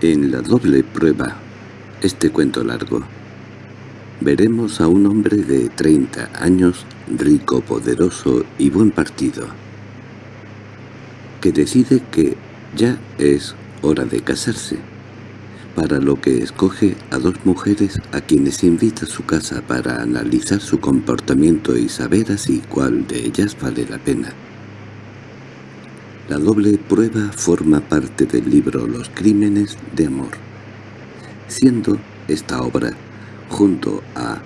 En la doble prueba, este cuento largo, veremos a un hombre de 30 años, rico, poderoso y buen partido, que decide que ya es hora de casarse, para lo que escoge a dos mujeres a quienes invita a su casa para analizar su comportamiento y saber así cuál de ellas vale la pena. La doble prueba forma parte del libro Los crímenes de amor, siendo esta obra, junto a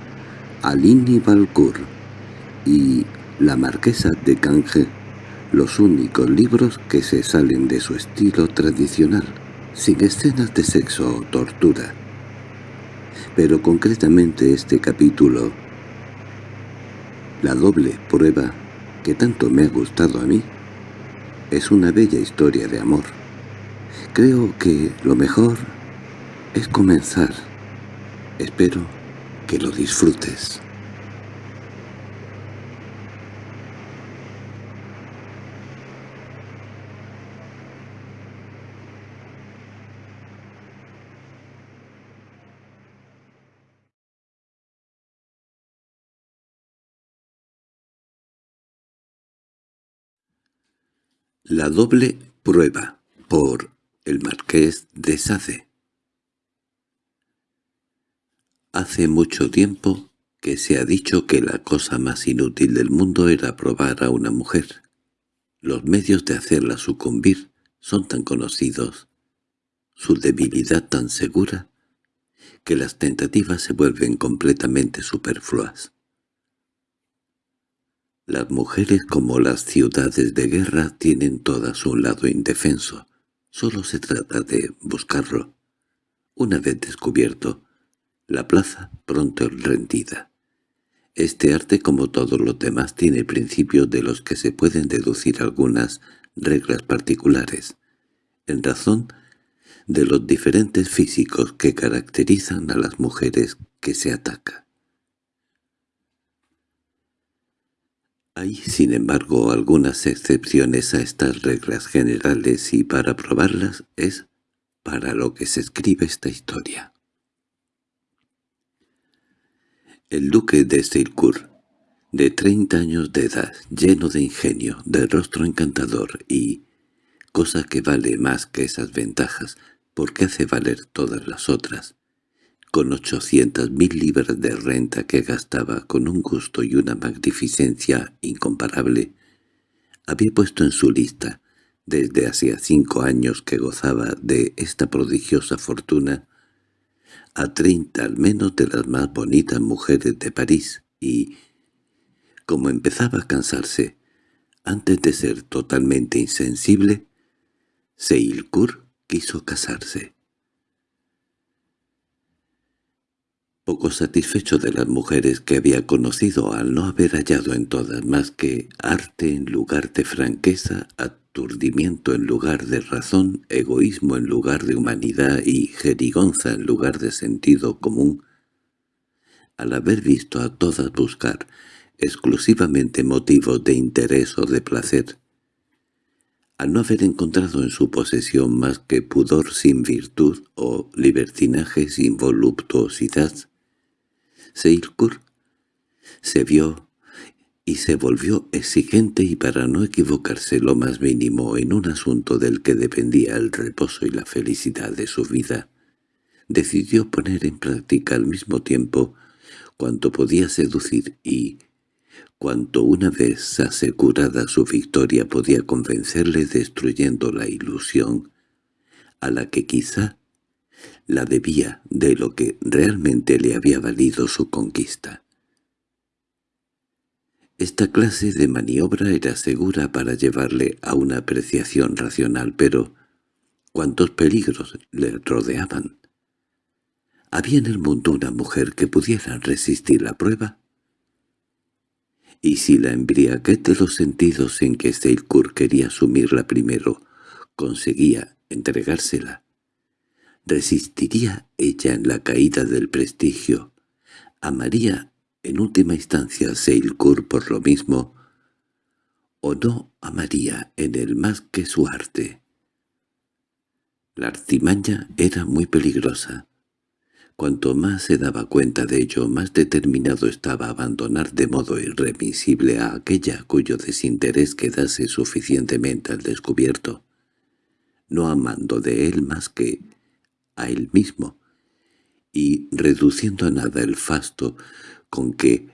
Alini Balcour y La marquesa de Canje, los únicos libros que se salen de su estilo tradicional, sin escenas de sexo o tortura. Pero concretamente este capítulo, la doble prueba, que tanto me ha gustado a mí, es una bella historia de amor. Creo que lo mejor es comenzar. Espero que lo disfrutes. La doble prueba por el marqués de Sade Hace mucho tiempo que se ha dicho que la cosa más inútil del mundo era probar a una mujer. Los medios de hacerla sucumbir son tan conocidos, su debilidad tan segura, que las tentativas se vuelven completamente superfluas. Las mujeres como las ciudades de guerra tienen todas un lado indefenso. Solo se trata de buscarlo. Una vez descubierto, la plaza pronto rendida. Este arte, como todos los demás, tiene principios de los que se pueden deducir algunas reglas particulares, en razón de los diferentes físicos que caracterizan a las mujeres que se ataca. Hay, sin embargo, algunas excepciones a estas reglas generales y para probarlas es para lo que se escribe esta historia. El duque de Seilcourt, de treinta años de edad, lleno de ingenio, de rostro encantador y, cosa que vale más que esas ventajas, porque hace valer todas las otras, con ochocientas mil libras de renta que gastaba con un gusto y una magnificencia incomparable, había puesto en su lista, desde hacía cinco años que gozaba de esta prodigiosa fortuna, a treinta al menos de las más bonitas mujeres de París, y, como empezaba a cansarse, antes de ser totalmente insensible, Seilcourt quiso casarse. Poco satisfecho de las mujeres que había conocido al no haber hallado en todas más que arte en lugar de franqueza, aturdimiento en lugar de razón, egoísmo en lugar de humanidad y jerigonza en lugar de sentido común, al haber visto a todas buscar exclusivamente motivos de interés o de placer, al no haber encontrado en su posesión más que pudor sin virtud o libertinaje sin voluptuosidad, Seilkur se vio y se volvió exigente y para no equivocarse lo más mínimo en un asunto del que dependía el reposo y la felicidad de su vida, decidió poner en práctica al mismo tiempo cuanto podía seducir y cuanto una vez asegurada su victoria podía convencerle destruyendo la ilusión a la que quizá la debía de lo que realmente le había valido su conquista. Esta clase de maniobra era segura para llevarle a una apreciación racional, pero ¿cuántos peligros le rodeaban? ¿Había en el mundo una mujer que pudiera resistir la prueba? Y si la embriaguez de los sentidos en que Seilkur quería asumirla primero conseguía entregársela, ¿Resistiría ella en la caída del prestigio? ¿Amaría en última instancia a Seilkur por lo mismo? ¿O no amaría en él más que su arte? La artimaña era muy peligrosa. Cuanto más se daba cuenta de ello, más determinado estaba a abandonar de modo irremisible a aquella cuyo desinterés quedase suficientemente al descubierto, no amando de él más que a él mismo, y reduciendo a nada el fasto con que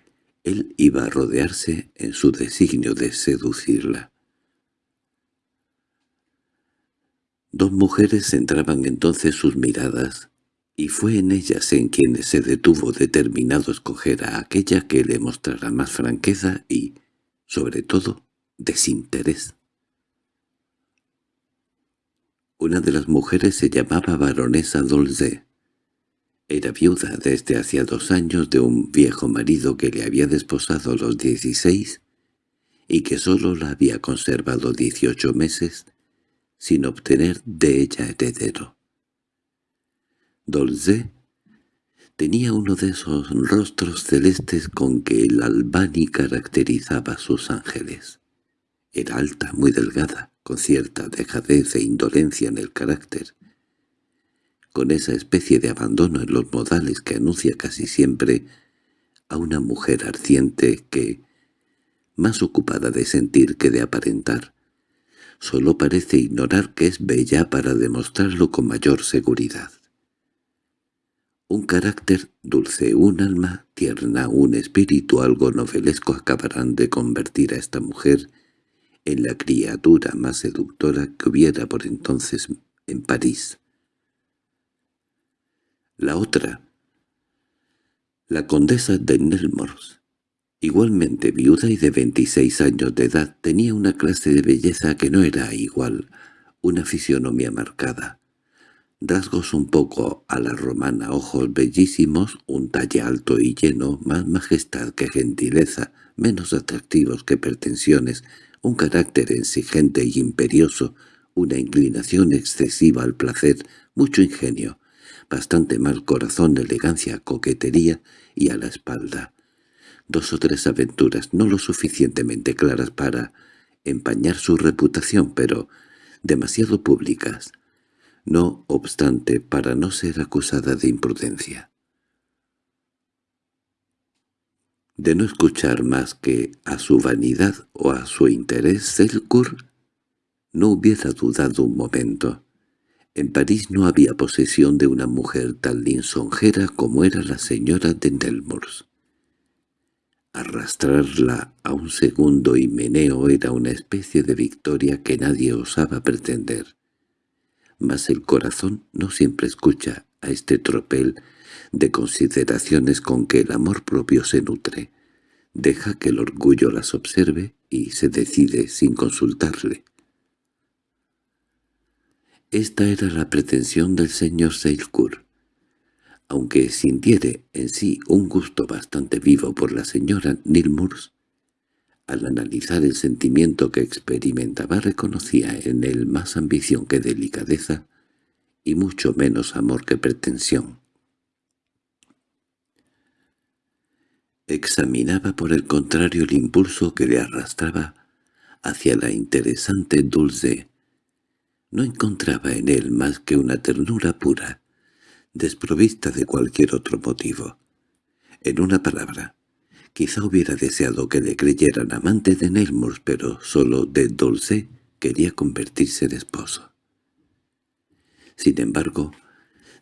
él iba a rodearse en su designio de seducirla. Dos mujeres centraban entonces sus miradas, y fue en ellas en quienes se detuvo determinado a escoger a aquella que le mostrara más franqueza y, sobre todo, desinterés. Una de las mujeres se llamaba baronesa Dolce. Era viuda desde hacía dos años de un viejo marido que le había desposado a los dieciséis y que sólo la había conservado dieciocho meses sin obtener de ella heredero. Dolce tenía uno de esos rostros celestes con que el Albani caracterizaba a sus ángeles. Era alta, muy delgada, con cierta dejadez e indolencia en el carácter, con esa especie de abandono en los modales que anuncia casi siempre a una mujer ardiente que, más ocupada de sentir que de aparentar, solo parece ignorar que es bella para demostrarlo con mayor seguridad. Un carácter dulce, un alma tierna, un espíritu algo novelesco acabarán de convertir a esta mujer en la criatura más seductora que hubiera por entonces en París. La otra, la condesa de Nelmors, igualmente viuda y de 26 años de edad, tenía una clase de belleza que no era igual, una fisionomía marcada, rasgos un poco a la romana, ojos bellísimos, un talle alto y lleno, más majestad que gentileza, menos atractivos que pretensiones, un carácter exigente y imperioso, una inclinación excesiva al placer, mucho ingenio, bastante mal corazón, elegancia, coquetería y a la espalda. Dos o tres aventuras no lo suficientemente claras para empañar su reputación, pero demasiado públicas, no obstante para no ser acusada de imprudencia. De no escuchar más que a su vanidad o a su interés, Selcourt no hubiera dudado un momento. En París no había posesión de una mujer tan lisonjera como era la señora de Nelmors. Arrastrarla a un segundo himeneo era una especie de victoria que nadie osaba pretender. Mas el corazón no siempre escucha a este tropel de consideraciones con que el amor propio se nutre. Deja que el orgullo las observe y se decide sin consultarle. Esta era la pretensión del señor Seilcourt. Aunque sintiere en sí un gusto bastante vivo por la señora Nilmurs, al analizar el sentimiento que experimentaba reconocía en él más ambición que delicadeza y mucho menos amor que pretensión. Examinaba por el contrario el impulso que le arrastraba hacia la interesante Dulce. No encontraba en él más que una ternura pura, desprovista de cualquier otro motivo. En una palabra, quizá hubiera deseado que le creyeran amante de Neilmours, pero solo de Dulce quería convertirse en esposo. Sin embargo,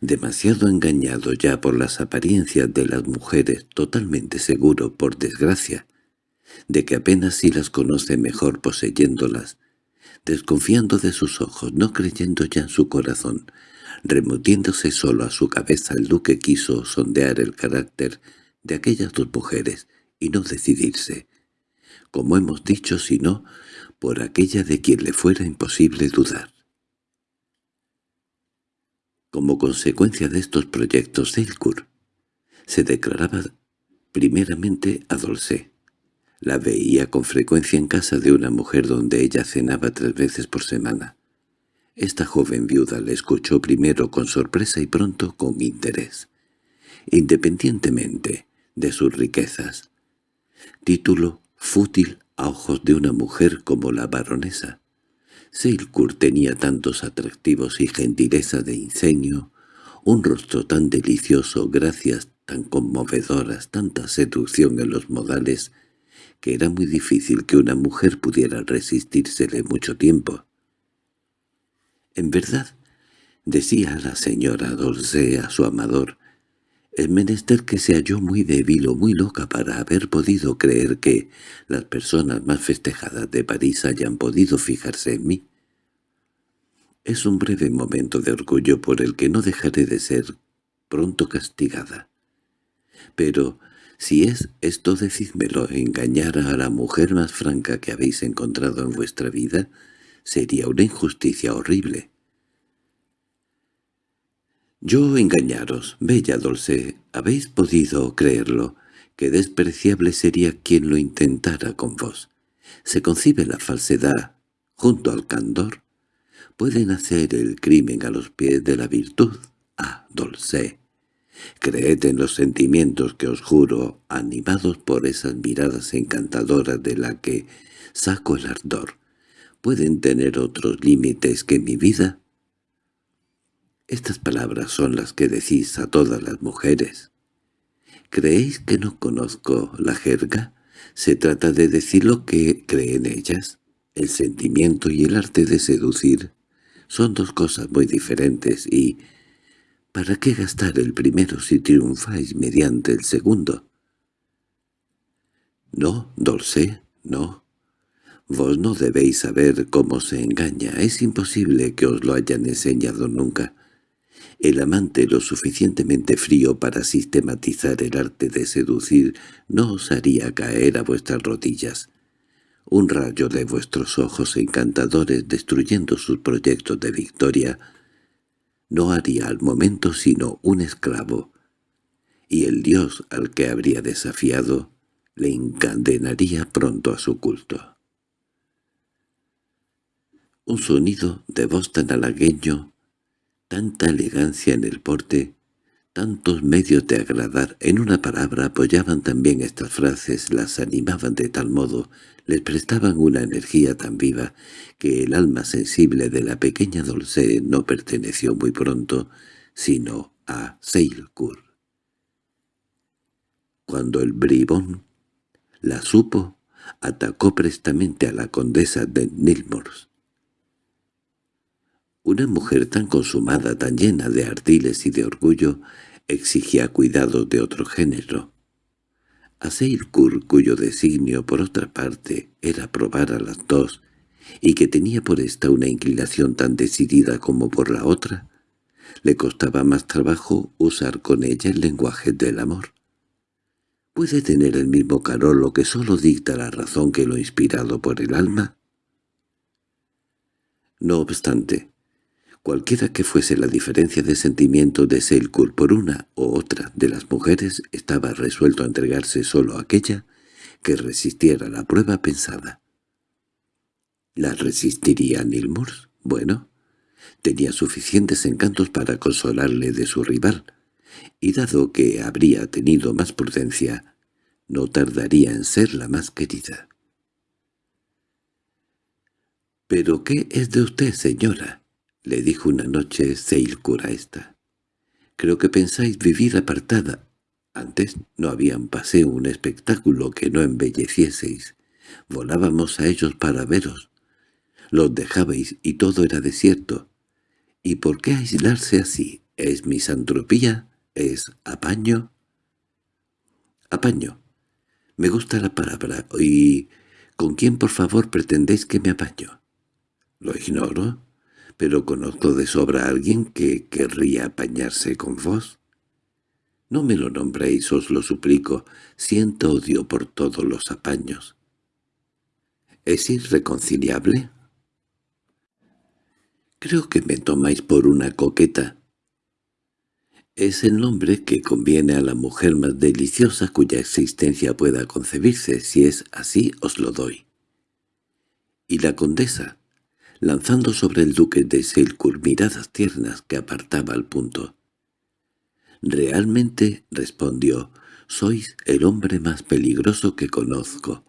demasiado engañado ya por las apariencias de las mujeres, totalmente seguro, por desgracia, de que apenas si las conoce mejor poseyéndolas, desconfiando de sus ojos, no creyendo ya en su corazón, remutiéndose solo a su cabeza el duque quiso sondear el carácter de aquellas dos mujeres y no decidirse, como hemos dicho, sino por aquella de quien le fuera imposible dudar. Como consecuencia de estos proyectos Selcourt, se declaraba primeramente a Dolce. La veía con frecuencia en casa de una mujer donde ella cenaba tres veces por semana. Esta joven viuda le escuchó primero con sorpresa y pronto con interés, independientemente de sus riquezas. Título fútil a ojos de una mujer como la baronesa. Seilcourt tenía tantos atractivos y gentileza de ingenio, un rostro tan delicioso, gracias tan conmovedoras, tanta seducción en los modales, que era muy difícil que una mujer pudiera resistírsele mucho tiempo. En verdad, decía la señora Dolce a su amador, el menester que se halló muy débil o muy loca para haber podido creer que las personas más festejadas de París hayan podido fijarse en mí. Es un breve momento de orgullo por el que no dejaré de ser pronto castigada. Pero si es esto decídmelo, engañar a la mujer más franca que habéis encontrado en vuestra vida, sería una injusticia horrible. Yo engañaros, bella Dulce, habéis podido creerlo, que despreciable sería quien lo intentara con vos. Se concibe la falsedad junto al candor. Pueden hacer el crimen a los pies de la virtud. Ah, Dulce, creed en los sentimientos que os juro, animados por esas miradas encantadoras de la que saco el ardor. ¿Pueden tener otros límites que mi vida? Estas palabras son las que decís a todas las mujeres. ¿Creéis que no conozco la jerga? Se trata de decir lo que creen ellas. El sentimiento y el arte de seducir son dos cosas muy diferentes y... ¿Para qué gastar el primero si triunfáis mediante el segundo? No, Dolce, no. Vos no debéis saber cómo se engaña. Es imposible que os lo hayan enseñado nunca el amante lo suficientemente frío para sistematizar el arte de seducir no os haría caer a vuestras rodillas. Un rayo de vuestros ojos encantadores destruyendo sus proyectos de victoria no haría al momento sino un esclavo, y el dios al que habría desafiado le encadenaría pronto a su culto. Un sonido de voz tan halagueño tanta elegancia en el porte, tantos medios de agradar, en una palabra apoyaban también estas frases, las animaban de tal modo, les prestaban una energía tan viva, que el alma sensible de la pequeña Dulce no perteneció muy pronto, sino a Seilcourt. Cuando el bribón la supo, atacó prestamente a la condesa de Nilmors, una mujer tan consumada, tan llena de ardiles y de orgullo, exigía cuidados de otro género. A Seilkur, cuyo designio, por otra parte, era probar a las dos, y que tenía por esta una inclinación tan decidida como por la otra, le costaba más trabajo usar con ella el lenguaje del amor. ¿Puede tener el mismo calor lo que sólo dicta la razón que lo inspirado por el alma? No obstante, Cualquiera que fuese la diferencia de sentimiento de Selkirk por una u otra de las mujeres, estaba resuelto a entregarse solo a aquella que resistiera la prueba pensada. ¿La resistiría Nilmurs? Bueno, tenía suficientes encantos para consolarle de su rival, y dado que habría tenido más prudencia, no tardaría en ser la más querida. —¿Pero qué es de usted, señora? —le dijo una noche Seilkur a esta. —Creo que pensáis vivir apartada. Antes no había un paseo, un espectáculo que no embellecieseis. Volábamos a ellos para veros. Los dejabais y todo era desierto. ¿Y por qué aislarse así? ¿Es misantropía? ¿Es apaño? Apaño. Me gusta la palabra. ¿Y con quién por favor pretendéis que me apaño? Lo ignoro pero conozco de sobra a alguien que querría apañarse con vos. No me lo nombréis, os lo suplico, siento odio por todos los apaños. ¿Es irreconciliable? Creo que me tomáis por una coqueta. Es el nombre que conviene a la mujer más deliciosa cuya existencia pueda concebirse, si es así os lo doy. Y la condesa, lanzando sobre el duque de Selkirk miradas tiernas que apartaba al punto. «Realmente», respondió, «sois el hombre más peligroso que conozco.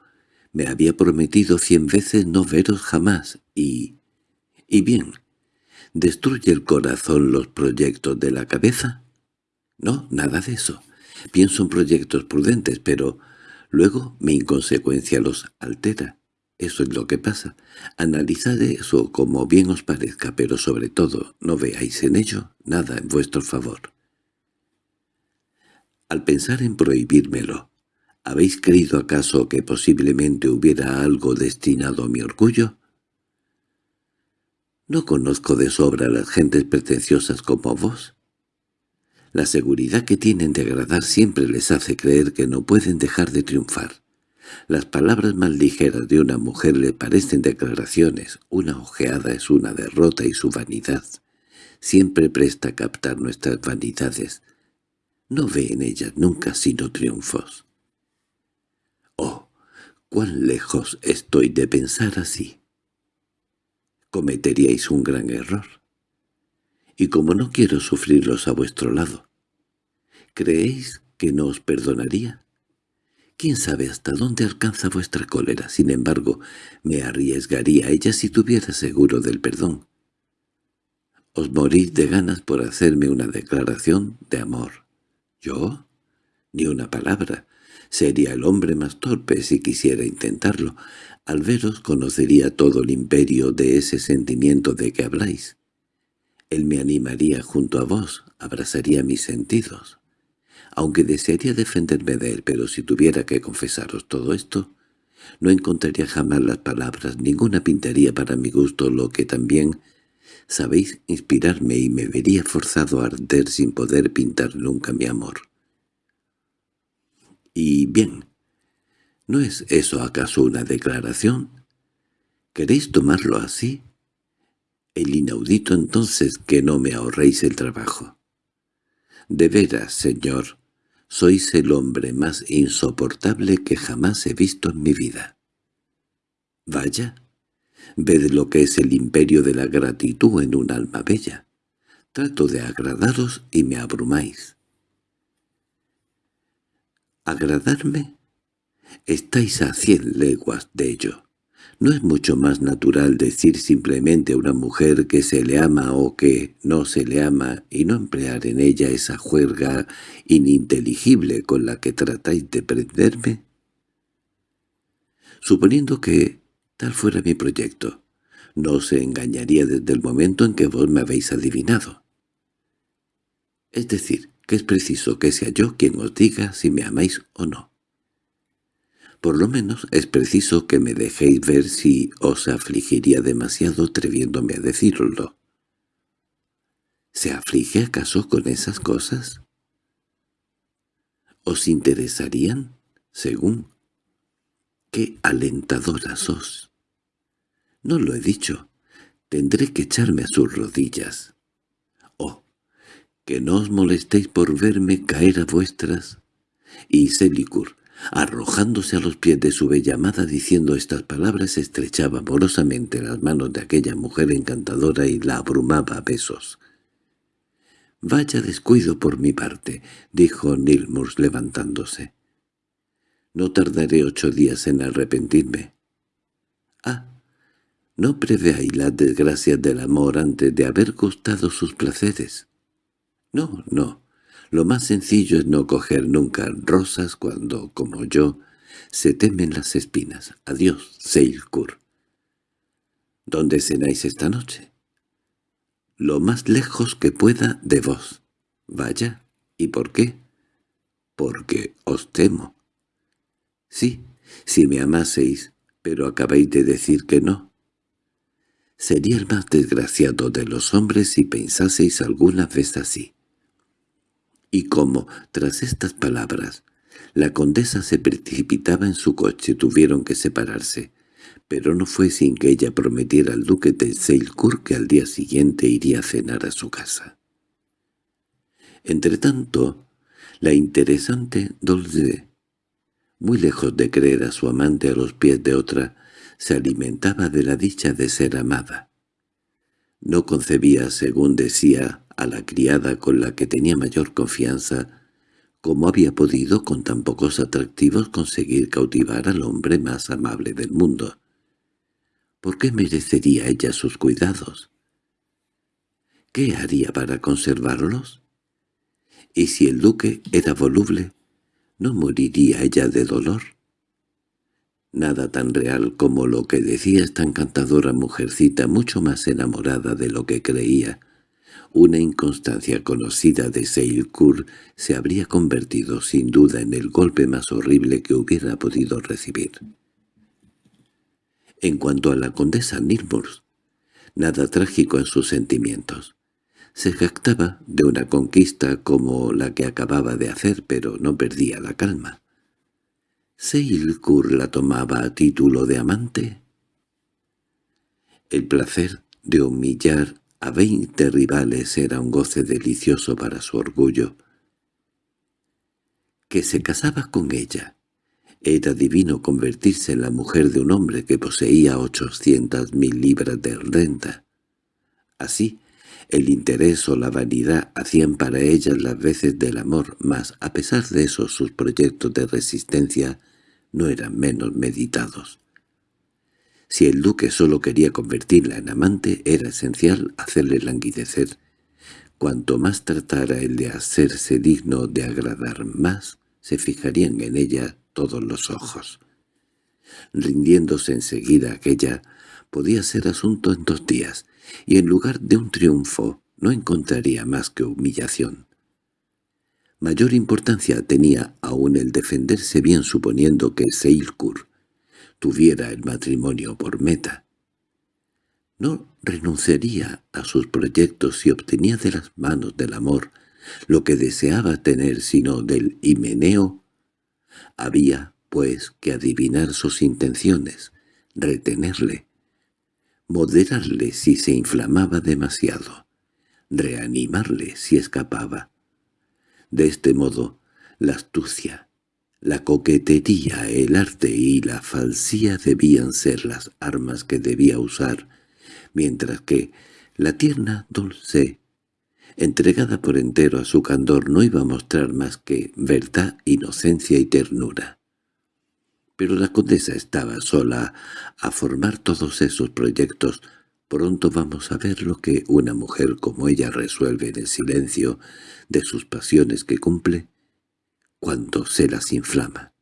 Me había prometido cien veces no veros jamás, y Y bien, ¿destruye el corazón los proyectos de la cabeza? No, nada de eso. Pienso en proyectos prudentes, pero luego mi inconsecuencia los altera. Eso es lo que pasa. Analizad eso como bien os parezca, pero sobre todo no veáis en ello nada en vuestro favor. Al pensar en prohibírmelo, ¿habéis creído acaso que posiblemente hubiera algo destinado a mi orgullo? ¿No conozco de sobra a las gentes pretenciosas como vos? La seguridad que tienen de agradar siempre les hace creer que no pueden dejar de triunfar. Las palabras más ligeras de una mujer le parecen declaraciones, una ojeada es una derrota y su vanidad siempre presta a captar nuestras vanidades. No ve en ellas nunca sino triunfos. Oh, cuán lejos estoy de pensar así cometeríais un gran error. Y como no quiero sufrirlos a vuestro lado, ¿creéis que no os perdonaría? ¿Quién sabe hasta dónde alcanza vuestra cólera? Sin embargo, me arriesgaría a ella si tuviera seguro del perdón. Os morís de ganas por hacerme una declaración de amor. ¿Yo? Ni una palabra. Sería el hombre más torpe si quisiera intentarlo. Al veros conocería todo el imperio de ese sentimiento de que habláis. Él me animaría junto a vos, abrazaría mis sentidos. Aunque desearía defenderme de él, pero si tuviera que confesaros todo esto, no encontraría jamás las palabras, ninguna pintaría para mi gusto lo que también sabéis inspirarme y me vería forzado a arder sin poder pintar nunca mi amor. Y bien, ¿No es eso acaso una declaración? ¿Queréis tomarlo así? El inaudito entonces que no me ahorréis el trabajo. De veras, señor, sois el hombre más insoportable que jamás he visto en mi vida. Vaya, ved lo que es el imperio de la gratitud en un alma bella. Trato de agradaros y me abrumáis. ¿Agradarme? Estáis a cien leguas de ello. ¿No es mucho más natural decir simplemente a una mujer que se le ama o que no se le ama y no emplear en ella esa juerga ininteligible con la que tratáis de prenderme? Suponiendo que tal fuera mi proyecto, no se engañaría desde el momento en que vos me habéis adivinado. Es decir, que es preciso que sea yo quien os diga si me amáis o no. Por lo menos es preciso que me dejéis ver si os afligiría demasiado atreviéndome a decirlo. ¿Se aflige acaso con esas cosas? ¿Os interesarían? Según. ¡Qué alentadora sos! No lo he dicho. Tendré que echarme a sus rodillas. Oh, que no os molestéis por verme caer a vuestras. Y Selicur, Arrojándose a los pies de su bella amada diciendo estas palabras estrechaba amorosamente las manos de aquella mujer encantadora y la abrumaba a besos. «Vaya descuido por mi parte», dijo Nilmurs levantándose. «No tardaré ocho días en arrepentirme». «Ah, no preveáis las desgracias del amor antes de haber gustado sus placeres». «No, no, lo más sencillo es no coger nunca rosas cuando, como yo, se temen las espinas. Adiós, Seilkur. ¿Dónde cenáis esta noche? Lo más lejos que pueda de vos. Vaya. ¿Y por qué? Porque os temo. Sí, si me amaseis, pero acabáis de decir que no. Sería el más desgraciado de los hombres si pensaseis alguna vez así. Y como, tras estas palabras, la condesa se precipitaba en su coche, tuvieron que separarse, pero no fue sin que ella prometiera al duque de Seilcourt que al día siguiente iría a cenar a su casa. Entretanto, la interesante Dolce, muy lejos de creer a su amante a los pies de otra, se alimentaba de la dicha de ser amada. No concebía, según decía, a la criada con la que tenía mayor confianza, cómo había podido con tan pocos atractivos conseguir cautivar al hombre más amable del mundo. ¿Por qué merecería ella sus cuidados? ¿Qué haría para conservarlos? Y si el duque era voluble, ¿no moriría ella de dolor? Nada tan real como lo que decía esta encantadora mujercita, mucho más enamorada de lo que creía. Una inconstancia conocida de Seilkur se habría convertido sin duda en el golpe más horrible que hubiera podido recibir. En cuanto a la condesa Nilmurs, nada trágico en sus sentimientos. Se jactaba de una conquista como la que acababa de hacer, pero no perdía la calma. ¿Seilkur la tomaba a título de amante? El placer de humillar a veinte rivales era un goce delicioso para su orgullo. Que se casaba con ella. Era divino convertirse en la mujer de un hombre que poseía ochocientas mil libras de renta. Así, el interés o la vanidad hacían para ella las veces del amor, mas a pesar de eso sus proyectos de resistencia no eran menos meditados. Si el duque solo quería convertirla en amante, era esencial hacerle languidecer. Cuanto más tratara el de hacerse digno de agradar más, se fijarían en ella todos los ojos. Rindiéndose enseguida aquella, podía ser asunto en dos días, y en lugar de un triunfo no encontraría más que humillación. Mayor importancia tenía aún el defenderse bien suponiendo que Seilkur tuviera el matrimonio por meta. No renunciaría a sus proyectos si obtenía de las manos del amor lo que deseaba tener sino del himeneo. Había, pues, que adivinar sus intenciones, retenerle, moderarle si se inflamaba demasiado, reanimarle si escapaba. De este modo, la astucia, la coquetería, el arte y la falsía debían ser las armas que debía usar, mientras que la tierna dulce, entregada por entero a su candor, no iba a mostrar más que verdad, inocencia y ternura pero la condesa estaba sola a formar todos esos proyectos. Pronto vamos a ver lo que una mujer como ella resuelve en el silencio de sus pasiones que cumple cuando se las inflama.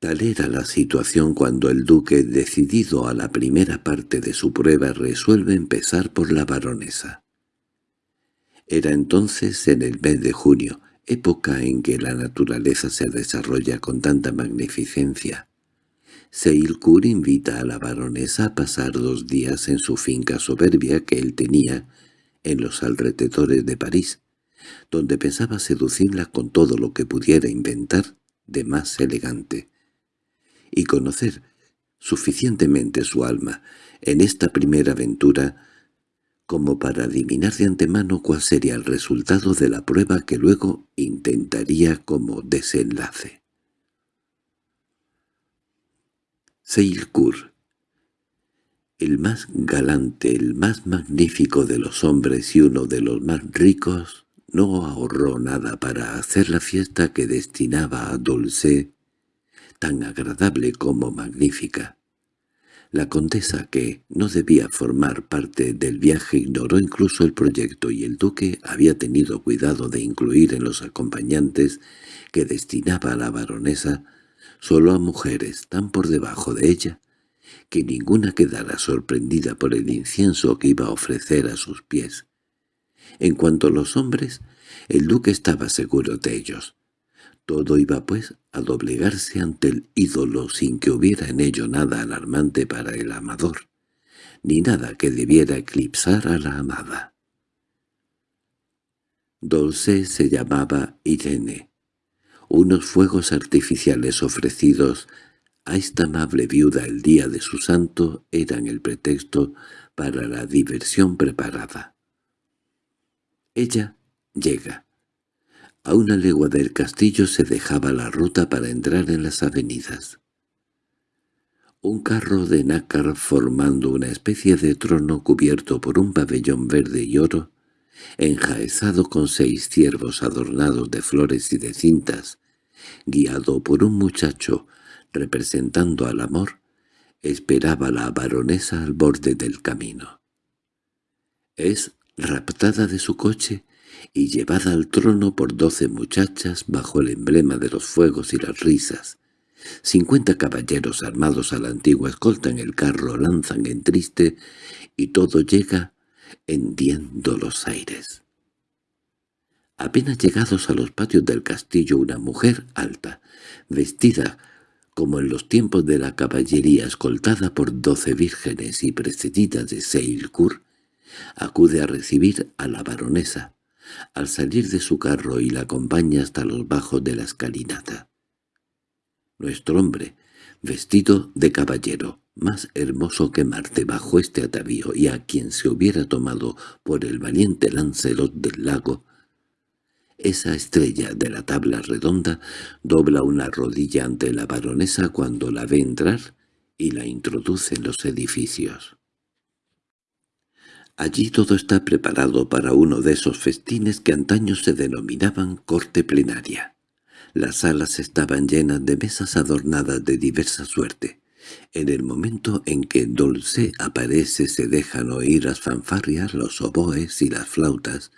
Tal era la situación cuando el duque, decidido a la primera parte de su prueba, resuelve empezar por la baronesa. Era entonces en el mes de junio, época en que la naturaleza se desarrolla con tanta magnificencia. Seilkur invita a la baronesa a pasar dos días en su finca soberbia que él tenía en los alrededores de París, donde pensaba seducirla con todo lo que pudiera inventar de más elegante, y conocer suficientemente su alma en esta primera aventura como para adivinar de antemano cuál sería el resultado de la prueba que luego intentaría como desenlace. Seilkur el más galante, el más magnífico de los hombres y uno de los más ricos, no ahorró nada para hacer la fiesta que destinaba a Dulce, tan agradable como magnífica. La condesa, que no debía formar parte del viaje, ignoró incluso el proyecto y el duque había tenido cuidado de incluir en los acompañantes que destinaba a la baronesa solo a mujeres tan por debajo de ella que ninguna quedara sorprendida por el incienso que iba a ofrecer a sus pies. En cuanto a los hombres, el duque estaba seguro de ellos. Todo iba, pues, a doblegarse ante el ídolo sin que hubiera en ello nada alarmante para el amador, ni nada que debiera eclipsar a la amada. Dolce se llamaba Irene. Unos fuegos artificiales ofrecidos a esta amable viuda el día de su santo eran el pretexto para la diversión preparada. Ella llega. A una legua del castillo se dejaba la ruta para entrar en las avenidas. Un carro de nácar formando una especie de trono cubierto por un pabellón verde y oro, enjaezado con seis ciervos adornados de flores y de cintas, guiado por un muchacho representando al amor, esperaba la baronesa al borde del camino. Es raptada de su coche y llevada al trono por doce muchachas bajo el emblema de los fuegos y las risas. Cincuenta caballeros armados a la antigua escoltan el carro, lanzan en triste, y todo llega hendiendo los aires. Apenas llegados a los patios del castillo una mujer alta, vestida como en los tiempos de la caballería escoltada por doce vírgenes y precedida de Seilkur, acude a recibir a la baronesa, al salir de su carro y la acompaña hasta los bajos de la escalinata. Nuestro hombre, vestido de caballero, más hermoso que Marte bajo este atavío y a quien se hubiera tomado por el valiente Lancelot del lago, esa estrella de la tabla redonda dobla una rodilla ante la baronesa cuando la ve entrar y la introduce en los edificios. Allí todo está preparado para uno de esos festines que antaño se denominaban corte plenaria. Las salas estaban llenas de mesas adornadas de diversa suerte. En el momento en que Dulce aparece se dejan oír las fanfarrias, los oboes y las flautas,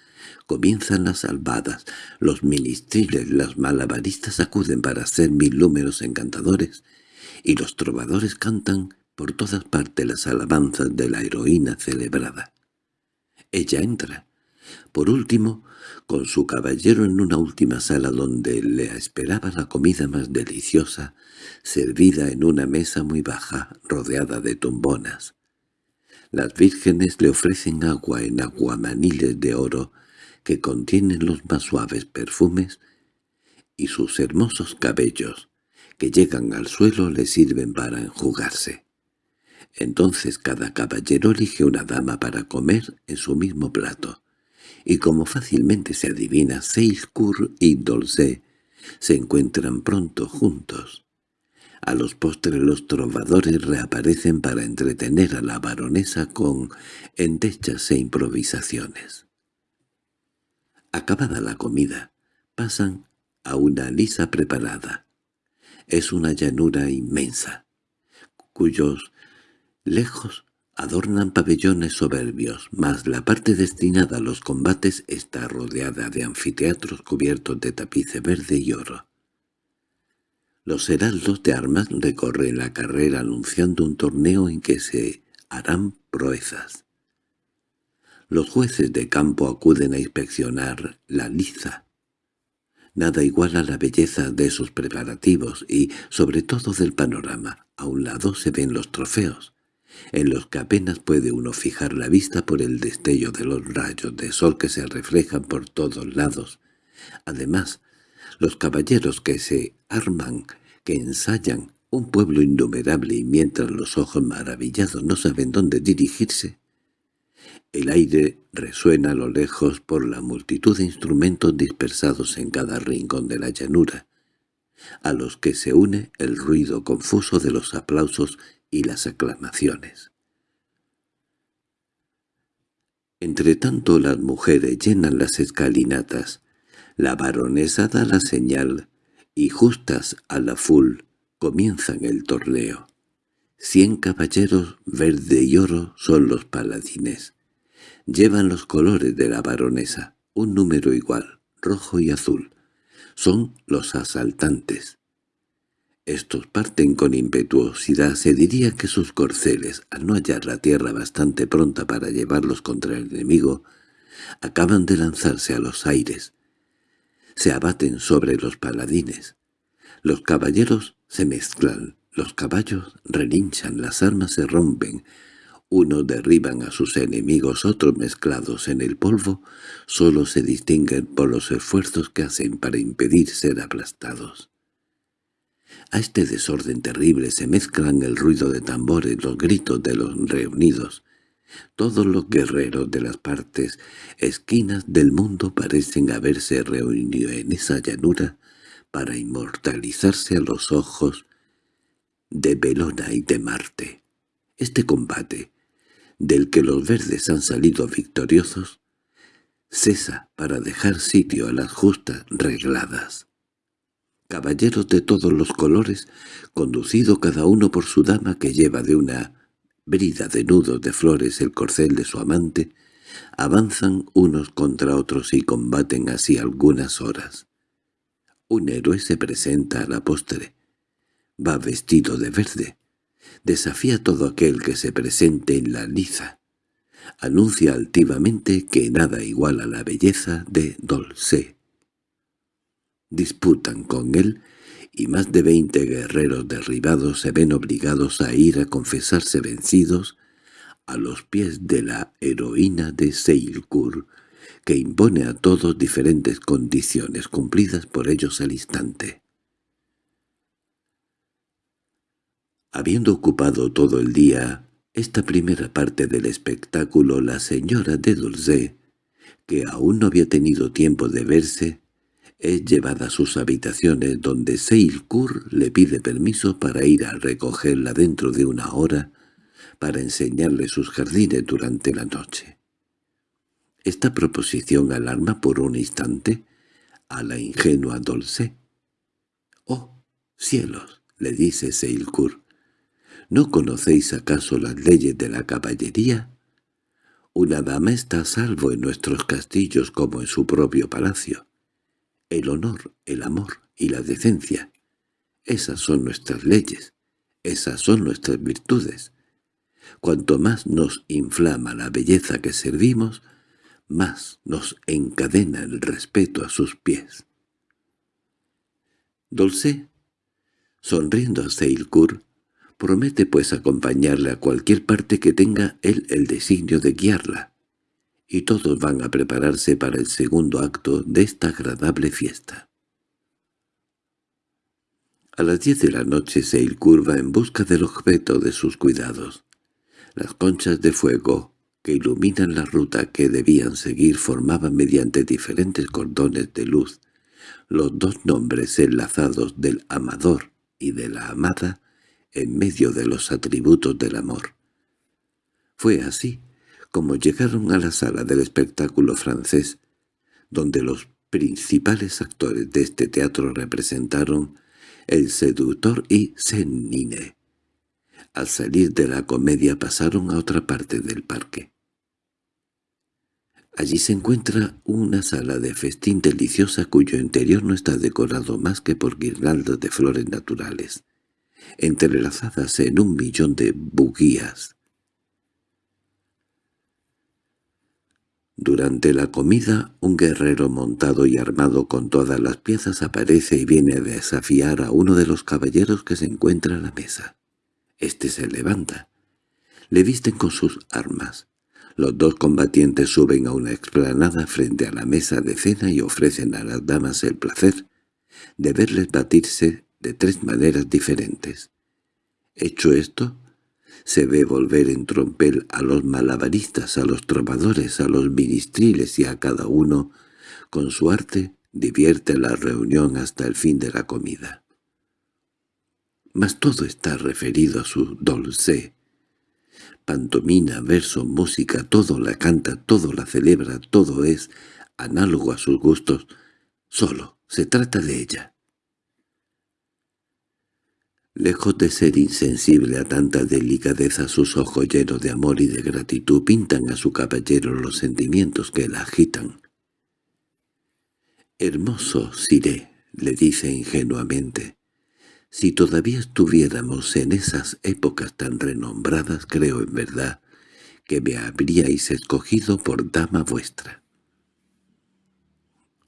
comienzan las salvadas, los ministriles, las malabaristas acuden para hacer mil números encantadores, y los trovadores cantan por todas partes las alabanzas de la heroína celebrada. Ella entra. Por último, con su caballero en una última sala donde le esperaba la comida más deliciosa, servida en una mesa muy baja, rodeada de tumbonas. Las vírgenes le ofrecen agua en aguamaniles de oro que contienen los más suaves perfumes, y sus hermosos cabellos, que llegan al suelo, le sirven para enjugarse. Entonces cada caballero elige una dama para comer en su mismo plato, y como fácilmente se adivina, Seilkur y Dolce se encuentran pronto juntos. A los postres los trovadores reaparecen para entretener a la baronesa con endechas e improvisaciones. Acabada la comida, pasan a una lisa preparada. Es una llanura inmensa, cuyos lejos adornan pabellones soberbios, mas la parte destinada a los combates está rodeada de anfiteatros cubiertos de tapice verde y oro. Los heraldos de armas recorren la carrera anunciando un torneo en que se harán proezas. Los jueces de campo acuden a inspeccionar la liza. Nada iguala la belleza de esos preparativos y, sobre todo, del panorama. A un lado se ven los trofeos, en los que apenas puede uno fijar la vista por el destello de los rayos de sol que se reflejan por todos lados. Además, los caballeros que se arman, que ensayan, un pueblo innumerable y mientras los ojos maravillados no saben dónde dirigirse, el aire resuena a lo lejos por la multitud de instrumentos dispersados en cada rincón de la llanura, a los que se une el ruido confuso de los aplausos y las aclamaciones. Entretanto las mujeres llenan las escalinatas, la baronesa da la señal, y justas a la full comienzan el torneo. Cien caballeros verde y oro son los paladines. Llevan los colores de la baronesa, un número igual, rojo y azul. Son los asaltantes. Estos parten con impetuosidad, se diría que sus corceles, al no hallar la tierra bastante pronta para llevarlos contra el enemigo, acaban de lanzarse a los aires. Se abaten sobre los paladines. Los caballeros se mezclan, los caballos relinchan, las armas se rompen, unos derriban a sus enemigos, otros mezclados en el polvo, solo se distinguen por los esfuerzos que hacen para impedir ser aplastados. A este desorden terrible se mezclan el ruido de tambores, los gritos de los reunidos. Todos los guerreros de las partes, esquinas del mundo parecen haberse reunido en esa llanura para inmortalizarse a los ojos de Belona y de Marte. Este combate, del que los verdes han salido victoriosos, cesa para dejar sitio a las justas regladas. Caballeros de todos los colores, conducido cada uno por su dama que lleva de una brida de nudos de flores el corcel de su amante, avanzan unos contra otros y combaten así algunas horas. Un héroe se presenta a la postre. Va vestido de verde. Desafía a todo aquel que se presente en la liza. Anuncia altivamente que nada iguala la belleza de Dolce. Disputan con él y más de veinte guerreros derribados se ven obligados a ir a confesarse vencidos a los pies de la heroína de Seilkur, que impone a todos diferentes condiciones cumplidas por ellos al instante. Habiendo ocupado todo el día esta primera parte del espectáculo, la señora de Dulce, que aún no había tenido tiempo de verse, es llevada a sus habitaciones donde Seilkur le pide permiso para ir a recogerla dentro de una hora para enseñarle sus jardines durante la noche. Esta proposición alarma por un instante a la ingenua Dolce. «¡Oh, cielos!» le dice Seilkur. «¿No conocéis acaso las leyes de la caballería? Una dama está a salvo en nuestros castillos como en su propio palacio el honor, el amor y la decencia. Esas son nuestras leyes, esas son nuestras virtudes. Cuanto más nos inflama la belleza que servimos, más nos encadena el respeto a sus pies. Dulce, sonriendo a Seilkur, promete pues acompañarle a cualquier parte que tenga él el designio de guiarla y todos van a prepararse para el segundo acto de esta agradable fiesta. A las diez de la noche se curva en busca del objeto de sus cuidados. Las conchas de fuego que iluminan la ruta que debían seguir formaban mediante diferentes cordones de luz los dos nombres enlazados del amador y de la amada en medio de los atributos del amor. Fue así como llegaron a la sala del espectáculo francés, donde los principales actores de este teatro representaron El seductor y Senine. Al salir de la comedia pasaron a otra parte del parque. Allí se encuentra una sala de festín deliciosa cuyo interior no está decorado más que por guirnaldas de flores naturales, entrelazadas en un millón de buguías. Durante la comida, un guerrero montado y armado con todas las piezas aparece y viene a desafiar a uno de los caballeros que se encuentra a la mesa. Este se levanta. Le visten con sus armas. Los dos combatientes suben a una explanada frente a la mesa de cena y ofrecen a las damas el placer de verles batirse de tres maneras diferentes. Hecho esto, se ve volver en trompel a los malabaristas, a los trovadores, a los ministriles y a cada uno, con su arte, divierte la reunión hasta el fin de la comida. Mas todo está referido a su dolce. Pantomina, verso, música, todo la canta, todo la celebra, todo es análogo a sus gustos, solo se trata de ella. Lejos de ser insensible a tanta delicadeza, sus ojos llenos de amor y de gratitud pintan a su caballero los sentimientos que la agitan. «Hermoso Siré», le dice ingenuamente, «si todavía estuviéramos en esas épocas tan renombradas, creo en verdad que me habríais escogido por dama vuestra».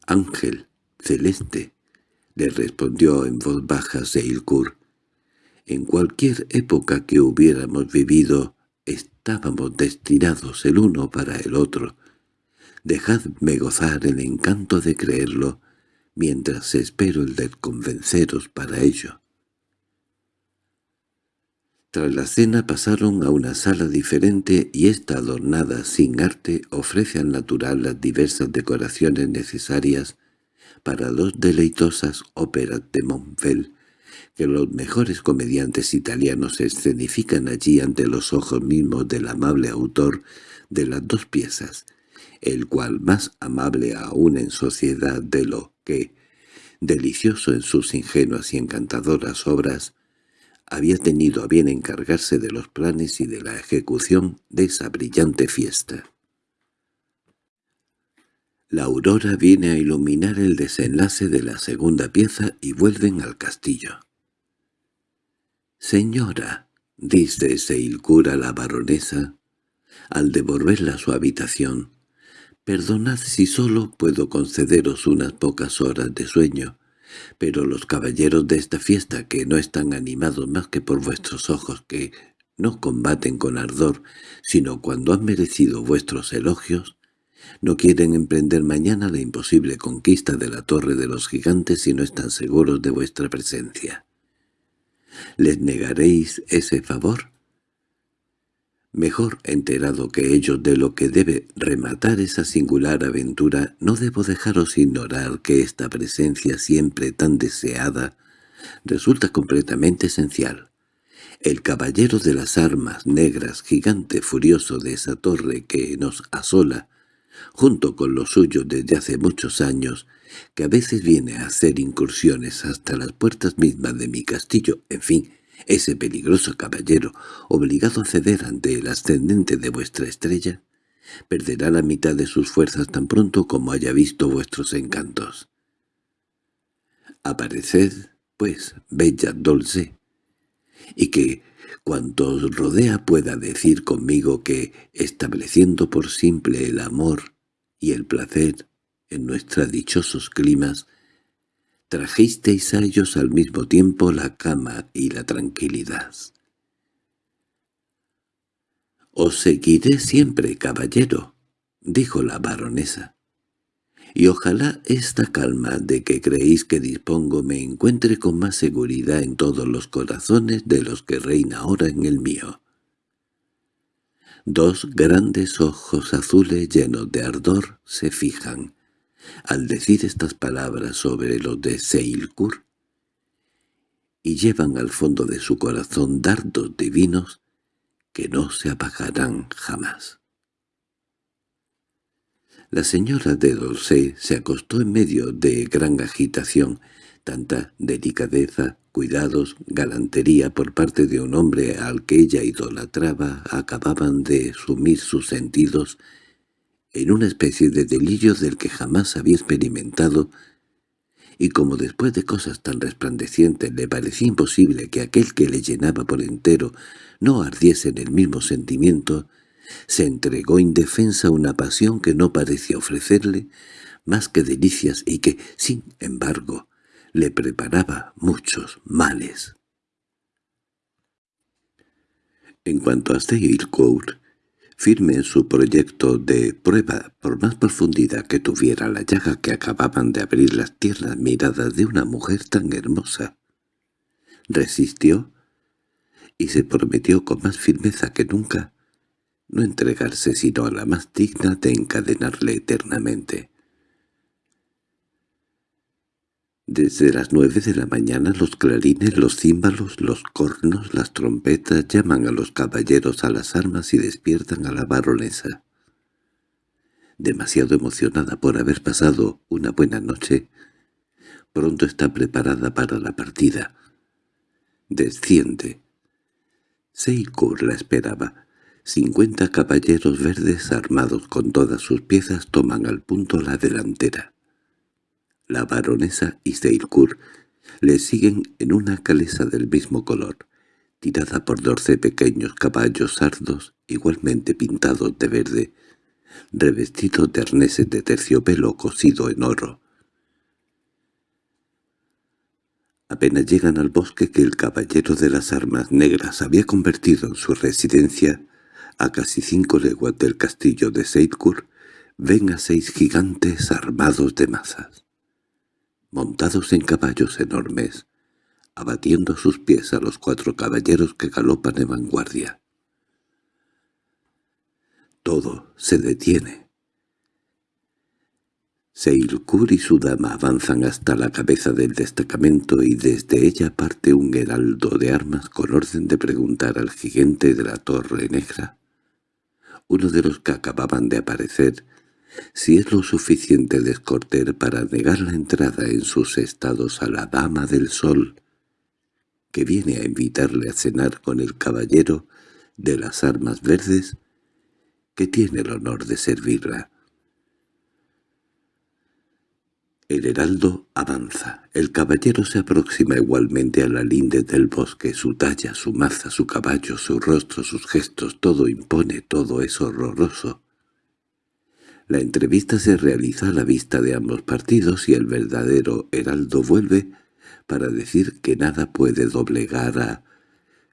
«Ángel, celeste», le respondió en voz baja Seilkur, en cualquier época que hubiéramos vivido, estábamos destinados el uno para el otro. Dejadme gozar el encanto de creerlo, mientras espero el de convenceros para ello. Tras la cena pasaron a una sala diferente y esta adornada sin arte ofrece al natural las diversas decoraciones necesarias para dos deleitosas óperas de Monfel, que los mejores comediantes italianos se escenifican allí ante los ojos mismos del amable autor de las dos piezas, el cual más amable aún en sociedad de lo que, delicioso en sus ingenuas y encantadoras obras, había tenido a bien encargarse de los planes y de la ejecución de esa brillante fiesta. La aurora viene a iluminar el desenlace de la segunda pieza y vuelven al castillo. «Señora», dice Seilkur a la baronesa, al devolverla a su habitación, «perdonad si solo puedo concederos unas pocas horas de sueño, pero los caballeros de esta fiesta que no están animados más que por vuestros ojos que no combaten con ardor, sino cuando han merecido vuestros elogios, no quieren emprender mañana la imposible conquista de la Torre de los Gigantes si no están seguros de vuestra presencia. ¿Les negaréis ese favor? Mejor enterado que ellos de lo que debe rematar esa singular aventura, no debo dejaros ignorar que esta presencia siempre tan deseada resulta completamente esencial. El caballero de las armas negras, gigante furioso de esa torre que nos asola, junto con los suyos desde hace muchos años, que a veces viene a hacer incursiones hasta las puertas mismas de mi castillo, en fin, ese peligroso caballero, obligado a ceder ante el ascendente de vuestra estrella, perderá la mitad de sus fuerzas tan pronto como haya visto vuestros encantos. Apareced, pues, bella Dolce, y que cuanto os rodea pueda decir conmigo que, estableciendo por simple el amor y el placer en nuestros dichosos climas, trajisteis a ellos al mismo tiempo la cama y la tranquilidad. «Os seguiré siempre, caballero», dijo la baronesa, «y ojalá esta calma de que creéis que dispongo me encuentre con más seguridad en todos los corazones de los que reina ahora en el mío». Dos grandes ojos azules llenos de ardor se fijan, al decir estas palabras sobre los de Seilkur, y llevan al fondo de su corazón dardos divinos que no se apagarán jamás. La señora de Dolce se acostó en medio de gran agitación, tanta delicadeza, cuidados, galantería por parte de un hombre al que ella idolatraba acababan de sumir sus sentidos en una especie de delirio del que jamás había experimentado, y como después de cosas tan resplandecientes le parecía imposible que aquel que le llenaba por entero no ardiese en el mismo sentimiento, se entregó indefensa a una pasión que no parecía ofrecerle más que delicias y que, sin embargo, le preparaba muchos males. En cuanto a Steilcourt, firme en su proyecto de prueba por más profundidad que tuviera la llaga que acababan de abrir las tiernas miradas de una mujer tan hermosa. Resistió y se prometió con más firmeza que nunca no entregarse sino a la más digna de encadenarle eternamente. Desde las nueve de la mañana los clarines, los címbalos, los cornos, las trompetas llaman a los caballeros a las armas y despiertan a la baronesa. Demasiado emocionada por haber pasado una buena noche, pronto está preparada para la partida. Desciende. Seikur la esperaba. Cincuenta caballeros verdes armados con todas sus piezas toman al punto la delantera. La baronesa y Seilkur le siguen en una calesa del mismo color, tirada por doce pequeños caballos sardos igualmente pintados de verde, revestidos de arneses de terciopelo cosido en oro. Apenas llegan al bosque que el caballero de las armas negras había convertido en su residencia, a casi cinco leguas del castillo de Seilkur, ven a seis gigantes armados de masas montados en caballos enormes, abatiendo a sus pies a los cuatro caballeros que galopan en vanguardia. Todo se detiene. Seilkur y su dama avanzan hasta la cabeza del destacamento y desde ella parte un heraldo de armas con orden de preguntar al gigante de la Torre Negra, uno de los que acababan de aparecer, si es lo suficiente descorter para negar la entrada en sus estados a la dama del sol, que viene a invitarle a cenar con el caballero de las armas verdes, que tiene el honor de servirla. El heraldo avanza. El caballero se aproxima igualmente a la linde del bosque. Su talla, su maza, su caballo, su rostro, sus gestos, todo impone, todo es horroroso. La entrevista se realiza a la vista de ambos partidos y el verdadero heraldo vuelve para decir que nada puede doblegar a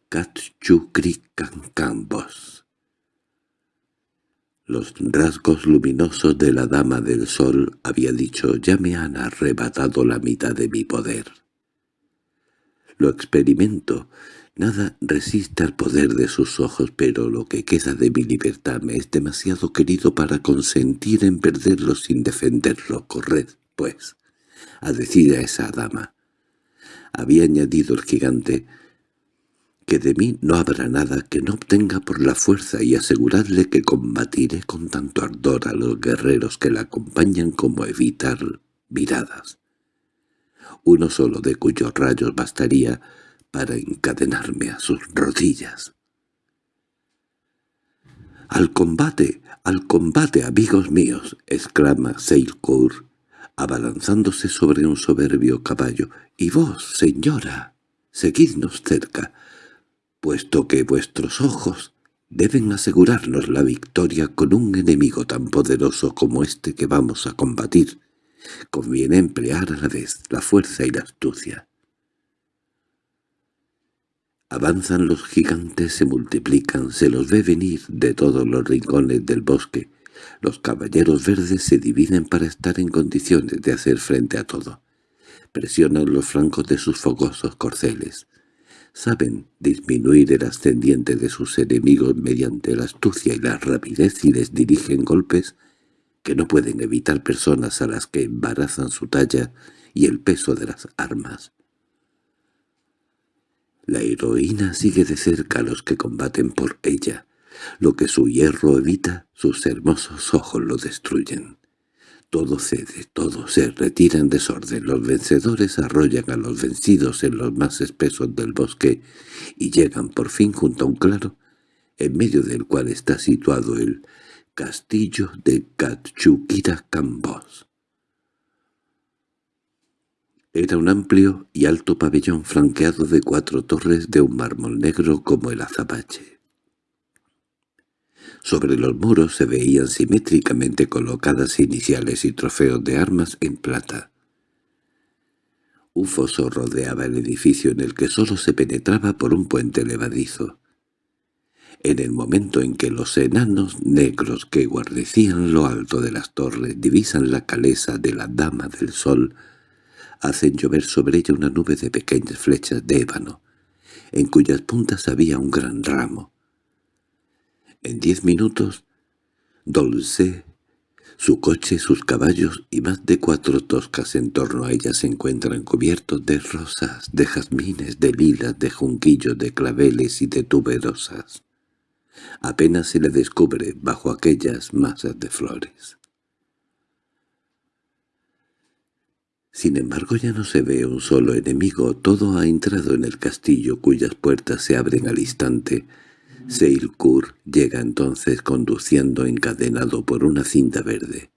Cachucricancambos. Los rasgos luminosos de la Dama del Sol, había dicho, ya me han arrebatado la mitad de mi poder. Lo experimento, Nada resiste al poder de sus ojos, pero lo que queda de mi libertad me es demasiado querido para consentir en perderlo sin defenderlo. Corred, pues, a decir a esa dama. Había añadido el gigante que de mí no habrá nada que no obtenga por la fuerza y aseguradle que combatiré con tanto ardor a los guerreros que la acompañan como evitar miradas. Uno solo de cuyos rayos bastaría para encadenarme a sus rodillas. —¡Al combate! ¡Al combate, amigos míos! —exclama Seilcourt, abalanzándose sobre un soberbio caballo. —Y vos, señora, seguidnos cerca, puesto que vuestros ojos deben asegurarnos la victoria con un enemigo tan poderoso como este que vamos a combatir. Conviene emplear a la vez la fuerza y la astucia. Avanzan los gigantes, se multiplican, se los ve venir de todos los rincones del bosque. Los caballeros verdes se dividen para estar en condiciones de hacer frente a todo. Presionan los flancos de sus fogosos corceles. Saben disminuir el ascendiente de sus enemigos mediante la astucia y la rapidez y les dirigen golpes que no pueden evitar personas a las que embarazan su talla y el peso de las armas. La heroína sigue de cerca a los que combaten por ella. Lo que su hierro evita, sus hermosos ojos lo destruyen. Todo cede, todo se retira en desorden. Los vencedores arrollan a los vencidos en los más espesos del bosque y llegan por fin junto a un claro, en medio del cual está situado el castillo de Cambos. Era un amplio y alto pabellón flanqueado de cuatro torres de un mármol negro como el azabache. Sobre los muros se veían simétricamente colocadas iniciales y trofeos de armas en plata. Un foso rodeaba el edificio en el que sólo se penetraba por un puente levadizo. En el momento en que los enanos negros que guardecían lo alto de las torres divisan la calesa de la Dama del Sol, hacen llover sobre ella una nube de pequeñas flechas de ébano, en cuyas puntas había un gran ramo. En diez minutos, Dolce, su coche, sus caballos y más de cuatro toscas en torno a ella se encuentran cubiertos de rosas, de jazmines, de lilas, de junquillos, de claveles y de tuberosas. Apenas se le descubre bajo aquellas masas de flores. Sin embargo ya no se ve un solo enemigo, todo ha entrado en el castillo cuyas puertas se abren al instante. Seilkur llega entonces conduciendo encadenado por una cinta verde.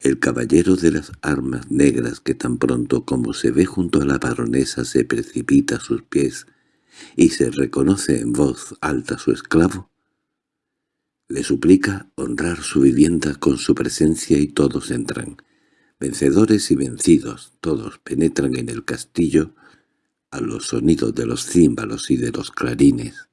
El caballero de las armas negras que tan pronto como se ve junto a la baronesa se precipita a sus pies y se reconoce en voz alta su esclavo, le suplica honrar su vivienda con su presencia y todos entran. Vencedores y vencidos, todos penetran en el castillo a los sonidos de los címbalos y de los clarines.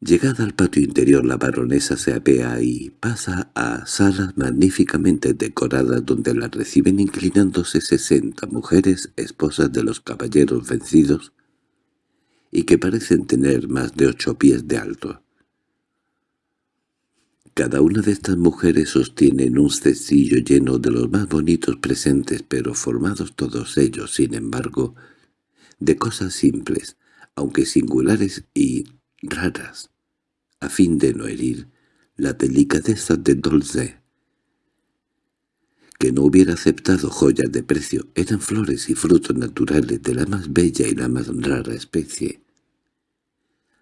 Llegada al patio interior la baronesa se apea y pasa a salas magníficamente decoradas donde la reciben inclinándose sesenta mujeres esposas de los caballeros vencidos y que parecen tener más de ocho pies de alto. Cada una de estas mujeres sostiene un cestillo lleno de los más bonitos presentes, pero formados todos ellos, sin embargo, de cosas simples, aunque singulares y raras, a fin de no herir la delicadeza de Dolce, que no hubiera aceptado joyas de precio, eran flores y frutos naturales de la más bella y la más rara especie.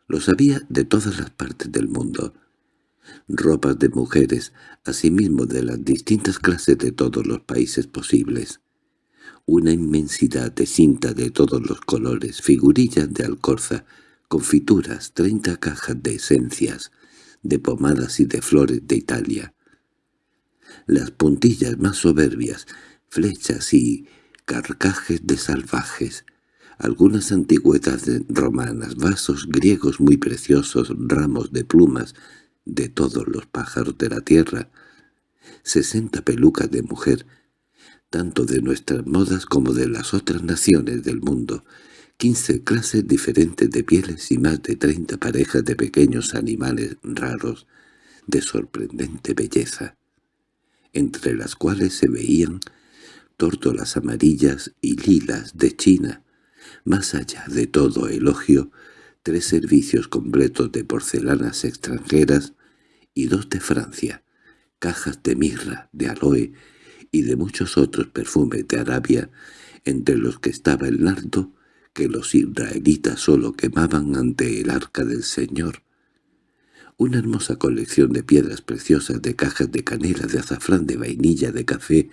Los había de todas las partes del mundo, ropas de mujeres, asimismo de las distintas clases de todos los países posibles, una inmensidad de cinta de todos los colores, figurillas de alcorza, confituras, treinta cajas de esencias, de pomadas y de flores de Italia. Las puntillas más soberbias, flechas y carcajes de salvajes, algunas antigüedades romanas, vasos griegos muy preciosos, ramos de plumas de todos los pájaros de la tierra, sesenta pelucas de mujer, tanto de nuestras modas como de las otras naciones del mundo, quince clases diferentes de pieles y más de treinta parejas de pequeños animales raros, de sorprendente belleza, entre las cuales se veían tórtolas amarillas y lilas de China, más allá de todo elogio, tres servicios completos de porcelanas extranjeras y dos de Francia, cajas de mirra, de aloe y de muchos otros perfumes de Arabia, entre los que estaba el nardo que los israelitas solo quemaban ante el arca del Señor. Una hermosa colección de piedras preciosas, de cajas de canela, de azafrán, de vainilla, de café,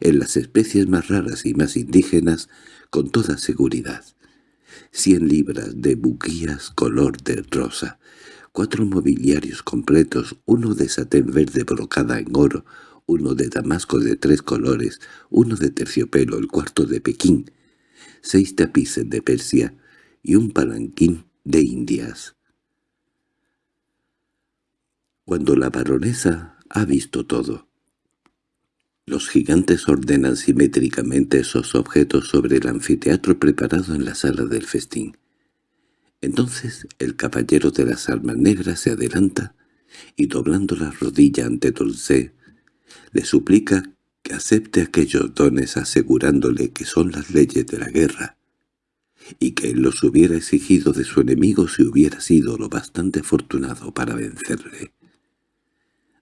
en las especies más raras y más indígenas, con toda seguridad. Cien libras de buquías color de rosa, cuatro mobiliarios completos, uno de satén verde brocada en oro, uno de damasco de tres colores, uno de terciopelo, el cuarto de Pekín, seis tapices de Persia y un palanquín de Indias. Cuando la baronesa ha visto todo, los gigantes ordenan simétricamente esos objetos sobre el anfiteatro preparado en la sala del festín. Entonces el caballero de las armas negras se adelanta y doblando la rodilla ante Dulce, le suplica que acepte aquellos dones asegurándole que son las leyes de la guerra, y que él los hubiera exigido de su enemigo si hubiera sido lo bastante afortunado para vencerle.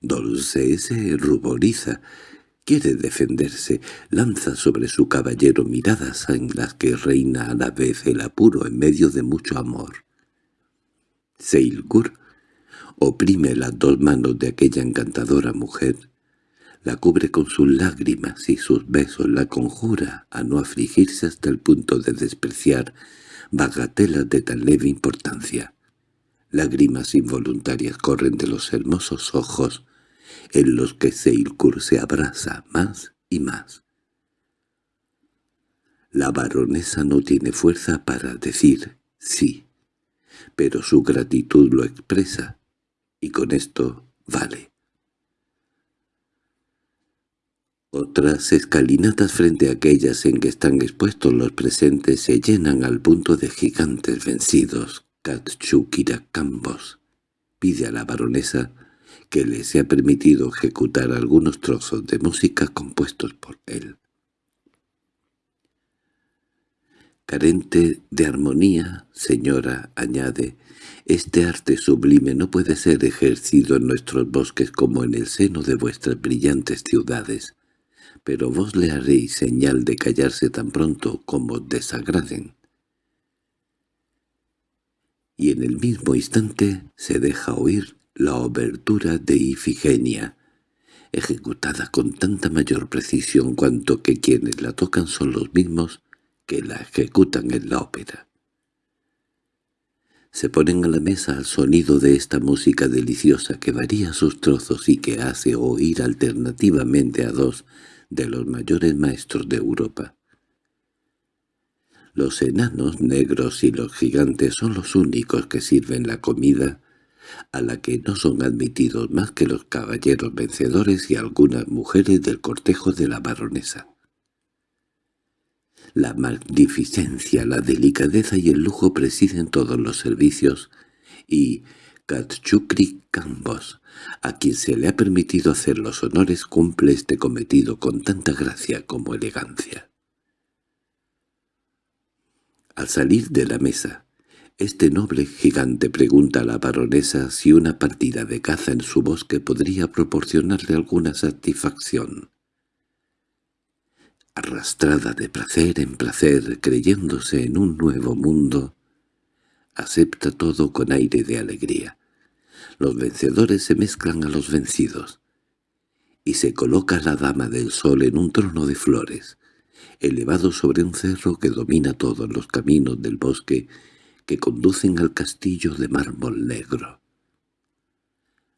Dulce se ruboriza, quiere defenderse, lanza sobre su caballero miradas en las que reina a la vez el apuro en medio de mucho amor. Seilgur oprime las dos manos de aquella encantadora mujer la cubre con sus lágrimas y sus besos la conjura a no afligirse hasta el punto de despreciar bagatelas de tan leve importancia. Lágrimas involuntarias corren de los hermosos ojos en los que Seilkur se abraza más y más. La baronesa no tiene fuerza para decir sí, pero su gratitud lo expresa, y con esto vale. Otras escalinatas frente a aquellas en que están expuestos los presentes se llenan al punto de gigantes vencidos. Katsukirakambos pide a la baronesa que le sea permitido ejecutar algunos trozos de música compuestos por él. Carente de armonía, señora, añade, este arte sublime no puede ser ejercido en nuestros bosques como en el seno de vuestras brillantes ciudades pero vos le haréis señal de callarse tan pronto como desagraden. Y en el mismo instante se deja oír la obertura de Ifigenia, ejecutada con tanta mayor precisión cuanto que quienes la tocan son los mismos que la ejecutan en la ópera. Se ponen a la mesa al sonido de esta música deliciosa que varía sus trozos y que hace oír alternativamente a dos de los mayores maestros de Europa. Los enanos negros y los gigantes son los únicos que sirven la comida, a la que no son admitidos más que los caballeros vencedores y algunas mujeres del cortejo de la baronesa. La magnificencia, la delicadeza y el lujo presiden todos los servicios, y Katchukri Kambos, a quien se le ha permitido hacer los honores, cumple este cometido con tanta gracia como elegancia. Al salir de la mesa, Este noble gigante pregunta a la baronesa si una partida de caza en su bosque podría proporcionarle alguna satisfacción. Arrastrada de placer en placer, creyéndose en un nuevo mundo, acepta todo con aire de alegría. Los vencedores se mezclan a los vencidos. Y se coloca la dama del sol en un trono de flores, elevado sobre un cerro que domina todos los caminos del bosque que conducen al castillo de mármol negro.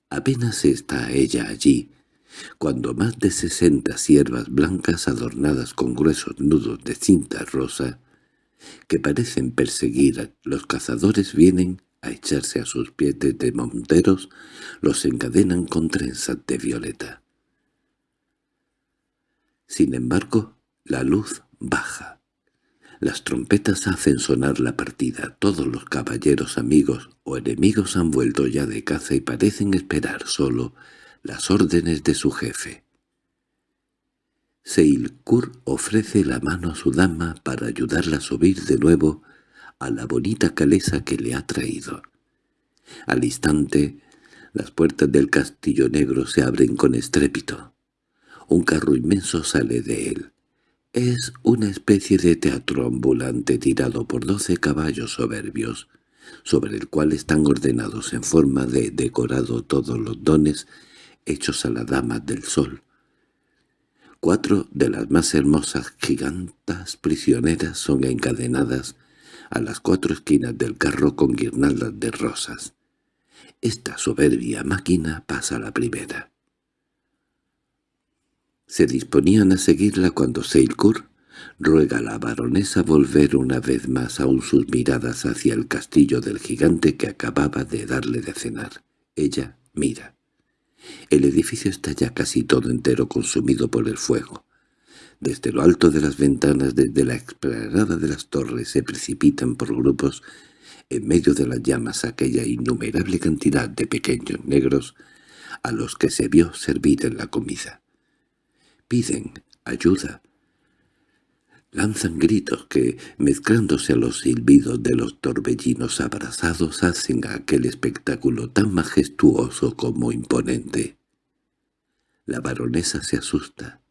Apenas está ella allí, cuando más de sesenta siervas blancas adornadas con gruesos nudos de cinta rosa, que parecen perseguir a los cazadores vienen a echarse a sus pies de monteros, los encadenan con trenzas de violeta. Sin embargo, la luz baja. Las trompetas hacen sonar la partida. Todos los caballeros amigos o enemigos han vuelto ya de caza y parecen esperar solo las órdenes de su jefe. Seilkur ofrece la mano a su dama para ayudarla a subir de nuevo a la bonita calesa que le ha traído. Al instante, las puertas del castillo negro se abren con estrépito. Un carro inmenso sale de él. Es una especie de teatro ambulante tirado por doce caballos soberbios, sobre el cual están ordenados en forma de decorado todos los dones hechos a la dama del sol. Cuatro de las más hermosas gigantas prisioneras son encadenadas a las cuatro esquinas del carro con guirnaldas de rosas. Esta soberbia máquina pasa la primera. Se disponían a seguirla cuando Seilkur ruega a la baronesa volver una vez más aún sus miradas hacia el castillo del gigante que acababa de darle de cenar. Ella mira. El edificio está ya casi todo entero consumido por el fuego. Desde lo alto de las ventanas, desde la explanada de las torres, se precipitan por grupos en medio de las llamas aquella innumerable cantidad de pequeños negros a los que se vio servir en la comida. Piden ayuda. Lanzan gritos que, mezclándose a los silbidos de los torbellinos abrazados, hacen aquel espectáculo tan majestuoso como imponente. La baronesa se asusta.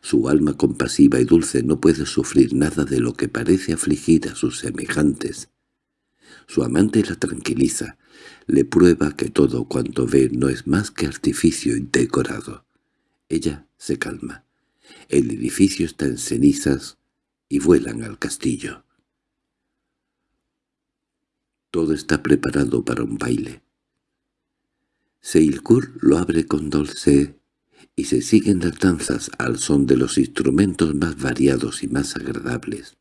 Su alma compasiva y dulce no puede sufrir nada de lo que parece afligir a sus semejantes. Su amante la tranquiliza, le prueba que todo cuanto ve no es más que artificio indecorado. Ella se calma. El edificio está en cenizas y vuelan al castillo. Todo está preparado para un baile. Seilkur lo abre con dulce y se siguen las danzas al son de los instrumentos más variados y más agradables.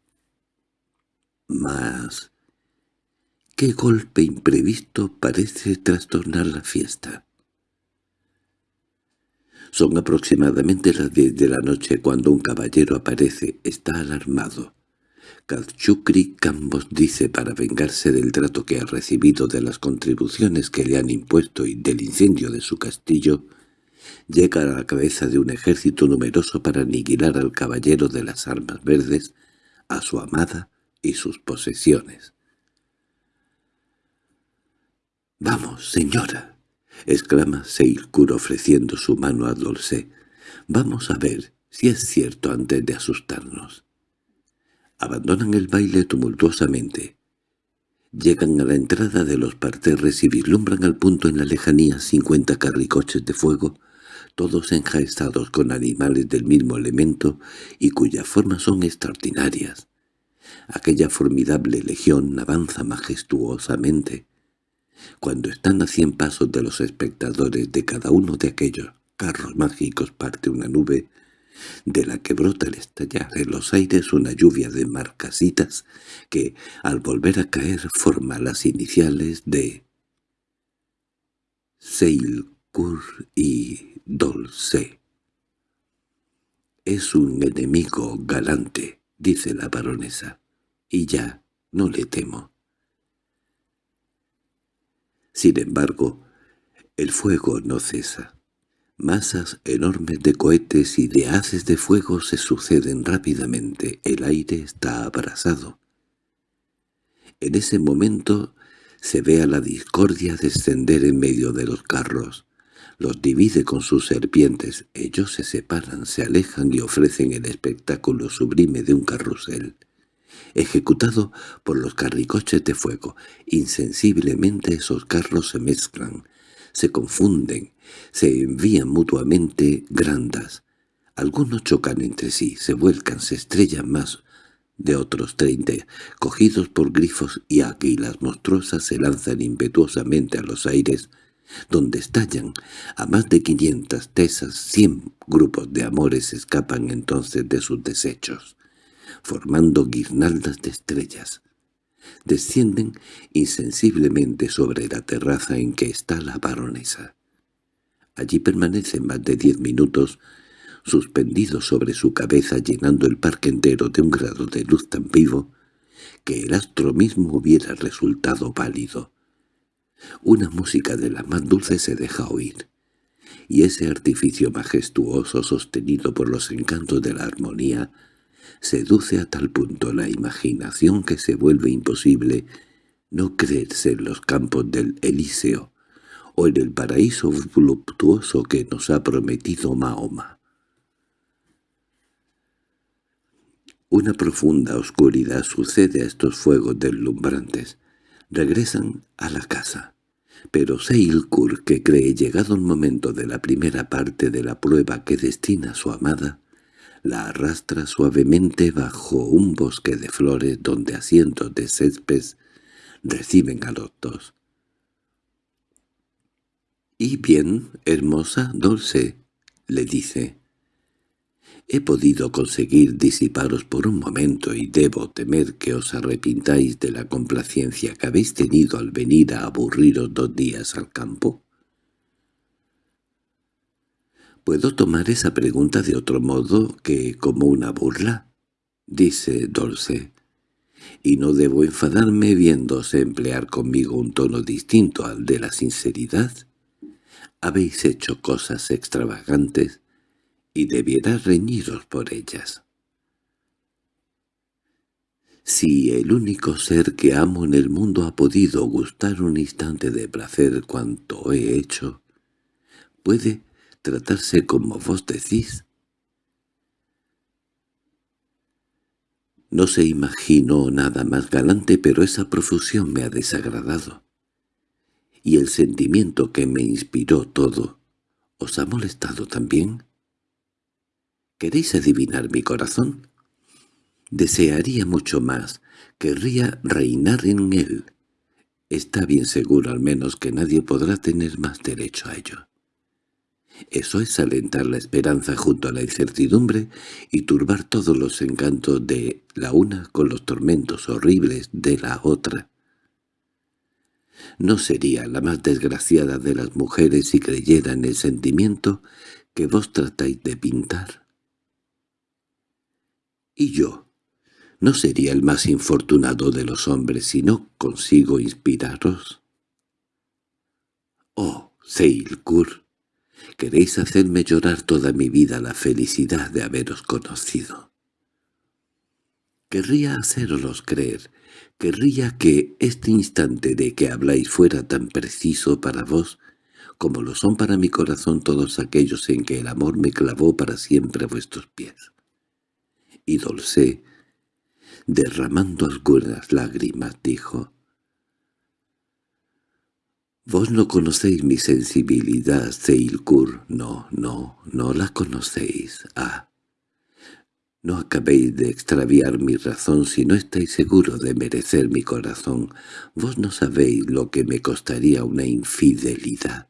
Mas, qué golpe imprevisto parece trastornar la fiesta. Son aproximadamente las diez de la noche cuando un caballero aparece. Está alarmado. Kazchukri Kambos dice para vengarse del trato que ha recibido de las contribuciones que le han impuesto y del incendio de su castillo, llega a la cabeza de un ejército numeroso para aniquilar al caballero de las armas verdes, a su amada y sus posesiones. —¡Vamos, señora! —exclama Seilkur ofreciendo su mano a Dolce. —Vamos a ver si es cierto antes de asustarnos. Abandonan el baile tumultuosamente. Llegan a la entrada de los parterres y vislumbran al punto en la lejanía cincuenta carricoches de fuego todos enjaezados con animales del mismo elemento y cuyas formas son extraordinarias. Aquella formidable legión avanza majestuosamente. Cuando están a cien pasos de los espectadores de cada uno de aquellos carros mágicos parte una nube, de la que brota al estallar en los aires una lluvia de marcasitas que, al volver a caer, forma las iniciales de Seilkur y Dolce. —Es un enemigo galante —dice la baronesa—, y ya no le temo. Sin embargo, el fuego no cesa. Masas enormes de cohetes y de haces de fuego se suceden rápidamente. El aire está abrasado. En ese momento se ve a la discordia descender en medio de los carros. Los divide con sus serpientes. Ellos se separan, se alejan y ofrecen el espectáculo sublime de un carrusel. Ejecutado por los carricoches de fuego, insensiblemente esos carros se mezclan, se confunden, se envían mutuamente grandas. Algunos chocan entre sí, se vuelcan, se estrellan más de otros treinta, cogidos por grifos y águilas monstruosas se lanzan impetuosamente a los aires, donde estallan. A más de quinientas tesas, cien grupos de amores escapan entonces de sus desechos, formando guirnaldas de estrellas. Descienden insensiblemente sobre la terraza en que está la baronesa. Allí permanecen más de diez minutos, suspendidos sobre su cabeza llenando el parque entero de un grado de luz tan vivo que el astro mismo hubiera resultado pálido. Una música de la más dulce se deja oír, y ese artificio majestuoso sostenido por los encantos de la armonía seduce a tal punto la imaginación que se vuelve imposible no creerse en los campos del Elíseo o en el paraíso voluptuoso que nos ha prometido Mahoma. Una profunda oscuridad sucede a estos fuegos deslumbrantes. Regresan a la casa. Pero Seilkur, que cree llegado el momento de la primera parte de la prueba que destina a su amada, la arrastra suavemente bajo un bosque de flores donde asientos de césped reciben a los dos. —¿Y bien, hermosa, dulce? —le dice. He podido conseguir disiparos por un momento y debo temer que os arrepintáis de la complacencia que habéis tenido al venir a aburriros dos días al campo. —¿Puedo tomar esa pregunta de otro modo que como una burla? —dice Dulce. —Y no debo enfadarme viéndose emplear conmigo un tono distinto al de la sinceridad. Habéis hecho cosas extravagantes y debiera reñiros por ellas. Si el único ser que amo en el mundo ha podido gustar un instante de placer cuanto he hecho, ¿puede tratarse como vos decís? No se imaginó nada más galante, pero esa profusión me ha desagradado. Y el sentimiento que me inspiró todo, ¿os ha molestado también? ¿Queréis adivinar mi corazón? Desearía mucho más, querría reinar en él. Está bien seguro al menos que nadie podrá tener más derecho a ello. Eso es alentar la esperanza junto a la incertidumbre y turbar todos los encantos de la una con los tormentos horribles de la otra. No sería la más desgraciada de las mujeres si creyera en el sentimiento que vos tratáis de pintar. ¿Y yo? ¿No sería el más infortunado de los hombres si no consigo inspiraros? Oh, Seilkur, queréis hacerme llorar toda mi vida la felicidad de haberos conocido. Querría haceros creer, querría que este instante de que habláis fuera tan preciso para vos como lo son para mi corazón todos aquellos en que el amor me clavó para siempre a vuestros pies y Dolce, derramando algunas lágrimas, dijo, «Vos no conocéis mi sensibilidad, Seilkur, no, no, no la conocéis, ah». No acabéis de extraviar mi razón si no estáis seguro de merecer mi corazón. Vos no sabéis lo que me costaría una infidelidad.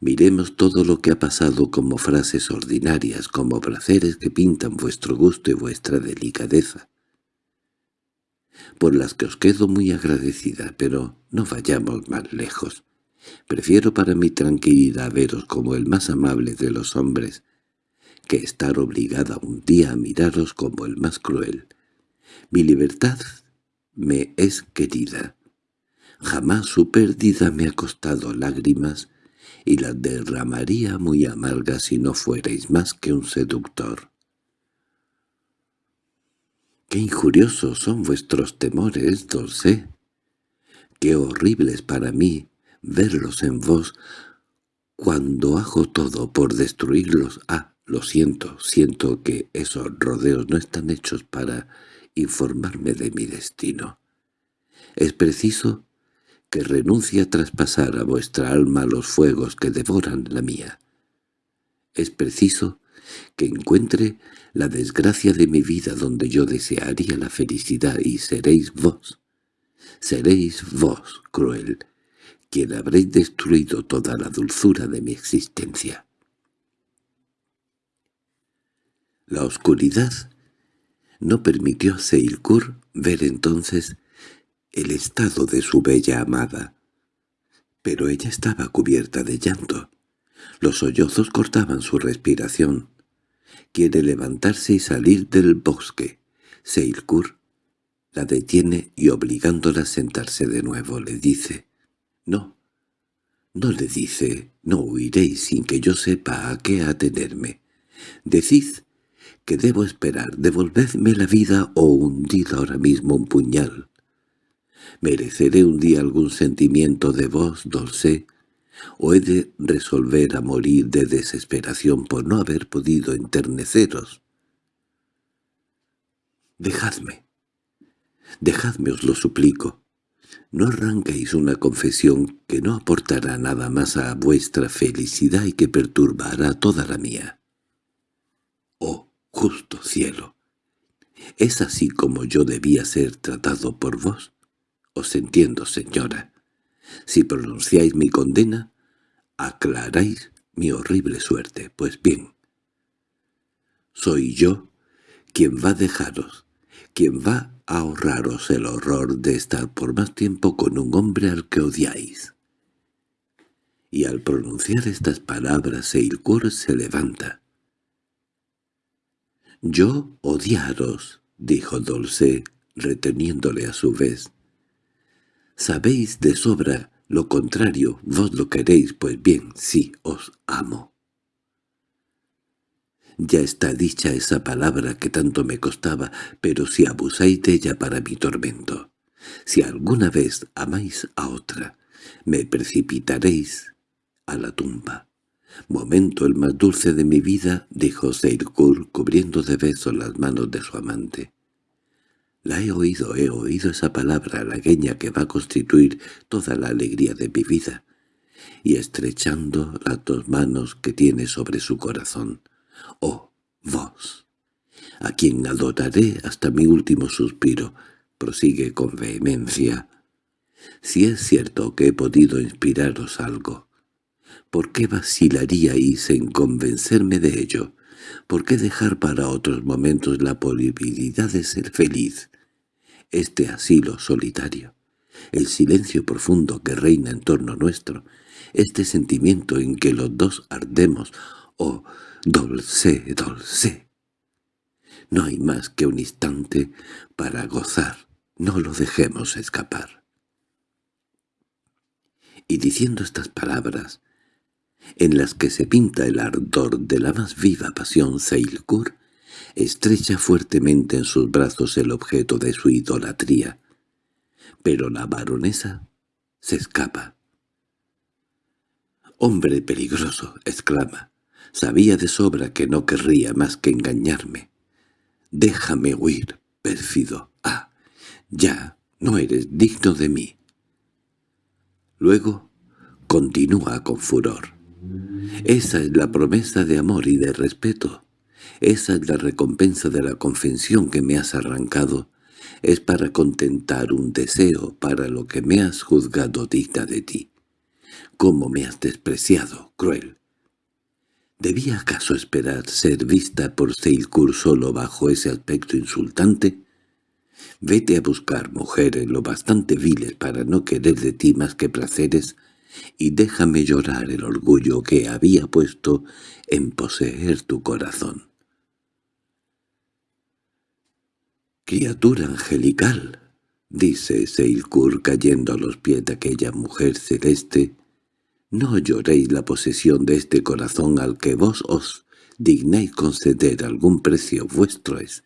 Miremos todo lo que ha pasado como frases ordinarias, como placeres que pintan vuestro gusto y vuestra delicadeza, por las que os quedo muy agradecida, pero no vayamos más lejos. Prefiero para mi tranquilidad veros como el más amable de los hombres, que estar obligada un día a miraros como el más cruel. Mi libertad me es querida. Jamás su pérdida me ha costado lágrimas, y las derramaría muy amargas si no fuerais más que un seductor. —¡Qué injuriosos son vuestros temores, Dulce! ¡Qué horribles para mí verlos en vos cuando hago todo por destruirlos! ¡Ah, lo siento! Siento que esos rodeos no están hechos para informarme de mi destino. Es preciso que renuncie a traspasar a vuestra alma los fuegos que devoran la mía. Es preciso que encuentre la desgracia de mi vida donde yo desearía la felicidad y seréis vos. Seréis vos, cruel, quien habréis destruido toda la dulzura de mi existencia. La oscuridad no permitió a Seilkur ver entonces el estado de su bella amada. Pero ella estaba cubierta de llanto. Los sollozos cortaban su respiración. Quiere levantarse y salir del bosque. Seilkur la detiene y obligándola a sentarse de nuevo le dice, «No, no le dice, no huiréis sin que yo sepa a qué atenerme. Decid que debo esperar, devolvedme la vida o hundid ahora mismo un puñal. ¿Mereceré un día algún sentimiento de vos, Dulce? ¿O he de resolver a morir de desesperación por no haber podido enterneceros? Dejadme. Dejadme, os lo suplico. No arranquéis una confesión que no aportará nada más a vuestra felicidad y que perturbará toda la mía. Oh, justo cielo, ¿es así como yo debía ser tratado por vos? Os entiendo, señora. Si pronunciáis mi condena, aclaráis mi horrible suerte. Pues bien, soy yo quien va a dejaros, quien va a ahorraros el horror de estar por más tiempo con un hombre al que odiáis. Y al pronunciar estas palabras Seilkur se levanta. «Yo odiaros», dijo Dolce, reteniéndole a su vez. Sabéis de sobra lo contrario, vos lo queréis, pues bien, sí, os amo. Ya está dicha esa palabra que tanto me costaba, pero si abusáis de ella para mi tormento, si alguna vez amáis a otra, me precipitaréis a la tumba. Momento el más dulce de mi vida, dijo Seirkur, cubriendo de besos las manos de su amante. La he oído, he oído esa palabra halagueña que va a constituir toda la alegría de mi vida, y estrechando las dos manos que tiene sobre su corazón. «Oh, vos, a quien adoraré hasta mi último suspiro», prosigue con vehemencia. «Si es cierto que he podido inspiraros algo, ¿por qué vacilaríais en convencerme de ello?» ¿Por qué dejar para otros momentos la posibilidad de ser feliz? Este asilo solitario, el silencio profundo que reina en torno nuestro, este sentimiento en que los dos ardemos, oh, dolce, dolce. No hay más que un instante para gozar, no lo dejemos escapar. Y diciendo estas palabras, en las que se pinta el ardor de la más viva pasión Seilkur, estrecha fuertemente en sus brazos el objeto de su idolatría. Pero la baronesa se escapa. «¡Hombre peligroso!» exclama. «Sabía de sobra que no querría más que engañarme. Déjame huir, pérfido. Ah, ya, no eres digno de mí». Luego continúa con furor. Esa es la promesa de amor y de respeto. Esa es la recompensa de la confesión que me has arrancado. Es para contentar un deseo para lo que me has juzgado digna de ti. ¿Cómo me has despreciado, cruel? ¿Debía acaso esperar ser vista por Seilkur solo bajo ese aspecto insultante? Vete a buscar mujeres lo bastante viles para no querer de ti más que placeres y déjame llorar el orgullo que había puesto en poseer tu corazón. «Criatura angelical», dice Seilkur cayendo a los pies de aquella mujer celeste, «no lloréis la posesión de este corazón al que vos os dignáis conceder algún precio vuestro es,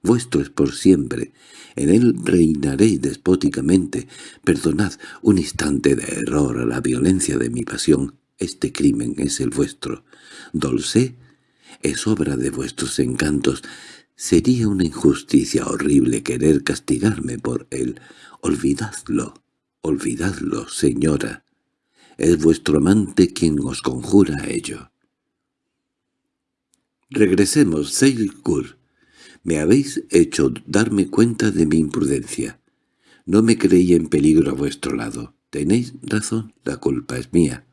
vuestro es por siempre. En él reinaréis despóticamente. Perdonad un instante de error a la violencia de mi pasión. Este crimen es el vuestro. Dolce es obra de vuestros encantos. Sería una injusticia horrible querer castigarme por él. Olvidadlo, olvidadlo, señora. Es vuestro amante quien os conjura a ello. Regresemos, Seilkur. Me habéis hecho darme cuenta de mi imprudencia. No me creí en peligro a vuestro lado. Tenéis razón, la culpa es mía.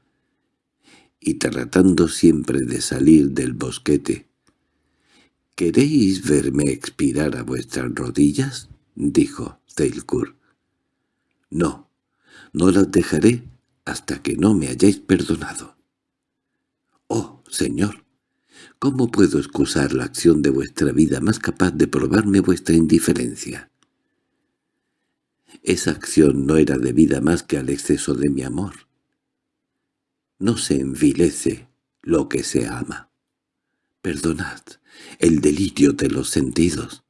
Y tratando siempre de salir del bosquete. —¿Queréis verme expirar a vuestras rodillas? —dijo Zeilkur. —No, no las dejaré hasta que no me hayáis perdonado. —Oh, señor, ¿Cómo puedo excusar la acción de vuestra vida más capaz de probarme vuestra indiferencia? Esa acción no era debida más que al exceso de mi amor. No se envilece lo que se ama. Perdonad el delirio de los sentidos.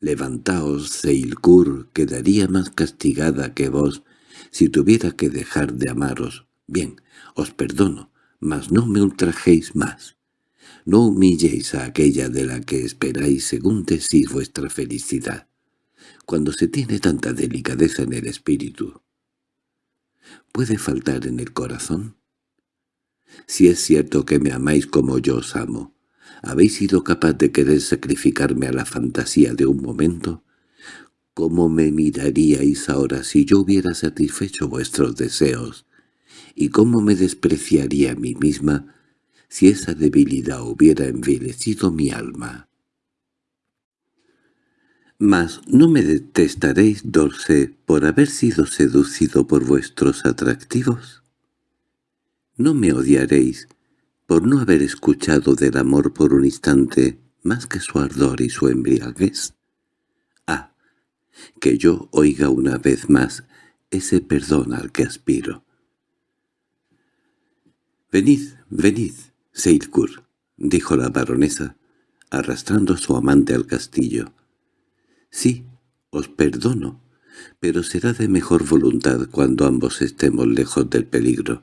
Levantaos, Seilkur, quedaría más castigada que vos si tuviera que dejar de amaros. Bien, os perdono, mas no me ultrajéis más. No humilléis a aquella de la que esperáis según decís vuestra felicidad, cuando se tiene tanta delicadeza en el espíritu. ¿Puede faltar en el corazón? Si es cierto que me amáis como yo os amo, ¿habéis sido capaz de querer sacrificarme a la fantasía de un momento? ¿Cómo me miraríais ahora si yo hubiera satisfecho vuestros deseos? ¿Y cómo me despreciaría a mí misma si esa debilidad hubiera envilecido mi alma. Mas no me detestaréis, Dulce, por haber sido seducido por vuestros atractivos. No me odiaréis por no haber escuchado del amor por un instante más que su ardor y su embriaguez. Ah, que yo oiga una vez más ese perdón al que aspiro. Venid, venid, —Seilkur —dijo la baronesa, arrastrando a su amante al castillo. —Sí, os perdono, pero será de mejor voluntad cuando ambos estemos lejos del peligro.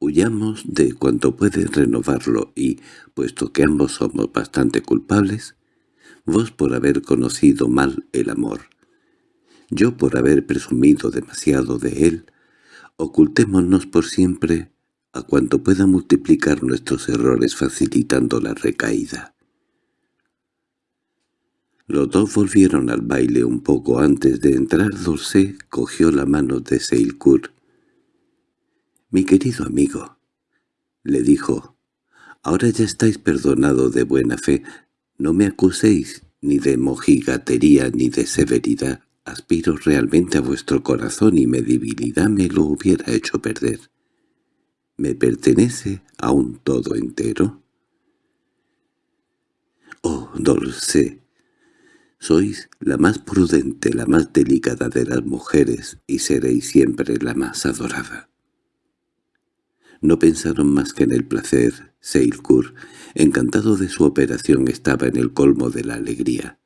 Huyamos de cuanto puede renovarlo y, puesto que ambos somos bastante culpables, vos por haber conocido mal el amor, yo por haber presumido demasiado de él, ocultémonos por siempre a cuanto pueda multiplicar nuestros errores facilitando la recaída. Los dos volvieron al baile un poco antes de entrar. Dulce cogió la mano de Seilkur. «Mi querido amigo», le dijo, «ahora ya estáis perdonado de buena fe. No me acuséis ni de mojigatería ni de severidad. Aspiro realmente a vuestro corazón y mi debilidad me lo hubiera hecho perder. ¿Me pertenece a un todo entero? Oh, Dulce, sois la más prudente, la más delicada de las mujeres, y seréis siempre la más adorada. No pensaron más que en el placer. Seilkur, encantado de su operación, estaba en el colmo de la alegría.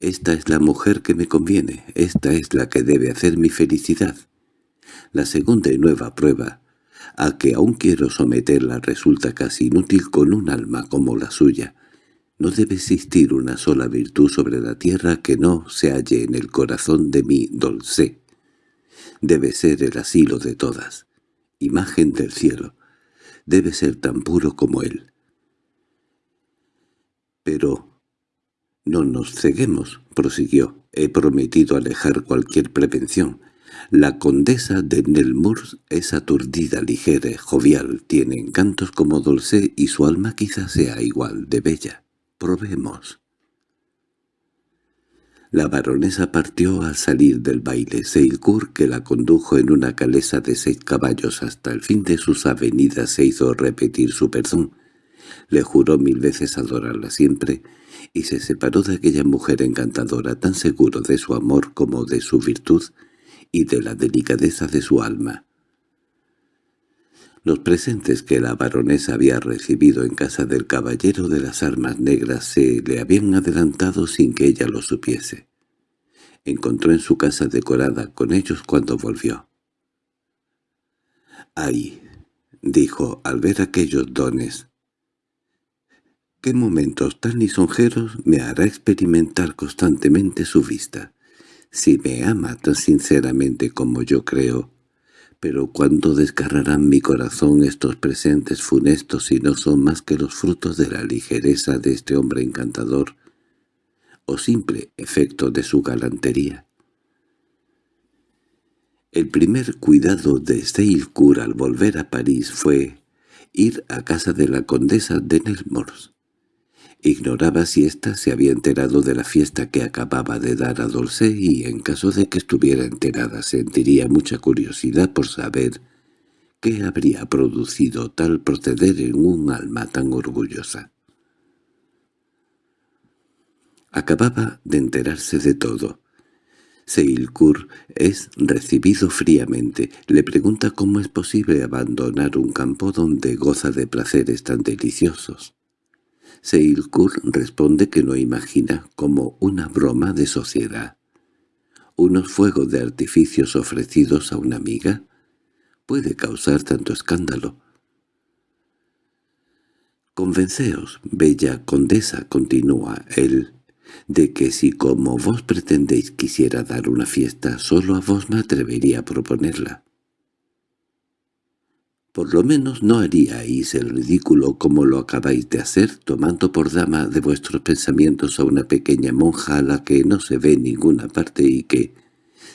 «Esta es la mujer que me conviene, esta es la que debe hacer mi felicidad». La segunda y nueva prueba a que aún quiero someterla resulta casi inútil con un alma como la suya. No debe existir una sola virtud sobre la tierra que no se halle en el corazón de mi Dolce. Debe ser el asilo de todas, imagen del cielo. Debe ser tan puro como él. Pero no nos ceguemos, prosiguió. He prometido alejar cualquier prevención. La condesa de Nelmurs es aturdida, ligera, jovial, tiene encantos como Dulce y su alma quizás sea igual de bella. Probemos. La baronesa partió al salir del baile. Seilkur, que la condujo en una calesa de seis caballos hasta el fin de sus avenidas, se hizo repetir su perdón. Le juró mil veces adorarla siempre, y se separó de aquella mujer encantadora tan seguro de su amor como de su virtud, y de la delicadeza de su alma. Los presentes que la baronesa había recibido en casa del caballero de las armas negras se le habían adelantado sin que ella lo supiese. Encontró en su casa decorada con ellos cuando volvió. «Ay», dijo al ver aquellos dones, «qué momentos tan lisonjeros me hará experimentar constantemente su vista. Si me ama tan sinceramente como yo creo, pero cuando desgarrarán mi corazón estos presentes funestos si no son más que los frutos de la ligereza de este hombre encantador o simple efecto de su galantería. El primer cuidado de Steilcourt al volver a París fue ir a casa de la condesa de Nelmors. Ignoraba si ésta se había enterado de la fiesta que acababa de dar a Dolce y, en caso de que estuviera enterada, sentiría mucha curiosidad por saber qué habría producido tal proceder en un alma tan orgullosa. Acababa de enterarse de todo. Seilkur es recibido fríamente. Le pregunta cómo es posible abandonar un campo donde goza de placeres tan deliciosos. Seilkur responde que no imagina como una broma de sociedad. Unos fuegos de artificios ofrecidos a una amiga puede causar tanto escándalo. «Convenceos, bella condesa», continúa él, de que si como vos pretendéis quisiera dar una fiesta, solo a vos me atrevería a proponerla. Por lo menos no haríais el ridículo como lo acabáis de hacer, tomando por dama de vuestros pensamientos a una pequeña monja a la que no se ve en ninguna parte y que,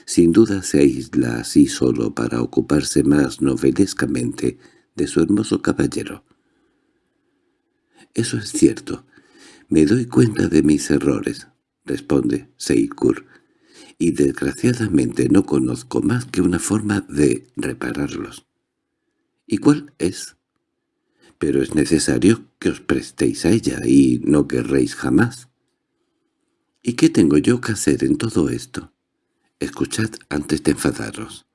sin duda se aísla así solo para ocuparse más novelescamente de su hermoso caballero. Eso es cierto, «Me doy cuenta de mis errores», responde Seikur, «y desgraciadamente no conozco más que una forma de repararlos». «¿Y cuál es?» «Pero es necesario que os prestéis a ella y no querréis jamás». «¿Y qué tengo yo que hacer en todo esto?» «Escuchad antes de enfadaros».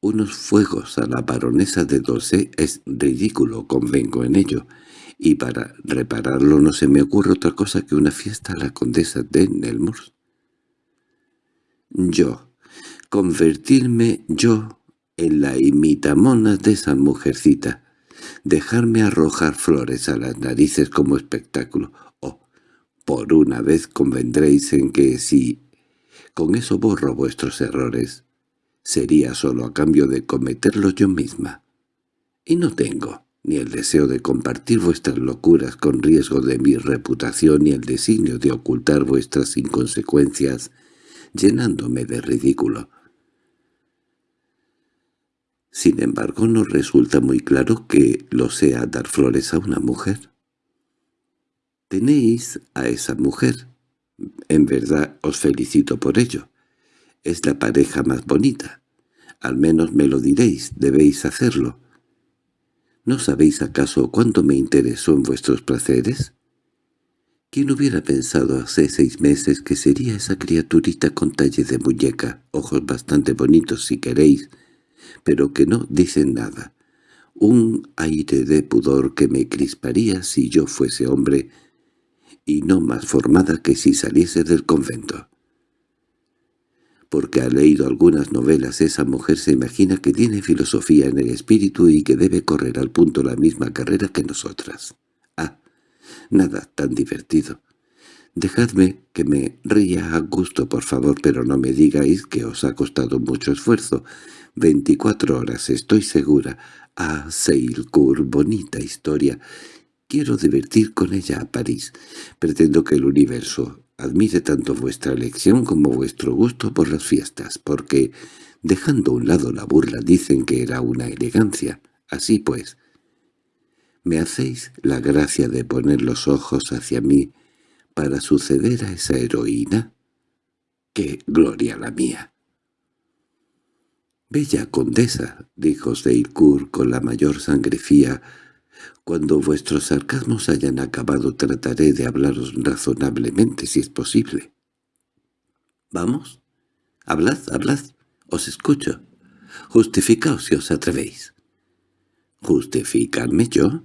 Unos fuegos a la baronesa de Dulce es ridículo, convengo en ello, y para repararlo no se me ocurre otra cosa que una fiesta a la condesa de Nelmors. Yo, convertirme yo en la imitamona de esa mujercita, dejarme arrojar flores a las narices como espectáculo, o, por una vez convendréis en que si con eso borro vuestros errores, sería solo a cambio de cometerlos yo misma. Y no tengo ni el deseo de compartir vuestras locuras con riesgo de mi reputación ni el designio de ocultar vuestras inconsecuencias llenándome de ridículo. Sin embargo, no resulta muy claro que lo sea dar flores a una mujer. Tenéis a esa mujer. En verdad os felicito por ello. Es la pareja más bonita. Al menos me lo diréis, debéis hacerlo. ¿No sabéis acaso cuánto me interesó en vuestros placeres? ¿Quién hubiera pensado hace seis meses que sería esa criaturita con talle de muñeca, ojos bastante bonitos si queréis, pero que no dicen nada? Un aire de pudor que me crisparía si yo fuese hombre y no más formada que si saliese del convento porque ha leído algunas novelas esa mujer se imagina que tiene filosofía en el espíritu y que debe correr al punto la misma carrera que nosotras. Ah, nada tan divertido. Dejadme que me ría a gusto, por favor, pero no me digáis que os ha costado mucho esfuerzo. Veinticuatro horas, estoy segura. Ah, Seilcourt, bonita historia. Quiero divertir con ella a París. Pretendo que el universo admire tanto vuestra elección como vuestro gusto por las fiestas, porque, dejando a un lado la burla, dicen que era una elegancia. Así pues, ¿me hacéis la gracia de poner los ojos hacia mí para suceder a esa heroína? ¡Qué gloria la mía! «Bella condesa», dijo Seilcourt con la mayor sangrefía, cuando vuestros sarcasmos hayan acabado trataré de hablaros razonablemente si es posible. —¿Vamos? Hablad, hablad. Os escucho. Justificaos si os atrevéis. ¿Justificarme yo?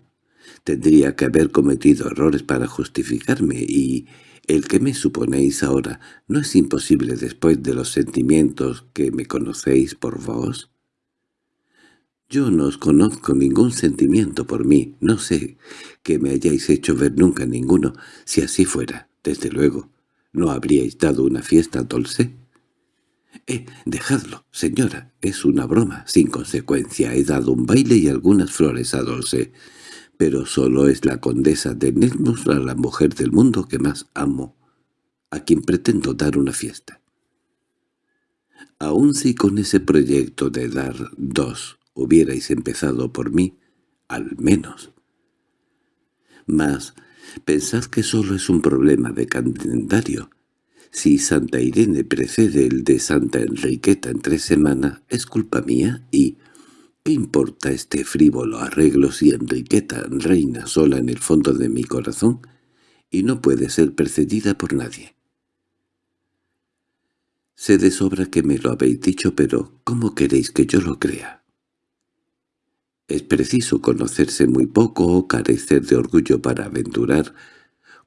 Tendría que haber cometido errores para justificarme, y el que me suponéis ahora no es imposible después de los sentimientos que me conocéis por vos. Yo no os conozco ningún sentimiento por mí, no sé que me hayáis hecho ver nunca ninguno. Si así fuera, desde luego, ¿no habríais dado una fiesta a Dolce? —Eh, dejadlo, señora, es una broma, sin consecuencia. He dado un baile y algunas flores a Dolce, pero solo es la condesa de Nesmus la mujer del mundo que más amo, a quien pretendo dar una fiesta. Aun si con ese proyecto de dar dos hubierais empezado por mí, al menos. Mas pensad que solo es un problema de calendario. Si Santa Irene precede el de Santa Enriqueta en tres semanas, es culpa mía y... ¿Qué importa este frívolo arreglo si Enriqueta reina sola en el fondo de mi corazón y no puede ser precedida por nadie? Sé de sobra que me lo habéis dicho, pero ¿cómo queréis que yo lo crea? Es preciso conocerse muy poco o carecer de orgullo para aventurar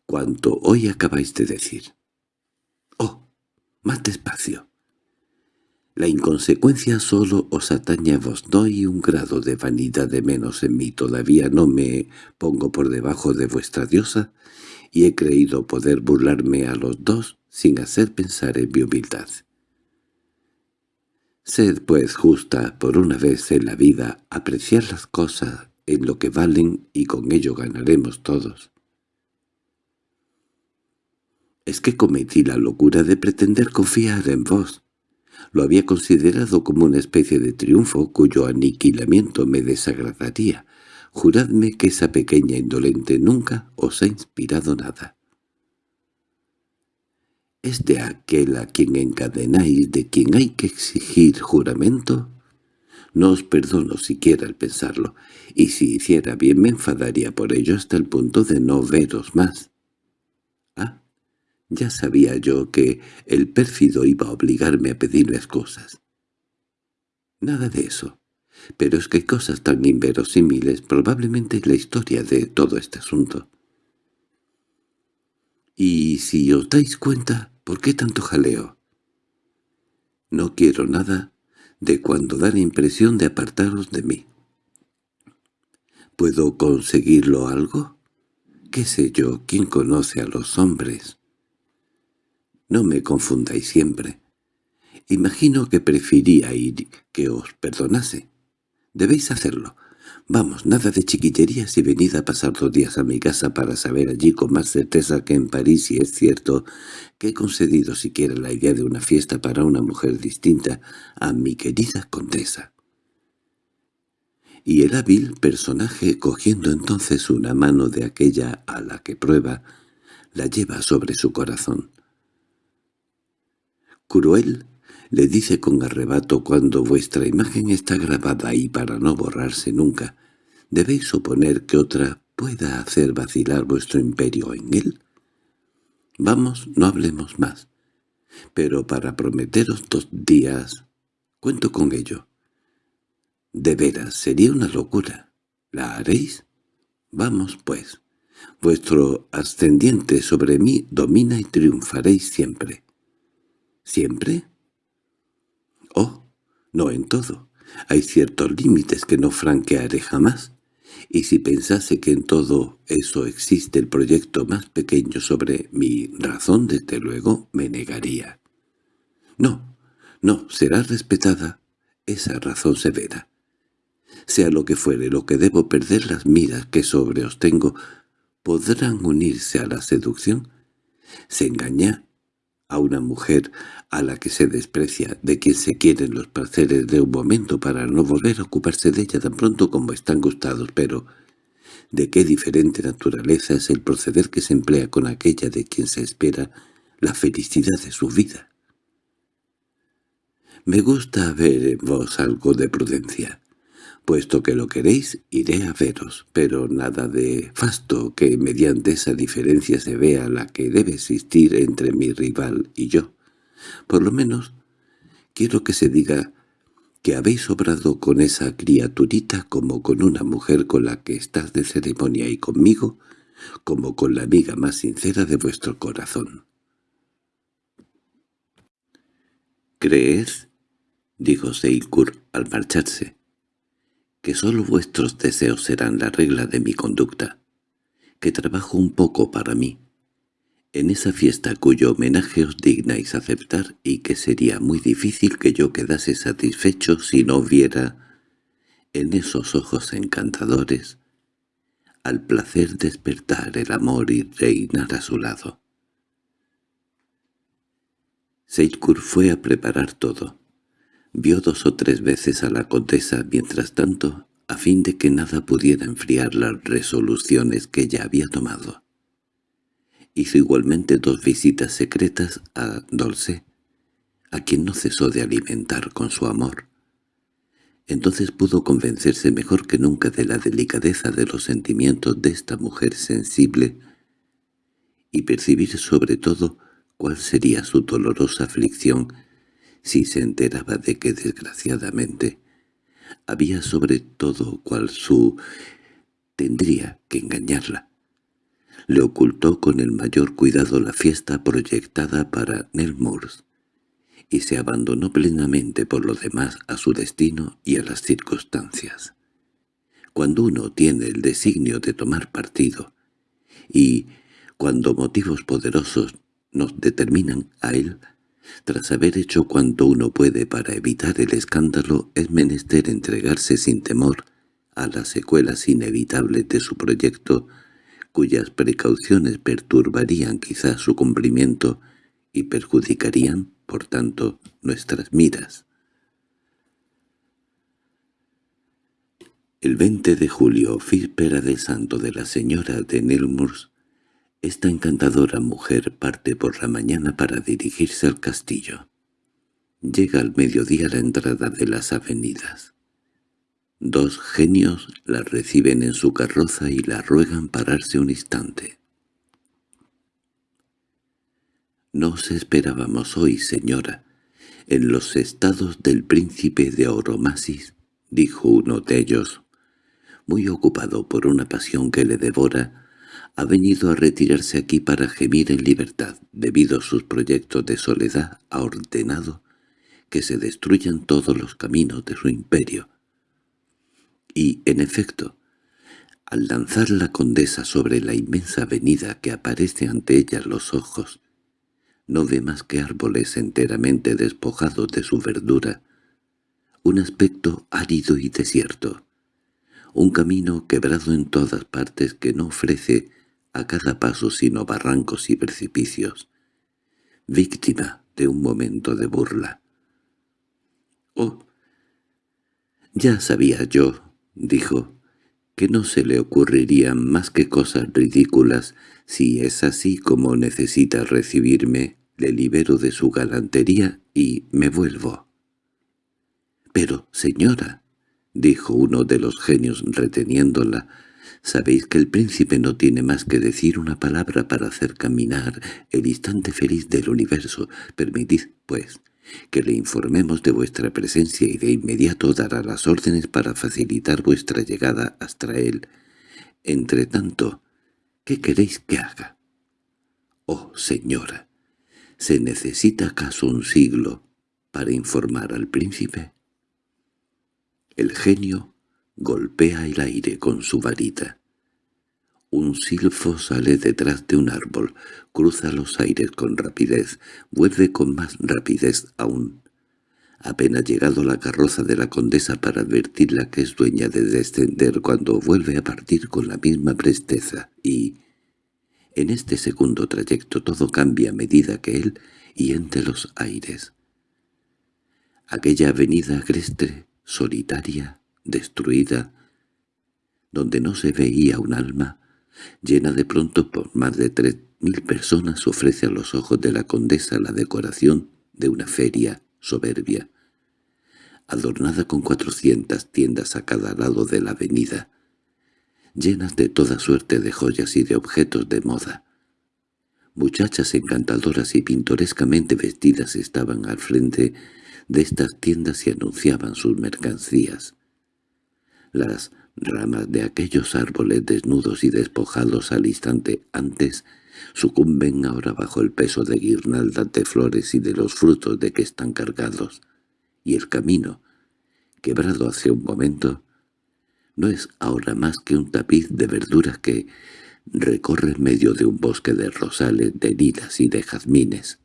cuanto hoy acabáis de decir. —¡Oh! Más despacio. La inconsecuencia solo os atañe a vos. Hay un grado de vanidad de menos en mí. Todavía no me pongo por debajo de vuestra diosa y he creído poder burlarme a los dos sin hacer pensar en mi humildad. Sed pues justa por una vez en la vida, apreciar las cosas en lo que valen y con ello ganaremos todos. Es que cometí la locura de pretender confiar en vos. Lo había considerado como una especie de triunfo cuyo aniquilamiento me desagradaría. Juradme que esa pequeña indolente nunca os ha inspirado nada es de aquel a quien encadenáis, de quien hay que exigir juramento? No os perdono siquiera el pensarlo, y si hiciera bien me enfadaría por ello hasta el punto de no veros más. Ya sabía yo que el pérfido iba a obligarme a pedirle cosas. Nada de eso. Pero es que cosas tan inverosímiles, probablemente la historia de todo este asunto. Y si os dais cuenta, ¿Por qué tanto jaleo? No quiero nada de cuando da la impresión de apartaros de mí. ¿Puedo conseguirlo algo? ¿Qué sé yo? ¿Quién conoce a los hombres? No me confundáis siempre. Imagino que ir que os perdonase. Debéis hacerlo. Vamos, nada de chiquillerías y venid a pasar dos días a mi casa para saber allí con más certeza que en París si es cierto que he concedido siquiera la idea de una fiesta para una mujer distinta a mi querida condesa. Y el hábil personaje, cogiendo entonces una mano de aquella a la que prueba, la lleva sobre su corazón. Cruel le dice con arrebato cuando vuestra imagen está grabada ahí para no borrarse nunca, ¿debéis suponer que otra pueda hacer vacilar vuestro imperio en él? Vamos, no hablemos más. Pero para prometeros dos días, cuento con ello. De veras, sería una locura. ¿La haréis? Vamos, pues. Vuestro ascendiente sobre mí domina y triunfaréis siempre. ¿Siempre? Oh, no en todo. Hay ciertos límites que no franquearé jamás. Y si pensase que en todo eso existe el proyecto más pequeño sobre mi razón, desde luego me negaría. No, no, será respetada esa razón severa. Sea lo que fuere lo que debo perder las miras que sobre os tengo, ¿podrán unirse a la seducción? Se engaña a una mujer a la que se desprecia, de quien se quieren los placeres de un momento para no volver a ocuparse de ella tan pronto como están gustados, pero de qué diferente naturaleza es el proceder que se emplea con aquella de quien se espera la felicidad de su vida. Me gusta ver en vos algo de prudencia. Puesto que lo queréis, iré a veros, pero nada de fasto que mediante esa diferencia se vea la que debe existir entre mi rival y yo. Por lo menos, quiero que se diga que habéis obrado con esa criaturita como con una mujer con la que estás de ceremonia y conmigo, como con la amiga más sincera de vuestro corazón. —¿Creed? —dijo Seikur al marcharse— que sólo vuestros deseos serán la regla de mi conducta, que trabajo un poco para mí, en esa fiesta cuyo homenaje os dignáis aceptar y que sería muy difícil que yo quedase satisfecho si no viera en esos ojos encantadores al placer despertar el amor y reinar a su lado. Seikur fue a preparar todo. Vio dos o tres veces a la condesa mientras tanto, a fin de que nada pudiera enfriar las resoluciones que ella había tomado. Hizo igualmente dos visitas secretas a Dolce, a quien no cesó de alimentar con su amor. Entonces pudo convencerse mejor que nunca de la delicadeza de los sentimientos de esta mujer sensible y percibir sobre todo cuál sería su dolorosa aflicción si se enteraba de que desgraciadamente había sobre todo cual su tendría que engañarla le ocultó con el mayor cuidado la fiesta proyectada para Nelmours, y se abandonó plenamente por lo demás a su destino y a las circunstancias. Cuando uno tiene el designio de tomar partido, y cuando motivos poderosos nos determinan a él, tras haber hecho cuanto uno puede para evitar el escándalo, es menester entregarse sin temor a las secuelas inevitables de su proyecto cuyas precauciones perturbarían quizás su cumplimiento y perjudicarían, por tanto, nuestras miras. El 20 de julio, víspera de santo de la señora de Nemours, esta encantadora mujer parte por la mañana para dirigirse al castillo. Llega al mediodía a la entrada de las avenidas. Dos genios la reciben en su carroza y la ruegan pararse un instante. «Nos esperábamos hoy, señora, en los estados del príncipe de Oromasis», dijo uno de ellos. Muy ocupado por una pasión que le devora, ha venido a retirarse aquí para gemir en libertad. Debido a sus proyectos de soledad, ha ordenado que se destruyan todos los caminos de su imperio y, en efecto, al lanzar la condesa sobre la inmensa avenida que aparece ante ella los ojos, no ve más que árboles enteramente despojados de su verdura, un aspecto árido y desierto, un camino quebrado en todas partes que no ofrece a cada paso sino barrancos y precipicios, víctima de un momento de burla. «Oh, ya sabía yo», dijo, que no se le ocurrirían más que cosas ridículas. Si es así como necesita recibirme, le libero de su galantería y me vuelvo. —Pero, señora —dijo uno de los genios reteniéndola—, sabéis que el príncipe no tiene más que decir una palabra para hacer caminar el instante feliz del universo. Permitid, pues, que le informemos de vuestra presencia y de inmediato dará las órdenes para facilitar vuestra llegada hasta él. Entre tanto, ¿qué queréis que haga? Oh, señora, ¿se necesita acaso un siglo para informar al príncipe? El genio golpea el aire con su varita. Un silfo sale detrás de un árbol, cruza los aires con rapidez, vuelve con más rapidez aún. Apenas llegado la carroza de la condesa para advertirla que es dueña de descender cuando vuelve a partir con la misma presteza, y... En este segundo trayecto todo cambia a medida que él y entre los aires. Aquella avenida agreste, solitaria, destruida, donde no se veía un alma, llena de pronto por más de tres mil personas, ofrece a los ojos de la condesa la decoración de una feria soberbia, adornada con cuatrocientas tiendas a cada lado de la avenida, llenas de toda suerte de joyas y de objetos de moda. Muchachas encantadoras y pintorescamente vestidas estaban al frente de estas tiendas y anunciaban sus mercancías. Las ramas de aquellos árboles desnudos y despojados al instante antes sucumben ahora bajo el peso de guirnaldas de flores y de los frutos de que están cargados, y el camino, quebrado hace un momento, no es ahora más que un tapiz de verduras que recorre en medio de un bosque de rosales, de lilas y de jazmines.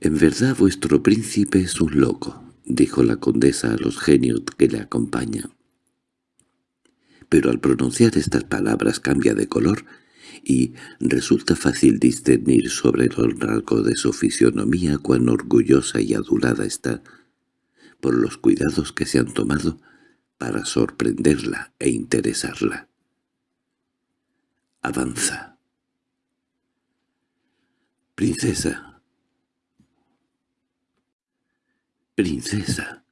«En verdad vuestro príncipe es un loco», dijo la condesa a los genios que le acompañan. Pero al pronunciar estas palabras cambia de color y resulta fácil discernir sobre los rasgos de su fisionomía cuán orgullosa y adulada está por los cuidados que se han tomado para sorprenderla e interesarla. Avanza. Princesa. Princesa,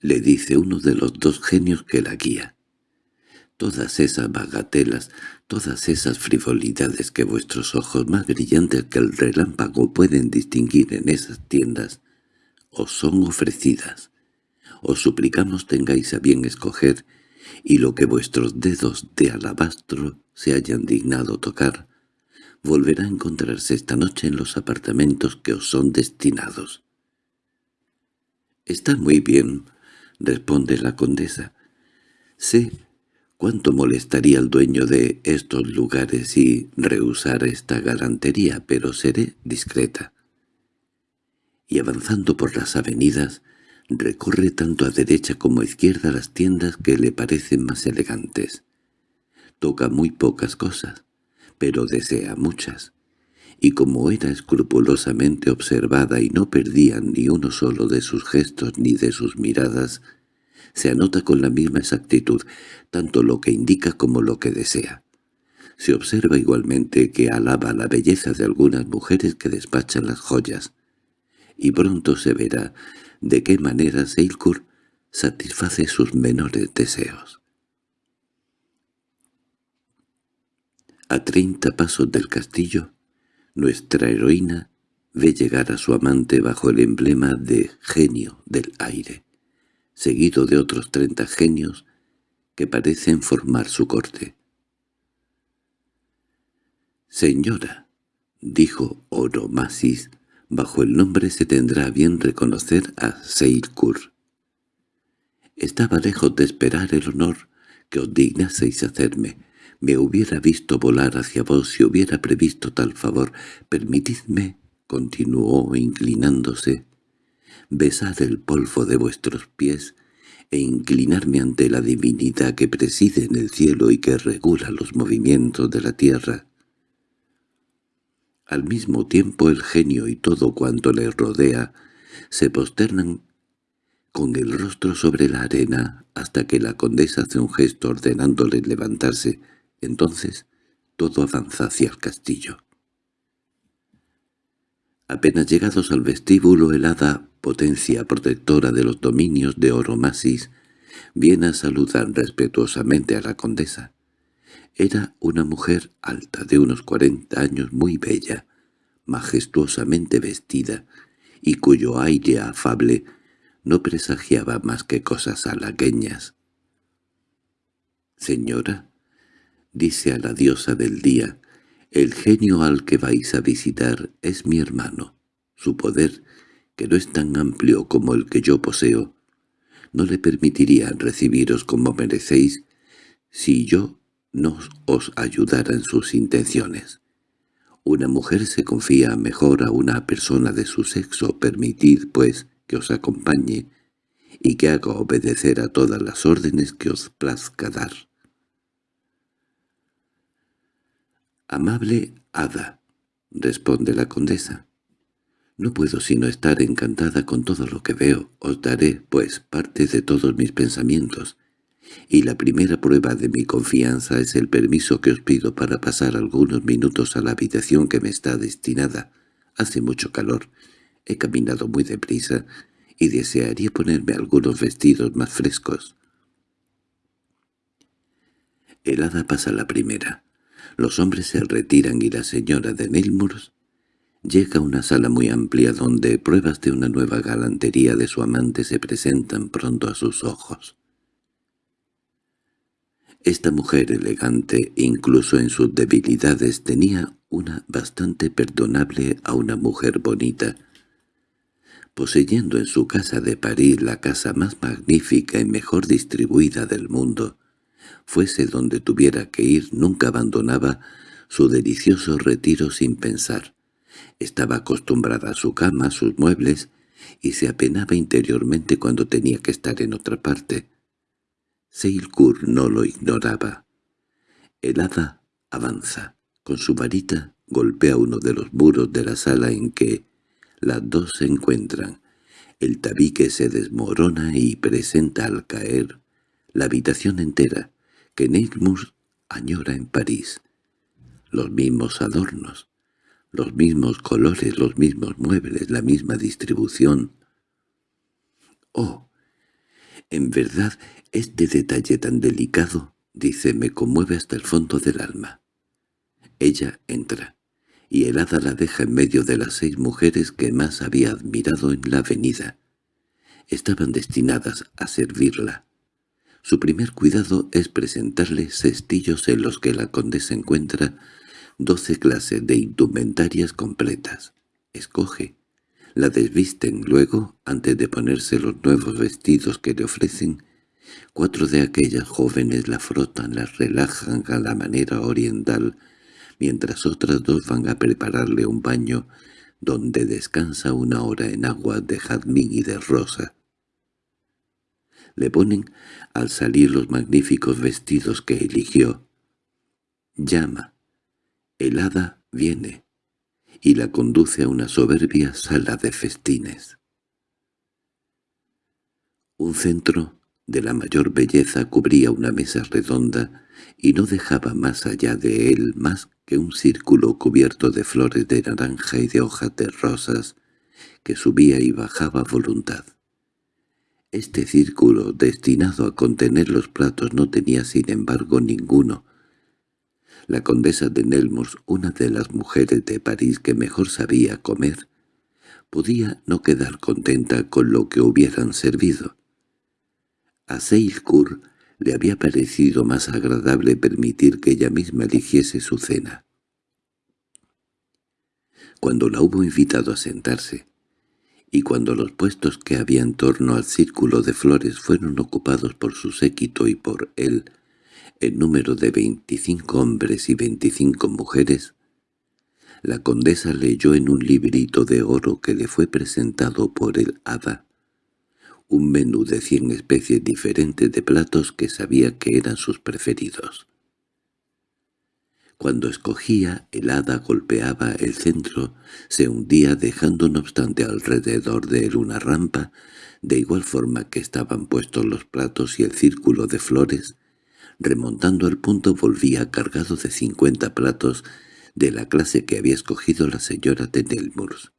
le dice uno de los dos genios que la guía. Todas esas bagatelas, todas esas frivolidades que vuestros ojos más brillantes que el relámpago pueden distinguir en esas tiendas, os son ofrecidas os suplicamos tengáis a bien escoger, y lo que vuestros dedos de alabastro se hayan dignado tocar, volverá a encontrarse esta noche en los apartamentos que os son destinados. —Está muy bien —responde la condesa—. Sé cuánto molestaría al dueño de estos lugares si rehusara esta galantería, pero seré discreta. Y avanzando por las avenidas, Recorre tanto a derecha como a izquierda las tiendas que le parecen más elegantes. Toca muy pocas cosas, pero desea muchas. Y como era escrupulosamente observada y no perdía ni uno solo de sus gestos ni de sus miradas, se anota con la misma exactitud tanto lo que indica como lo que desea. Se observa igualmente que alaba la belleza de algunas mujeres que despachan las joyas, y pronto se verá de qué manera Seilkur satisface sus menores deseos. A treinta pasos del castillo, nuestra heroína ve llegar a su amante bajo el emblema de genio del aire, seguido de otros treinta genios que parecen formar su corte. «Señora», dijo Oromasis, Bajo el nombre se tendrá bien reconocer a Seilkur. Estaba lejos de esperar el honor que os dignaseis hacerme. Me hubiera visto volar hacia vos si hubiera previsto tal favor. Permitidme, continuó inclinándose, besar el polvo de vuestros pies e inclinarme ante la divinidad que preside en el cielo y que regula los movimientos de la tierra. Al mismo tiempo el genio y todo cuanto le rodea se posternan con el rostro sobre la arena hasta que la condesa hace un gesto ordenándole levantarse. Entonces todo avanza hacia el castillo. Apenas llegados al vestíbulo el hada, potencia protectora de los dominios de Oromasis, viene a saludar respetuosamente a la condesa. Era una mujer alta, de unos cuarenta años, muy bella, majestuosamente vestida, y cuyo aire afable no presagiaba más que cosas halagueñas. «Señora», dice a la diosa del día, «el genio al que vais a visitar es mi hermano. Su poder, que no es tan amplio como el que yo poseo, no le permitiría recibiros como merecéis si yo no os ayudara en sus intenciones. Una mujer se confía mejor a una persona de su sexo, permitid, pues, que os acompañe y que haga obedecer a todas las órdenes que os plazca dar. «Amable hada», responde la condesa, «no puedo sino estar encantada con todo lo que veo. Os daré, pues, parte de todos mis pensamientos, y la primera prueba de mi confianza es el permiso que os pido para pasar algunos minutos a la habitación que me está destinada. Hace mucho calor, he caminado muy deprisa y desearía ponerme algunos vestidos más frescos. El hada pasa la primera. Los hombres se retiran y la señora de Neilmoors llega a una sala muy amplia donde pruebas de una nueva galantería de su amante se presentan pronto a sus ojos. Esta mujer elegante, incluso en sus debilidades, tenía una bastante perdonable a una mujer bonita. Poseyendo en su casa de París la casa más magnífica y mejor distribuida del mundo, fuese donde tuviera que ir, nunca abandonaba su delicioso retiro sin pensar. Estaba acostumbrada a su cama, a sus muebles, y se apenaba interiormente cuando tenía que estar en otra parte. Seilkur no lo ignoraba. El hada avanza. Con su varita golpea uno de los muros de la sala en que las dos se encuentran. El tabique se desmorona y presenta al caer la habitación entera que Neilmour añora en París. Los mismos adornos, los mismos colores, los mismos muebles, la misma distribución. —¡Oh! En verdad, este detalle tan delicado, dice, me conmueve hasta el fondo del alma. Ella entra, y el hada la deja en medio de las seis mujeres que más había admirado en la avenida. Estaban destinadas a servirla. Su primer cuidado es presentarle cestillos en los que la condesa encuentra doce clases de indumentarias completas. Escoge. La desvisten luego, antes de ponerse los nuevos vestidos que le ofrecen. Cuatro de aquellas jóvenes la frotan, la relajan a la manera oriental, mientras otras dos van a prepararle un baño donde descansa una hora en agua de jazmín y de rosa le ponen al salir los magníficos vestidos que eligió. Llama. El hada viene y la conduce a una soberbia sala de festines. Un centro de la mayor belleza cubría una mesa redonda y no dejaba más allá de él más que un círculo cubierto de flores de naranja y de hojas de rosas que subía y bajaba voluntad. Este círculo, destinado a contener los platos, no tenía sin embargo ninguno. La condesa de Nelmors, una de las mujeres de París que mejor sabía comer, podía no quedar contenta con lo que hubieran servido. A Seilkur le había parecido más agradable permitir que ella misma eligiese su cena. Cuando la hubo invitado a sentarse, y cuando los puestos que había en torno al círculo de flores fueron ocupados por su séquito y por él, en número de veinticinco hombres y veinticinco mujeres, la condesa leyó en un librito de oro que le fue presentado por el hada un menú de cien especies diferentes de platos que sabía que eran sus preferidos. Cuando escogía, el hada golpeaba el centro, se hundía dejando no obstante alrededor de él una rampa, de igual forma que estaban puestos los platos y el círculo de flores. Remontando al punto volvía cargado de cincuenta platos de la clase que había escogido la señora de Nelmurs.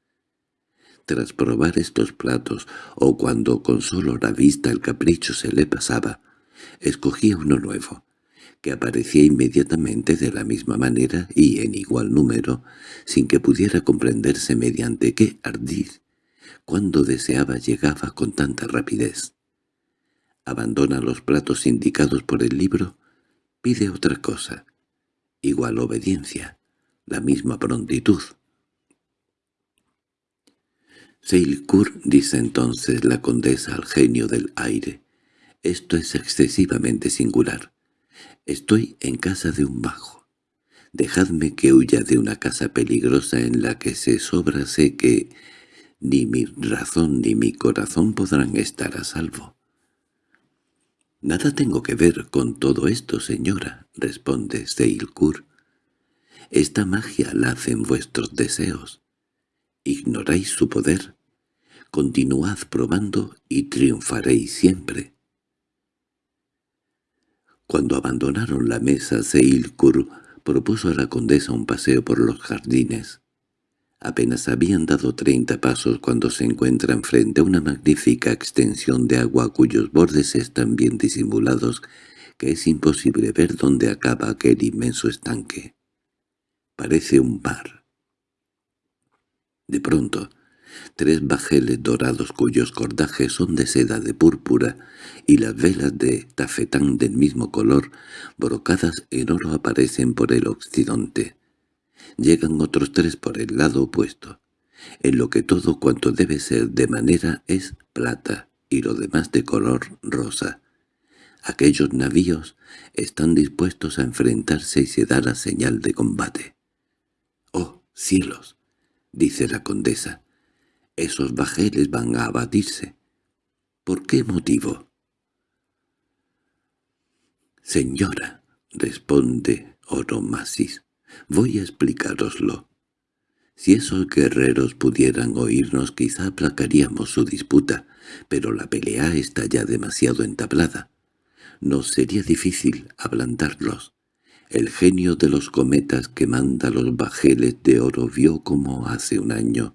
Tras probar estos platos, o cuando con solo la vista el capricho se le pasaba, escogía uno nuevo, que aparecía inmediatamente de la misma manera y en igual número, sin que pudiera comprenderse mediante qué ardiz, cuando deseaba llegaba con tanta rapidez. Abandona los platos indicados por el libro, pide otra cosa, igual obediencia, la misma prontitud. Seilkur, dice entonces la condesa al genio del aire, esto es excesivamente singular. Estoy en casa de un bajo. Dejadme que huya de una casa peligrosa en la que se sobra sé que ni mi razón ni mi corazón podrán estar a salvo. «Nada tengo que ver con todo esto, señora», responde Seilkur. «Esta magia la hacen vuestros deseos. Ignoráis su poder. Continuad probando y triunfaréis siempre». Cuando abandonaron la mesa, Seilkur propuso a la condesa un paseo por los jardines. Apenas habían dado treinta pasos cuando se encuentran frente a una magnífica extensión de agua cuyos bordes están bien disimulados que es imposible ver dónde acaba aquel inmenso estanque. Parece un bar. De pronto, tres bajeles dorados cuyos cordajes son de seda de púrpura y las velas de tafetán del mismo color, brocadas en oro aparecen por el occidente. Llegan otros tres por el lado opuesto, en lo que todo cuanto debe ser de manera es plata y lo demás de color rosa. Aquellos navíos están dispuestos a enfrentarse y se da la señal de combate. —¡Oh, cielos! —dice la condesa. —Esos bajeles van a abatirse. ¿Por qué motivo? —Señora —responde Oromasis—, voy a explicároslo. Si esos guerreros pudieran oírnos quizá aplacaríamos su disputa, pero la pelea está ya demasiado entablada. Nos sería difícil ablandarlos. El genio de los cometas que manda los bajeles de oro vio como hace un año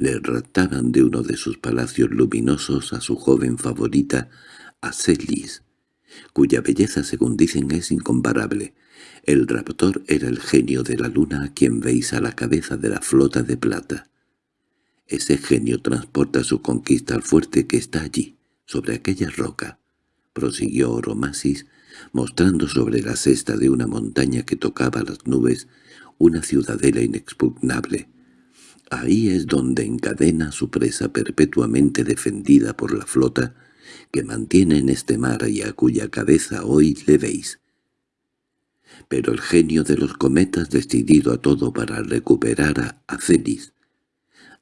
le raptaban de uno de sus palacios luminosos a su joven favorita, Acelis, cuya belleza según dicen es incomparable, el raptor era el genio de la luna a quien veis a la cabeza de la flota de plata. Ese genio transporta su conquista al fuerte que está allí, sobre aquella roca, prosiguió Oromasis, mostrando sobre la cesta de una montaña que tocaba las nubes una ciudadela inexpugnable. Ahí es donde encadena su presa perpetuamente defendida por la flota que mantiene en este mar y a cuya cabeza hoy le veis, pero el genio de los cometas decidido a todo para recuperar a Acelis.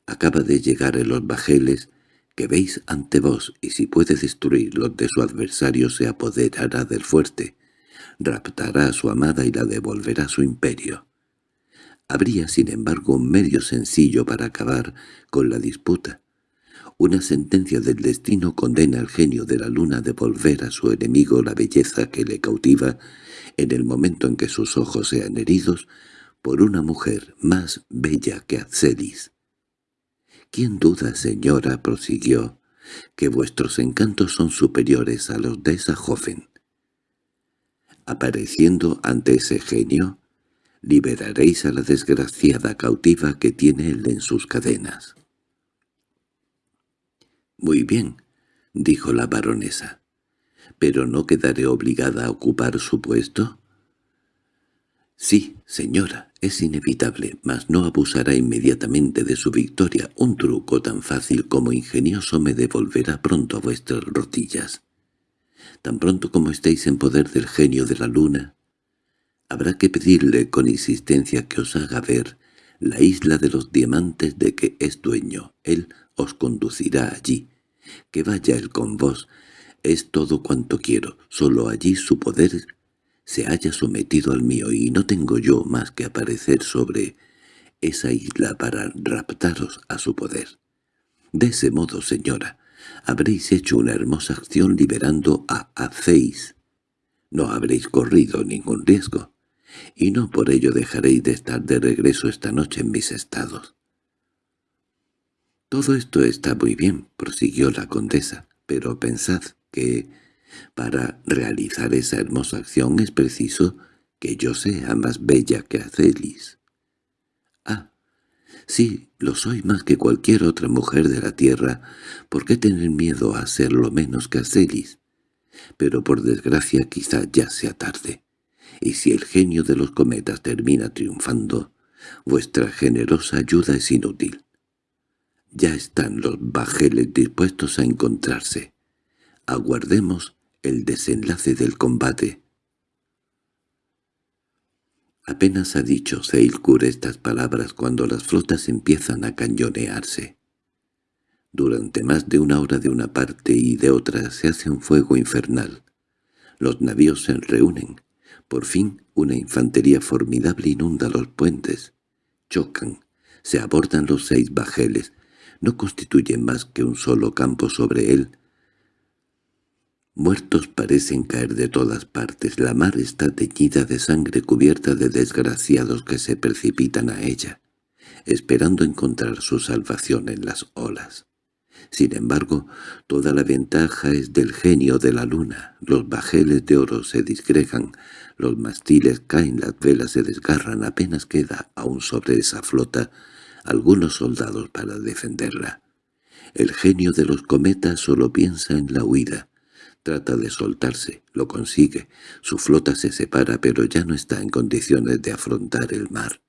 Acaba de llegar en los bajeles que veis ante vos y si puede destruir los de su adversario se apoderará del fuerte, raptará a su amada y la devolverá a su imperio. Habría, sin embargo, un medio sencillo para acabar con la disputa. Una sentencia del destino condena al genio de la luna a devolver a su enemigo la belleza que le cautiva en el momento en que sus ojos sean heridos por una mujer más bella que Acelis. —¿Quién duda, señora? —prosiguió— que vuestros encantos son superiores a los de esa joven. Apareciendo ante ese genio, liberaréis a la desgraciada cautiva que tiene él en sus cadenas. —Muy bien —dijo la baronesa—, ¿Pero no quedaré obligada a ocupar su puesto? Sí, señora, es inevitable, mas no abusará inmediatamente de su victoria. Un truco tan fácil como ingenioso me devolverá pronto a vuestras rodillas. Tan pronto como estéis en poder del genio de la luna, habrá que pedirle con insistencia que os haga ver la isla de los diamantes de que es dueño. Él os conducirá allí. Que vaya él con vos, es todo cuanto quiero, solo allí su poder se haya sometido al mío y no tengo yo más que aparecer sobre esa isla para raptaros a su poder. De ese modo, señora, habréis hecho una hermosa acción liberando a Aceis. No habréis corrido ningún riesgo, y no por ello dejaréis de estar de regreso esta noche en mis estados. Todo esto está muy bien, prosiguió la condesa, pero pensad que para realizar esa hermosa acción es preciso que yo sea más bella que Acelis. Ah, sí, lo soy más que cualquier otra mujer de la tierra. ¿Por qué tener miedo a serlo menos que Acelis? Pero por desgracia quizá ya sea tarde. Y si el genio de los cometas termina triunfando, vuestra generosa ayuda es inútil. Ya están los bajeles dispuestos a encontrarse. Aguardemos el desenlace del combate. Apenas ha dicho Seilkur estas palabras cuando las flotas empiezan a cañonearse. Durante más de una hora de una parte y de otra se hace un fuego infernal. Los navíos se reúnen. Por fin una infantería formidable inunda los puentes. Chocan. Se abordan los seis bajeles. No constituyen más que un solo campo sobre él, Muertos parecen caer de todas partes, la mar está teñida de sangre cubierta de desgraciados que se precipitan a ella, esperando encontrar su salvación en las olas. Sin embargo, toda la ventaja es del genio de la luna. Los bajeles de oro se disgregan, los mastiles caen, las velas se desgarran, apenas queda aún sobre esa flota algunos soldados para defenderla. El genio de los cometas solo piensa en la huida. Trata de soltarse, lo consigue. Su flota se separa pero ya no está en condiciones de afrontar el mar.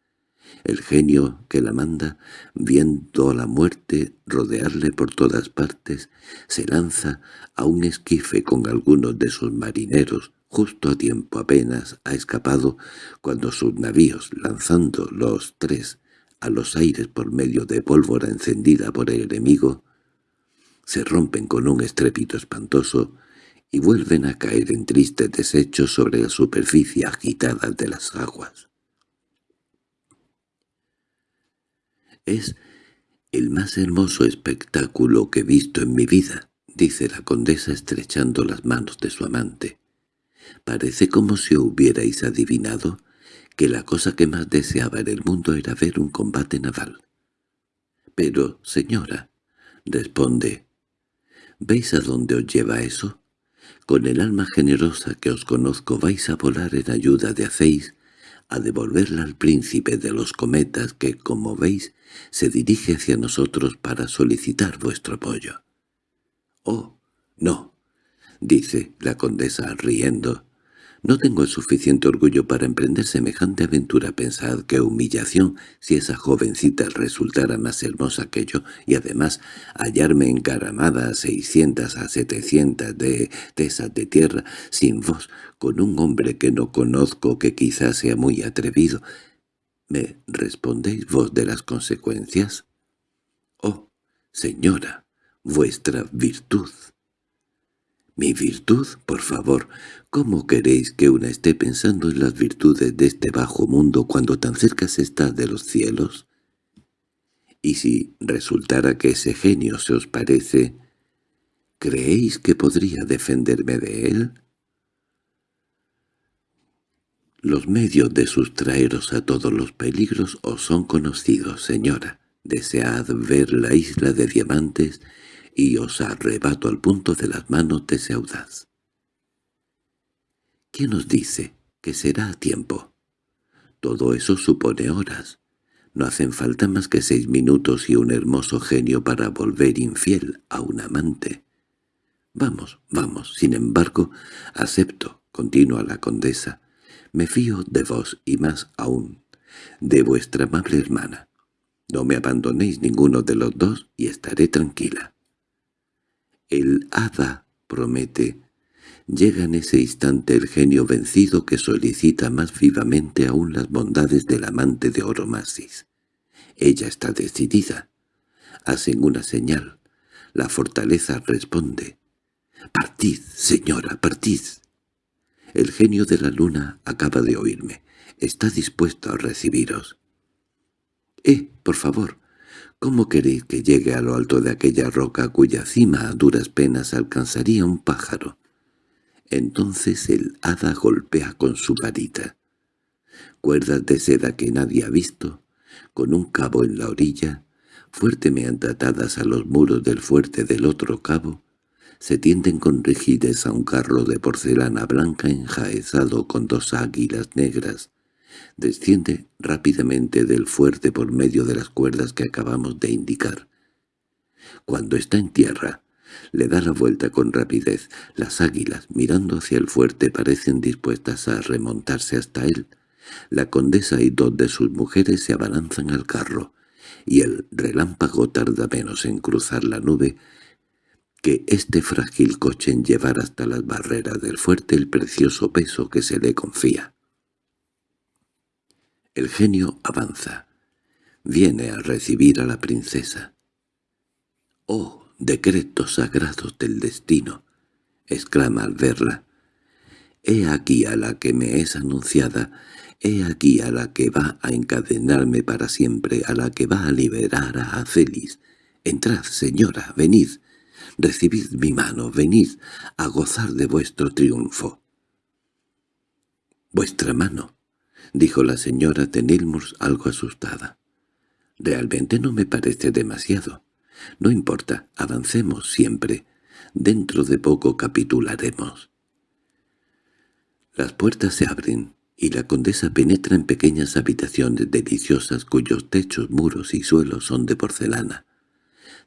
El genio que la manda, viendo la muerte rodearle por todas partes, se lanza a un esquife con algunos de sus marineros, justo a tiempo apenas ha escapado cuando sus navíos, lanzando los tres a los aires por medio de pólvora encendida por el enemigo, se rompen con un estrépito espantoso y vuelven a caer en tristes desechos sobre la superficie agitada de las aguas. Es el más hermoso espectáculo que he visto en mi vida, dice la condesa estrechando las manos de su amante. Parece como si hubierais adivinado que la cosa que más deseaba en el mundo era ver un combate naval. Pero, señora, responde, ¿veis a dónde os lleva eso? Con el alma generosa que os conozco vais a volar en ayuda de hacéis a devolverla al príncipe de los cometas que, como veis, se dirige hacia nosotros para solicitar vuestro apoyo. —Oh, no —dice la condesa riendo—, no tengo el suficiente orgullo para emprender semejante aventura. Pensad qué humillación si esa jovencita resultara más hermosa que yo y además hallarme encaramada a seiscientas a setecientas de tesas de tierra sin vos, con un hombre que no conozco que quizás sea muy atrevido. ¿Me respondéis vos de las consecuencias? —Oh, señora, vuestra virtud. —¿Mi virtud? Por favor, ¿cómo queréis que una esté pensando en las virtudes de este bajo mundo cuando tan cerca se está de los cielos? Y si resultara que ese genio se os parece, ¿creéis que podría defenderme de él? Los medios de sustraeros a todos los peligros os son conocidos, señora. Desead ver la isla de diamantes y os arrebato al punto de las manos de ese audaz. ¿Quién os dice que será a tiempo? Todo eso supone horas. No hacen falta más que seis minutos y un hermoso genio para volver infiel a un amante. Vamos, vamos, sin embargo, acepto, continúa la condesa. Me fío de vos y más aún, de vuestra amable hermana. No me abandonéis ninguno de los dos y estaré tranquila. El hada promete. Llega en ese instante el genio vencido que solicita más vivamente aún las bondades del amante de Oromasis. Ella está decidida. Hacen una señal. La fortaleza responde. «Partid, señora, partid». El genio de la luna acaba de oírme. Está dispuesto a recibiros. —Eh, por favor, ¿Cómo queréis que llegue a lo alto de aquella roca cuya cima a duras penas alcanzaría un pájaro? Entonces el hada golpea con su varita. Cuerdas de seda que nadie ha visto, con un cabo en la orilla, fuertemente atadas a los muros del fuerte del otro cabo, se tienden con rigidez a un carro de porcelana blanca enjaezado con dos águilas negras, Desciende rápidamente del fuerte por medio de las cuerdas que acabamos de indicar. Cuando está en tierra, le da la vuelta con rapidez. Las águilas, mirando hacia el fuerte, parecen dispuestas a remontarse hasta él. La condesa y dos de sus mujeres se abalanzan al carro, y el relámpago tarda menos en cruzar la nube que este frágil coche en llevar hasta las barreras del fuerte el precioso peso que se le confía. El genio avanza. Viene a recibir a la princesa. «¡Oh, decretos sagrados del destino!» exclama al verla. «He aquí a la que me es anunciada, he aquí a la que va a encadenarme para siempre, a la que va a liberar a Félix. Entrad, señora, venid, recibid mi mano, venid a gozar de vuestro triunfo». «¿Vuestra mano?» —dijo la señora Tenilmurs algo asustada. —Realmente no me parece demasiado. No importa, avancemos siempre. Dentro de poco capitularemos. Las puertas se abren, y la condesa penetra en pequeñas habitaciones deliciosas cuyos techos, muros y suelos son de porcelana,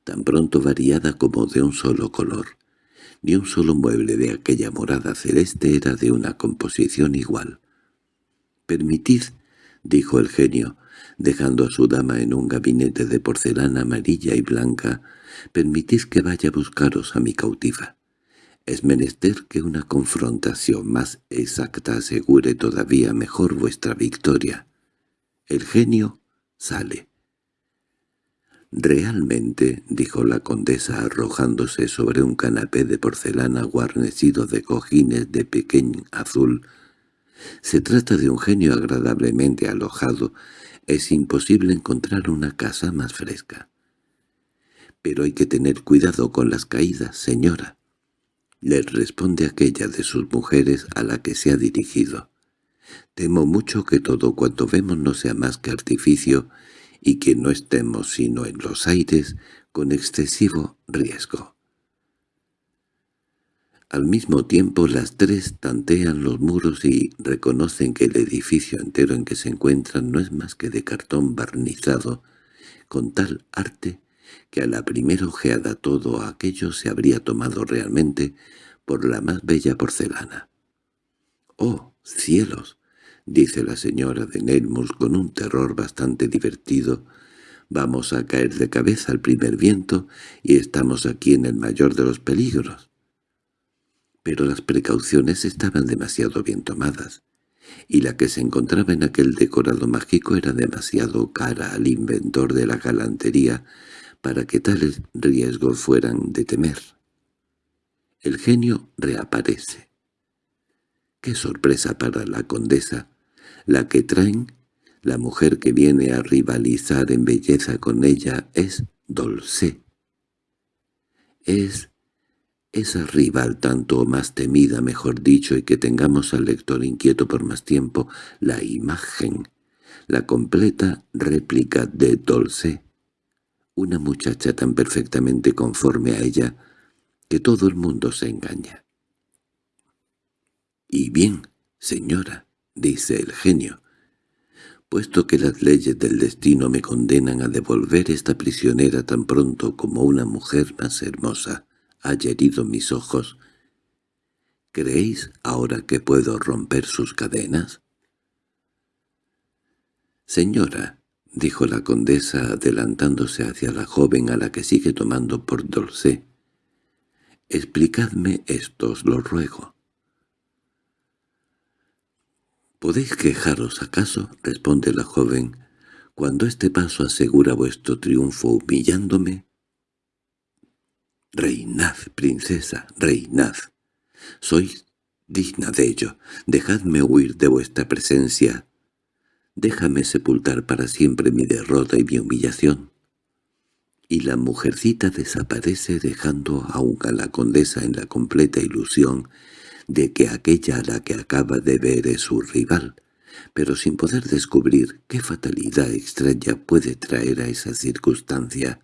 tan pronto variada como de un solo color. Ni un solo mueble de aquella morada celeste era de una composición igual. «Permitid», dijo el genio, dejando a su dama en un gabinete de porcelana amarilla y blanca, «permitid que vaya a buscaros a mi cautiva. Es menester que una confrontación más exacta asegure todavía mejor vuestra victoria. El genio sale. «Realmente», dijo la condesa arrojándose sobre un canapé de porcelana guarnecido de cojines de pequeño azul, «se trata de un genio agradablemente alojado. Es imposible encontrar una casa más fresca». «Pero hay que tener cuidado con las caídas, señora» le responde aquella de sus mujeres a la que se ha dirigido. Temo mucho que todo cuanto vemos no sea más que artificio y que no estemos sino en los aires con excesivo riesgo. Al mismo tiempo las tres tantean los muros y reconocen que el edificio entero en que se encuentran no es más que de cartón barnizado, con tal arte que a la primera ojeada todo aquello se habría tomado realmente por la más bella porcelana. —¡Oh, cielos! —dice la señora de Neilmoor con un terror bastante divertido. —Vamos a caer de cabeza al primer viento y estamos aquí en el mayor de los peligros. Pero las precauciones estaban demasiado bien tomadas, y la que se encontraba en aquel decorado mágico era demasiado cara al inventor de la galantería para que tales riesgos fueran de temer. El genio reaparece. ¡Qué sorpresa para la condesa! La que traen, la mujer que viene a rivalizar en belleza con ella, es Dolce. Es esa rival tanto más temida, mejor dicho, y que tengamos al lector inquieto por más tiempo, la imagen, la completa réplica de Dolce una muchacha tan perfectamente conforme a ella que todo el mundo se engaña. —Y bien, señora —dice el genio—, puesto que las leyes del destino me condenan a devolver esta prisionera tan pronto como una mujer más hermosa haya herido mis ojos, ¿creéis ahora que puedo romper sus cadenas? —Señora —dijo la condesa adelantándose hacia la joven a la que sigue tomando por dulce—, explicadme esto, os lo ruego. —¿Podéis quejaros acaso? —responde la joven—, cuando este paso asegura vuestro triunfo humillándome. —Reinad, princesa, reinad. Sois digna de ello. Dejadme huir de vuestra presencia déjame sepultar para siempre mi derrota y mi humillación. Y la mujercita desaparece dejando aún a la condesa en la completa ilusión de que aquella a la que acaba de ver es su rival, pero sin poder descubrir qué fatalidad extraña puede traer a esa circunstancia.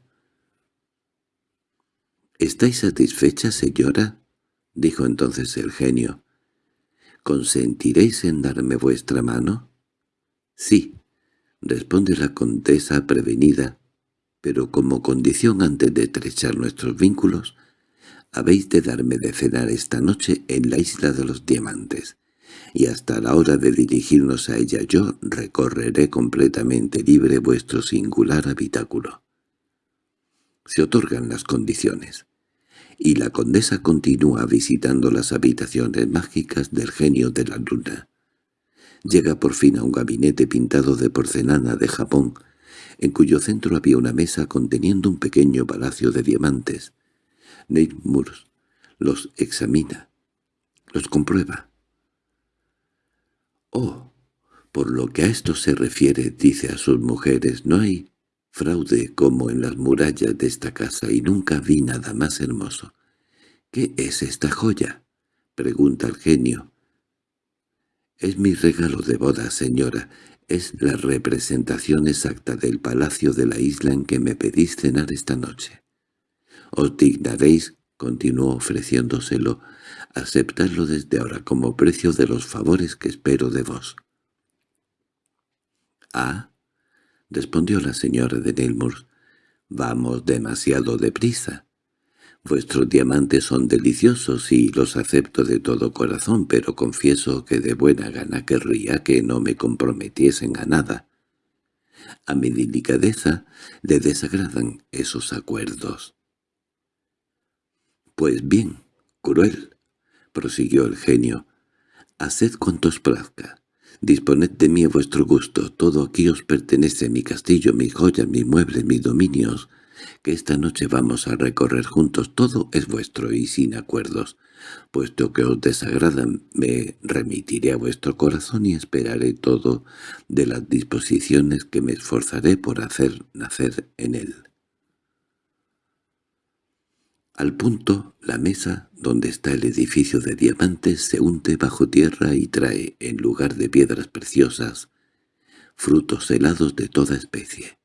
—¿Estáis satisfecha, señora? —dijo entonces el genio. —¿Consentiréis en darme vuestra mano? —Sí —responde la condesa prevenida—, pero como condición antes de estrechar nuestros vínculos, habéis de darme de cenar esta noche en la isla de los diamantes, y hasta la hora de dirigirnos a ella yo recorreré completamente libre vuestro singular habitáculo. Se otorgan las condiciones, y la condesa continúa visitando las habitaciones mágicas del genio de la luna. Llega por fin a un gabinete pintado de porcelana de Japón, en cuyo centro había una mesa conteniendo un pequeño palacio de diamantes. Neilmour los examina, los comprueba. «Oh, por lo que a esto se refiere, dice a sus mujeres, no hay fraude como en las murallas de esta casa y nunca vi nada más hermoso. ¿Qué es esta joya?» pregunta el genio. —Es mi regalo de boda, señora. Es la representación exacta del palacio de la isla en que me pedís cenar esta noche. Os dignaréis, continuó ofreciéndoselo, aceptarlo desde ahora como precio de los favores que espero de vos. —Ah —respondió la señora de Neilmoor—, vamos demasiado deprisa. Vuestros diamantes son deliciosos y los acepto de todo corazón, pero confieso que de buena gana querría que no me comprometiesen a nada. A mi delicadeza le desagradan esos acuerdos. —Pues bien, cruel —prosiguió el genio—, haced cuanto os plazca. Disponed de mí a vuestro gusto, todo aquí os pertenece, mi castillo, mis joyas, mis muebles, mis dominios, que esta noche vamos a recorrer juntos, todo es vuestro y sin acuerdos. Puesto que os desagradan, me remitiré a vuestro corazón y esperaré todo de las disposiciones que me esforzaré por hacer nacer en él. Al punto, la mesa donde está el edificio de diamantes se hunde bajo tierra y trae, en lugar de piedras preciosas, frutos helados de toda especie.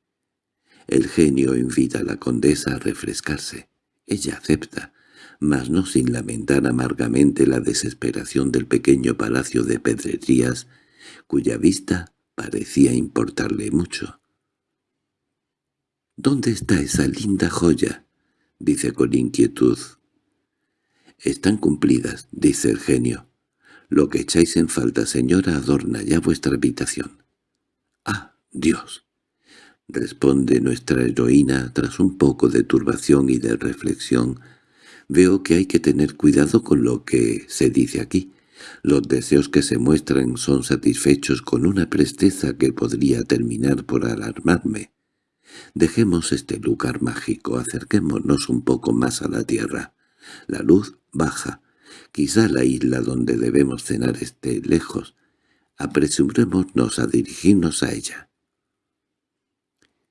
El genio invita a la condesa a refrescarse. Ella acepta, mas no sin lamentar amargamente la desesperación del pequeño palacio de pedrerías, cuya vista parecía importarle mucho. —¿Dónde está esa linda joya? dice con inquietud. Están cumplidas, dice el genio. Lo que echáis en falta, señora, adorna ya vuestra habitación. —¡Ah, Dios! responde nuestra heroína tras un poco de turbación y de reflexión. Veo que hay que tener cuidado con lo que se dice aquí. Los deseos que se muestran son satisfechos con una presteza que podría terminar por alarmarme. Dejemos este lugar mágico, acerquémonos un poco más a la tierra. La luz baja. Quizá la isla donde debemos cenar esté lejos. Apresurémonos a dirigirnos a ella.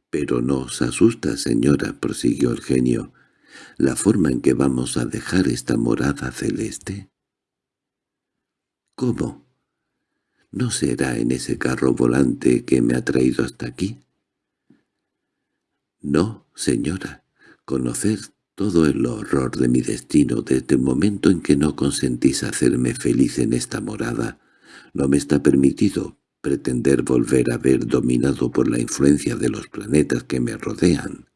—Pero no os asusta, señora —prosiguió el genio—, la forma en que vamos a dejar esta morada celeste. —¿Cómo? ¿No será en ese carro volante que me ha traído hasta aquí? No, señora, conocer todo el horror de mi destino desde el momento en que no consentís hacerme feliz en esta morada, no me está permitido pretender volver a ver dominado por la influencia de los planetas que me rodean.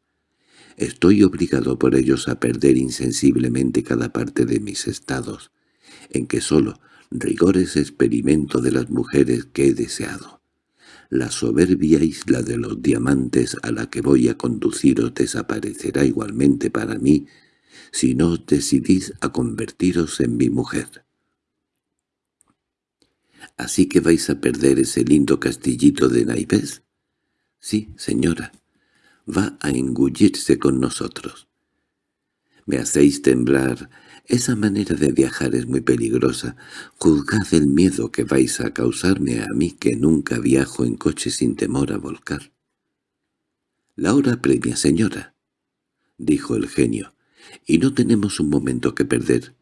Estoy obligado por ellos a perder insensiblemente cada parte de mis estados, en que solo rigores experimento de las mujeres que he deseado. La soberbia isla de los diamantes a la que voy a conduciros desaparecerá igualmente para mí si no os decidís a convertiros en mi mujer. ¿Así que vais a perder ese lindo castillito de naipes? Sí, señora. Va a engullirse con nosotros. Me hacéis temblar esa manera de viajar es muy peligrosa. Juzgad el miedo que vais a causarme a mí que nunca viajo en coche sin temor a volcar. —La hora premia, señora —dijo el genio—, y no tenemos un momento que perder.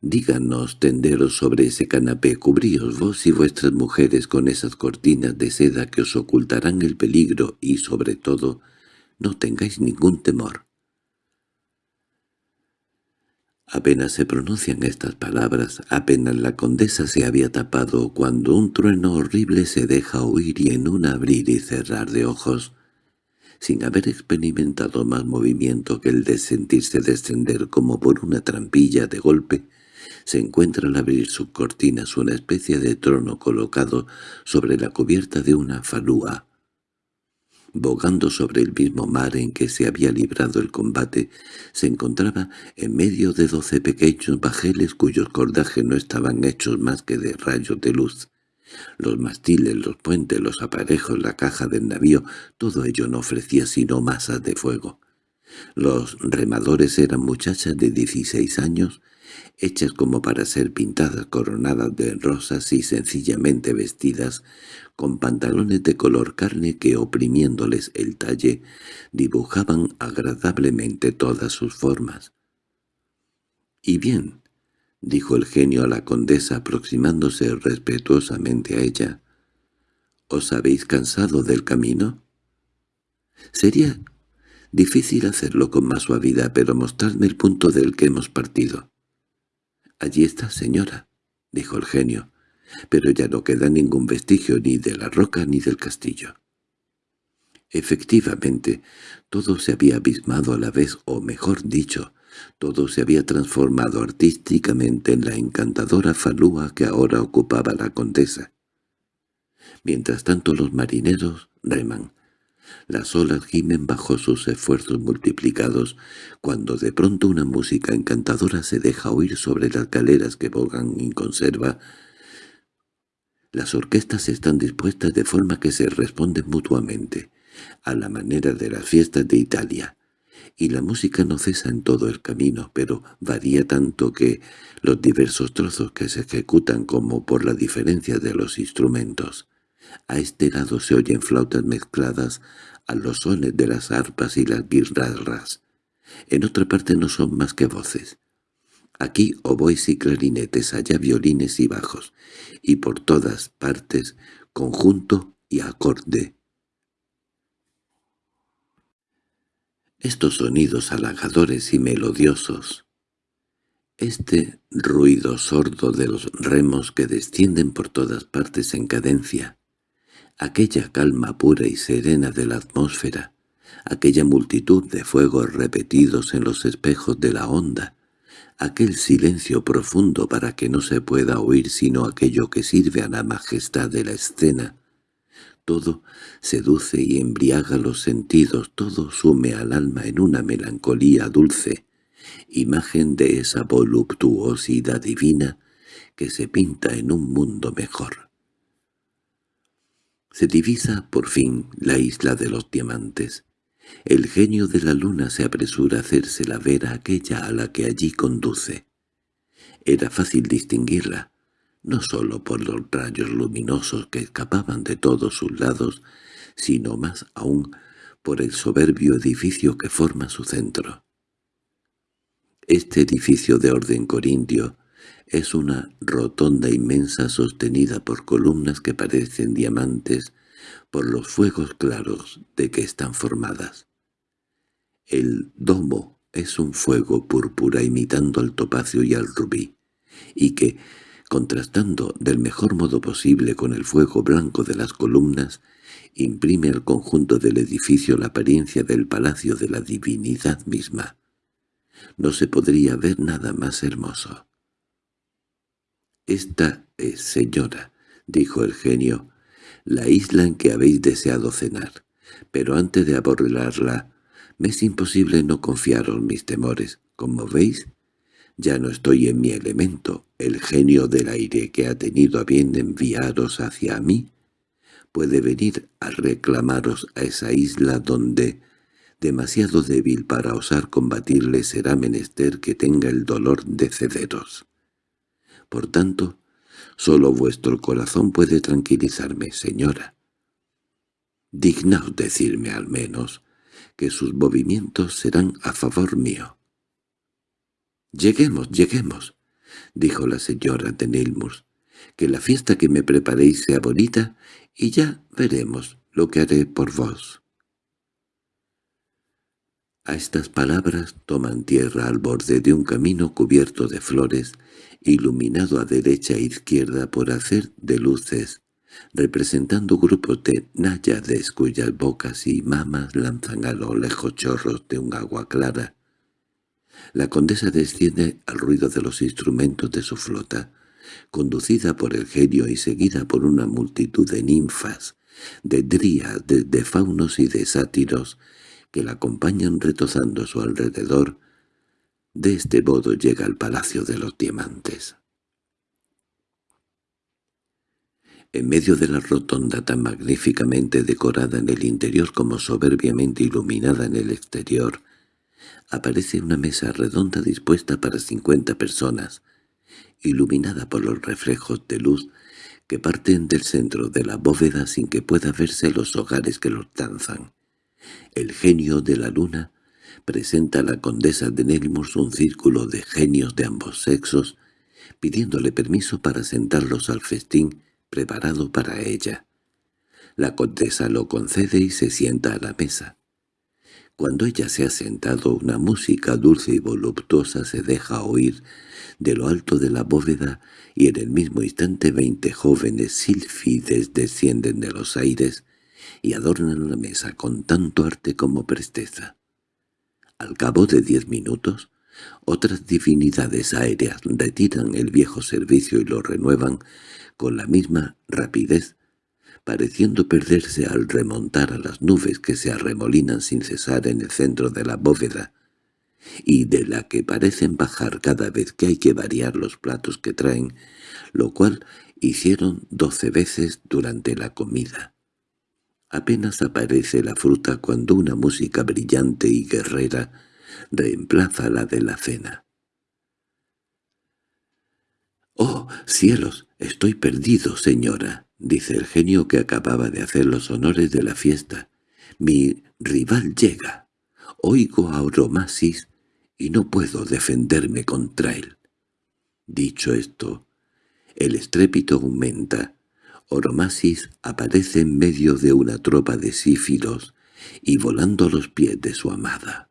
Díganos tenderos sobre ese canapé, cubríos vos y vuestras mujeres con esas cortinas de seda que os ocultarán el peligro y, sobre todo, no tengáis ningún temor. Apenas se pronuncian estas palabras, apenas la condesa se había tapado cuando un trueno horrible se deja oír y en un abrir y cerrar de ojos, sin haber experimentado más movimiento que el de sentirse descender como por una trampilla de golpe, se encuentra al abrir sus cortinas una especie de trono colocado sobre la cubierta de una falúa, bogando sobre el mismo mar en que se había librado el combate, se encontraba en medio de doce pequeños bajeles cuyos cordajes no estaban hechos más que de rayos de luz. Los mastiles, los puentes, los aparejos, la caja del navío, todo ello no ofrecía sino masas de fuego. Los remadores eran muchachas de dieciséis años, hechas como para ser pintadas, coronadas de rosas y sencillamente vestidas, con pantalones de color carne que, oprimiéndoles el talle, dibujaban agradablemente todas sus formas. —¿Y bien? —dijo el genio a la condesa aproximándose respetuosamente a ella. —¿Os habéis cansado del camino? —Sería Difícil hacerlo con más suavidad, pero mostradme el punto del que hemos partido. —Allí está, señora —dijo el genio—, pero ya no queda ningún vestigio ni de la roca ni del castillo. Efectivamente, todo se había abismado a la vez, o mejor dicho, todo se había transformado artísticamente en la encantadora falúa que ahora ocupaba la condesa. Mientras tanto los marineros reman. Las olas gimen bajo sus esfuerzos multiplicados, cuando de pronto una música encantadora se deja oír sobre las galeras que bogan y conserva. Las orquestas están dispuestas de forma que se responden mutuamente, a la manera de las fiestas de Italia, y la música no cesa en todo el camino, pero varía tanto que los diversos trozos que se ejecutan como por la diferencia de los instrumentos. A este lado se oyen flautas mezcladas a los sones de las arpas y las guirnaldas. En otra parte no son más que voces. Aquí oboes y clarinetes, allá violines y bajos, y por todas partes conjunto y acorde. Estos sonidos halagadores y melodiosos, este ruido sordo de los remos que descienden por todas partes en cadencia, aquella calma pura y serena de la atmósfera, aquella multitud de fuegos repetidos en los espejos de la onda, aquel silencio profundo para que no se pueda oír sino aquello que sirve a la majestad de la escena, todo seduce y embriaga los sentidos, todo sume al alma en una melancolía dulce, imagen de esa voluptuosidad divina que se pinta en un mundo mejor. Se divisa, por fin, la isla de los diamantes. El genio de la luna se apresura a hacerse la vera aquella a la que allí conduce. Era fácil distinguirla, no sólo por los rayos luminosos que escapaban de todos sus lados, sino más aún por el soberbio edificio que forma su centro. Este edificio de orden corintio es una rotonda inmensa sostenida por columnas que parecen diamantes por los fuegos claros de que están formadas. El domo es un fuego púrpura imitando al topacio y al rubí, y que, contrastando del mejor modo posible con el fuego blanco de las columnas, imprime al conjunto del edificio la apariencia del palacio de la divinidad misma. No se podría ver nada más hermoso. «Esta es, señora», dijo el genio, «la isla en que habéis deseado cenar, pero antes de abordarla, me es imposible no confiaros mis temores. Como veis, ya no estoy en mi elemento. El genio del aire que ha tenido a bien enviaros hacia mí puede venir a reclamaros a esa isla donde, demasiado débil para osar combatirle, será menester que tenga el dolor de cederos. Por tanto, solo vuestro corazón puede tranquilizarme, señora. Dignaos decirme al menos que sus movimientos serán a favor mío. «Lleguemos, lleguemos», dijo la señora de Neilmoor, «que la fiesta que me preparéis sea bonita y ya veremos lo que haré por vos». A estas palabras toman tierra al borde de un camino cubierto de flores, iluminado a derecha e izquierda por hacer de luces, representando grupos de náyades cuyas bocas y mamas lanzan a lo lejos chorros de un agua clara, la condesa desciende al ruido de los instrumentos de su flota, conducida por el genio y seguida por una multitud de ninfas, de drías, de, faunos y de sátiros, que la acompañan retozando a su alrededor. De este modo llega al Palacio de los Diamantes. En medio de la rotonda tan magníficamente decorada en el interior como soberbiamente iluminada en el exterior, aparece una mesa redonda dispuesta para cincuenta personas, iluminada por los reflejos de luz que parten del centro de la bóveda sin que pueda verse los hogares que los danzan. El genio de la luna presenta a la condesa de Nelmurs un círculo de genios de ambos sexos, pidiéndole permiso para sentarlos al festín preparado para ella. La condesa lo concede y se sienta a la mesa. Cuando ella se ha sentado, una música dulce y voluptuosa se deja oír de lo alto de la bóveda y en el mismo instante veinte jóvenes sílfides descienden de los aires y adornan la mesa con tanto arte como presteza. Al cabo de diez minutos, otras divinidades aéreas retiran el viejo servicio y lo renuevan con la misma rapidez, pareciendo perderse al remontar a las nubes que se arremolinan sin cesar en el centro de la bóveda, y de la que parecen bajar cada vez que hay que variar los platos que traen, lo cual hicieron doce veces durante la comida. Apenas aparece la fruta cuando una música brillante y guerrera reemplaza la de la cena. —¡Oh, cielos! Estoy perdido, señora —dice el genio que acababa de hacer los honores de la fiesta. —Mi rival llega. Oigo a Oromasis y no puedo defenderme contra él. Dicho esto, el estrépito aumenta. Oromasis aparece en medio de una tropa de sífilos y volando a los pies de su amada.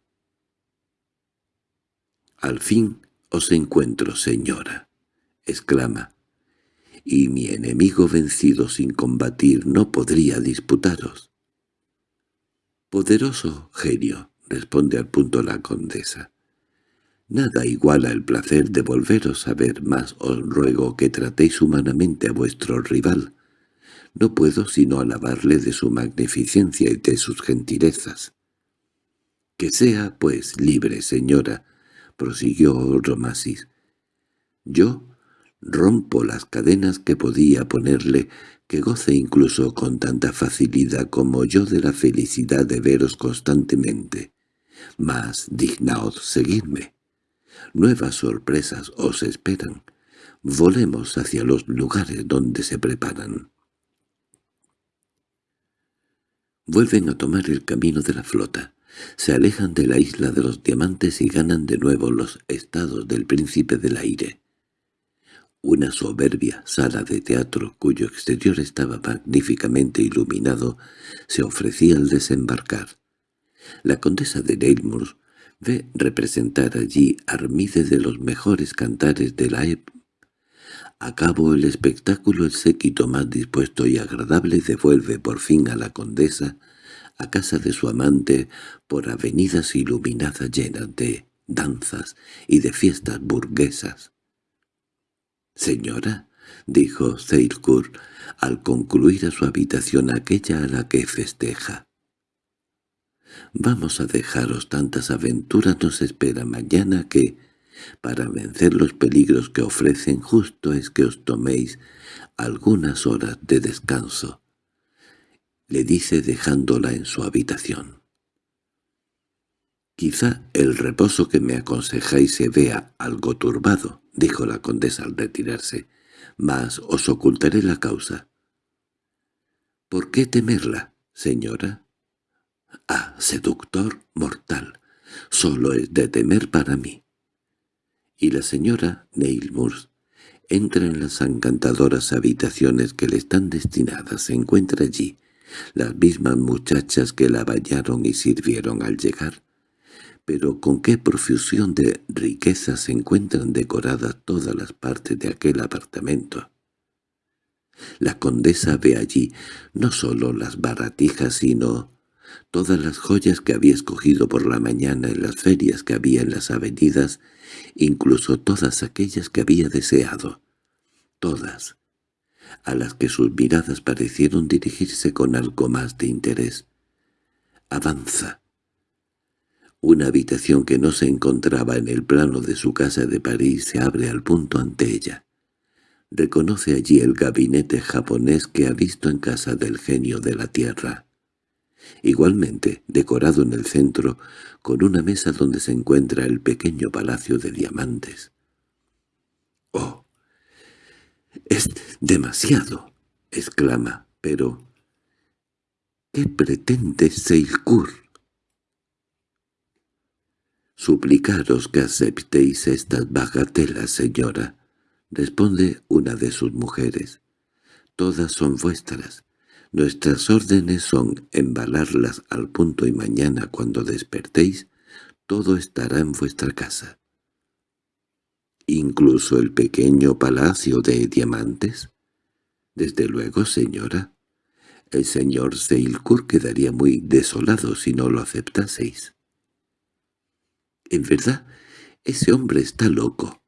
«Al fin os encuentro, señora», exclama, «y mi enemigo vencido sin combatir no podría disputaros». «Poderoso genio», responde al punto la condesa. «Nada iguala el placer de volveros a ver, más os ruego que tratéis humanamente a vuestro rival. No puedo sino alabarle de su magnificencia y de sus gentilezas». «Que sea, pues, libre, señora», prosiguió Romasis. «Yo rompo las cadenas que podía ponerle, que goce incluso con tanta facilidad como yo de la felicidad de veros constantemente. Mas dignaos seguirme. Nuevas sorpresas os esperan. Volemos hacia los lugares donde se preparan». Vuelven a tomar el camino de la flota. Se alejan de la isla de los diamantes y ganan de nuevo los estados del príncipe del aire. Una soberbia sala de teatro, cuyo exterior estaba magníficamente iluminado, se ofrecía al desembarcar. La condesa de Neilmoor ve representar allí Armide de los mejores cantares de la época. A cabo el espectáculo el séquito más dispuesto y agradable devuelve por fin a la condesa a casa de su amante por avenidas iluminadas llenas de danzas y de fiestas burguesas. «Señora», dijo Zeilkur al concluir a su habitación aquella a la que festeja. «Vamos a dejaros tantas aventuras nos espera mañana que, para vencer los peligros que ofrecen justo es que os toméis algunas horas de descanso le dice dejándola en su habitación. «Quizá el reposo que me aconsejáis se vea algo turbado», dijo la condesa al retirarse, «mas os ocultaré la causa». «¿Por qué temerla, señora?» «Ah, seductor mortal, solo es de temer para mí». Y la señora Neilmours entra en las encantadoras habitaciones que le están destinadas, se encuentra allí, las mismas muchachas que la bañaron y sirvieron al llegar. Pero con qué profusión de riqueza se encuentran decoradas todas las partes de aquel apartamento. La condesa ve allí no sólo las baratijas, sino todas las joyas que había escogido por la mañana en las ferias que había en las avenidas, incluso todas aquellas que había deseado. Todas, a las que sus miradas parecieron dirigirse con algo más de interés. Avanza. Una habitación que no se encontraba en el plano de su casa de París se abre al punto ante ella. Reconoce allí el gabinete japonés que ha visto en casa del genio de la tierra. Igualmente, decorado en el centro, con una mesa donde se encuentra el pequeño palacio de diamantes. —¡Oh! —Es demasiado —exclama—, pero... ¿Qué pretende Seilkur? —Suplicaros que aceptéis estas bagatelas, señora —responde una de sus mujeres—. Todas son vuestras. Nuestras órdenes son embalarlas al punto y mañana cuando despertéis, todo estará en vuestra casa. ¿Incluso el pequeño palacio de diamantes? Desde luego, señora. El señor Seilkur quedaría muy desolado si no lo aceptaseis. En verdad, ese hombre está loco,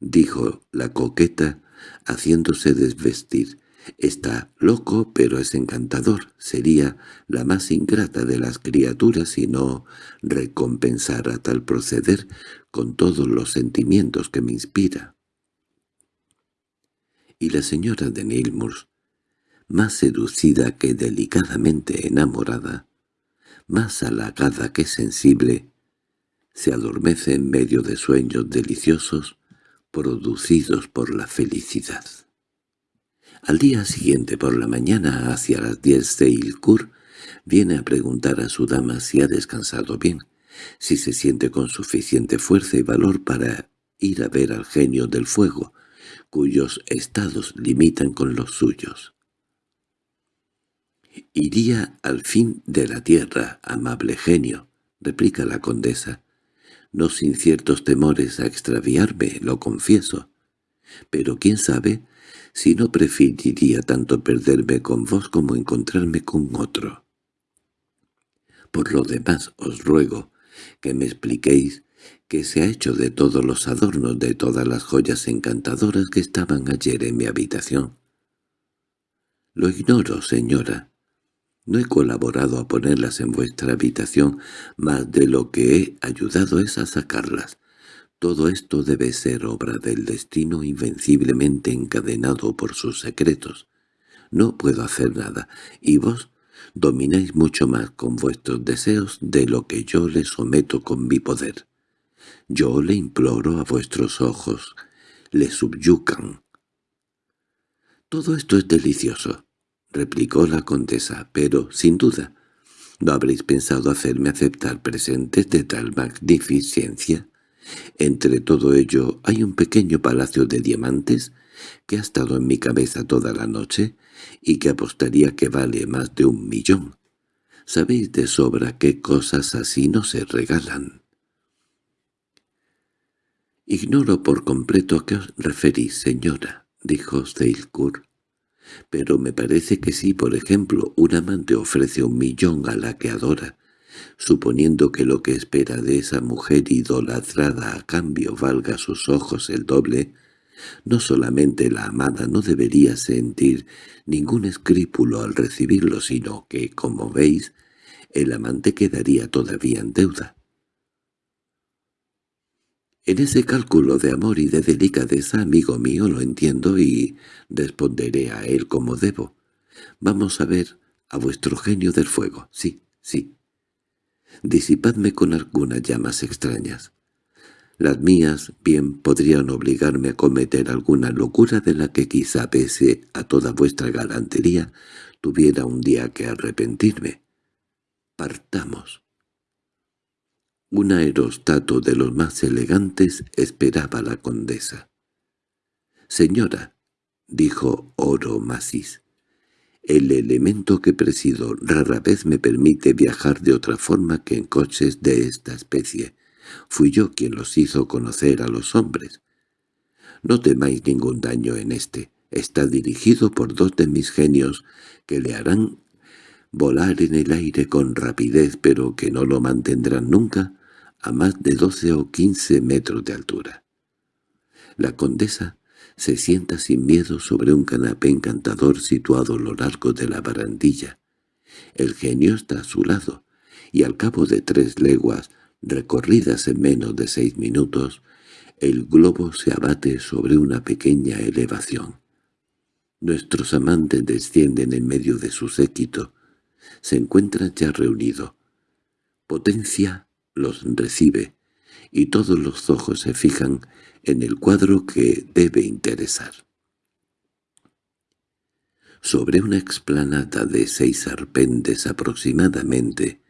dijo la coqueta, haciéndose desvestir. Está loco, pero es encantador. Sería la más ingrata de las criaturas si no recompensara tal proceder con todos los sentimientos que me inspira. Y la señora de Neilmours, más seducida que delicadamente enamorada, más halagada que sensible, se adormece en medio de sueños deliciosos producidos por la felicidad. Al día siguiente por la mañana, hacia las diez de Ilkur, viene a preguntar a su dama si ha descansado bien, si se siente con suficiente fuerza y valor para ir a ver al genio del fuego, cuyos estados limitan con los suyos. «Iría al fin de la tierra, amable genio», replica la condesa, «no sin ciertos temores a extraviarme, lo confieso. Pero quién sabe si no preferiría tanto perderme con vos como encontrarme con otro. Por lo demás os ruego que me expliquéis qué se ha hecho de todos los adornos de todas las joyas encantadoras que estaban ayer en mi habitación. Lo ignoro, señora. No he colaborado a ponerlas en vuestra habitación, más de lo que he ayudado es a sacarlas. Todo esto debe ser obra del destino invenciblemente encadenado por sus secretos. No puedo hacer nada, y vos domináis mucho más con vuestros deseos de lo que yo le someto con mi poder. Yo le imploro a vuestros ojos, le subyucan. «Todo esto es delicioso», replicó la condesa, «pero, sin duda, ¿no habréis pensado hacerme aceptar presentes de tal magnificencia?» Entre todo ello hay un pequeño palacio de diamantes que ha estado en mi cabeza toda la noche y que apostaría que vale más de un millón. Sabéis de sobra qué cosas así no se regalan. —Ignoro por completo a qué os referís, señora —dijo Steilkur—, pero me parece que si, por ejemplo, un amante ofrece un millón a la que adora, suponiendo que lo que espera de esa mujer idolatrada a cambio valga a sus ojos el doble, no solamente la amada no debería sentir ningún escrípulo al recibirlo, sino que, como veis, el amante quedaría todavía en deuda. En ese cálculo de amor y de delicadeza, amigo mío, lo entiendo y responderé a él como debo. Vamos a ver a vuestro genio del fuego. Sí, sí, Disipadme con algunas llamas extrañas. Las mías bien podrían obligarme a cometer alguna locura de la que quizá pese a toda vuestra galantería tuviera un día que arrepentirme. Partamos. Un aerostato de los más elegantes esperaba la condesa. «Señora», dijo Oro Masis, el elemento que presido rara vez me permite viajar de otra forma que en coches de esta especie. Fui yo quien los hizo conocer a los hombres. No temáis ningún daño en este. Está dirigido por dos de mis genios que le harán volar en el aire con rapidez pero que no lo mantendrán nunca a más de doce o quince metros de altura. La condesa se sienta sin miedo sobre un canapé encantador situado a lo largo de la barandilla. El genio está a su lado, y al cabo de tres leguas, recorridas en menos de seis minutos, el globo se abate sobre una pequeña elevación. Nuestros amantes descienden en medio de su séquito. Se encuentran ya reunidos. Potencia los recibe, y todos los ojos se fijan en el cuadro que debe interesar. Sobre una explanada de seis arpendes aproximadamente,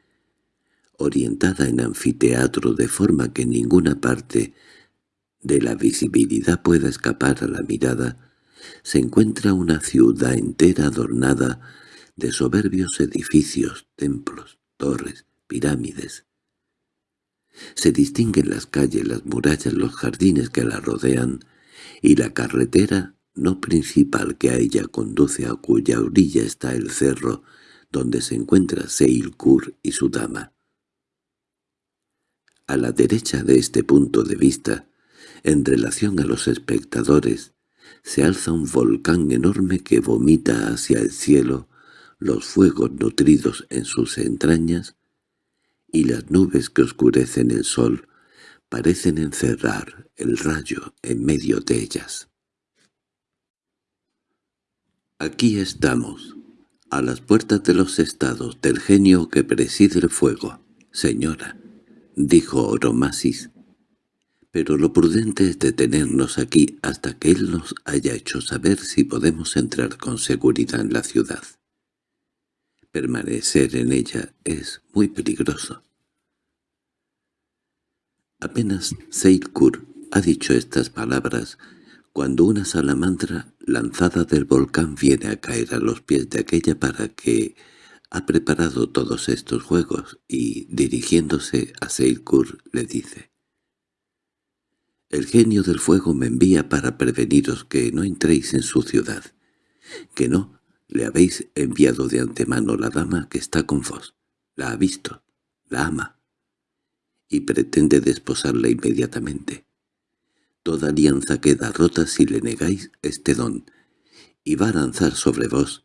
orientada en anfiteatro de forma que ninguna parte de la visibilidad pueda escapar a la mirada, se encuentra una ciudad entera adornada de soberbios edificios, templos, torres, pirámides. Se distinguen las calles, las murallas, los jardines que la rodean, y la carretera no principal que a ella conduce a cuya orilla está el cerro donde se encuentra Seilkur y su dama. A la derecha de este punto de vista, en relación a los espectadores, se alza un volcán enorme que vomita hacia el cielo los fuegos nutridos en sus entrañas, y las nubes que oscurecen el sol parecen encerrar el rayo en medio de ellas. Aquí estamos, a las puertas de los estados del genio que preside el fuego, señora, dijo Oromasis. Pero lo prudente es detenernos aquí hasta que él nos haya hecho saber si podemos entrar con seguridad en la ciudad. Permanecer en ella es muy peligroso. Apenas Seilkur ha dicho estas palabras cuando una salamandra lanzada del volcán viene a caer a los pies de aquella para que ha preparado todos estos juegos y, dirigiéndose a Seilkur, le dice «El genio del fuego me envía para preveniros que no entréis en su ciudad, que no le habéis enviado de antemano la dama que está con vos. La ha visto, la ama, y pretende desposarla inmediatamente. Toda alianza queda rota si le negáis este don, y va a lanzar sobre vos,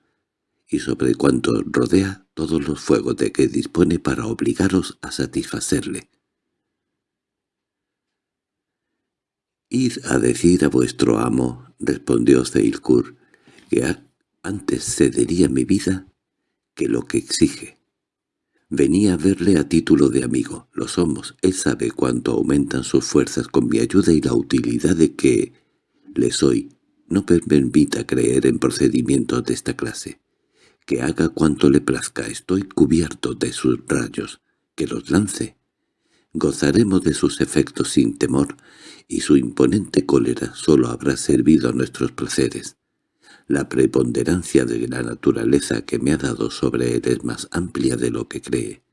y sobre cuanto rodea todos los fuegos de que dispone para obligaros a satisfacerle. «Id a decir a vuestro amo», respondió Zeilkur, «que ha antes cedería mi vida que lo que exige. Venía a verle a título de amigo, lo somos, él sabe cuánto aumentan sus fuerzas con mi ayuda y la utilidad de que le soy. No me permita creer en procedimientos de esta clase. Que haga cuanto le plazca, estoy cubierto de sus rayos, que los lance. Gozaremos de sus efectos sin temor, y su imponente cólera solo habrá servido a nuestros placeres. La preponderancia de la naturaleza que me ha dado sobre él es más amplia de lo que cree,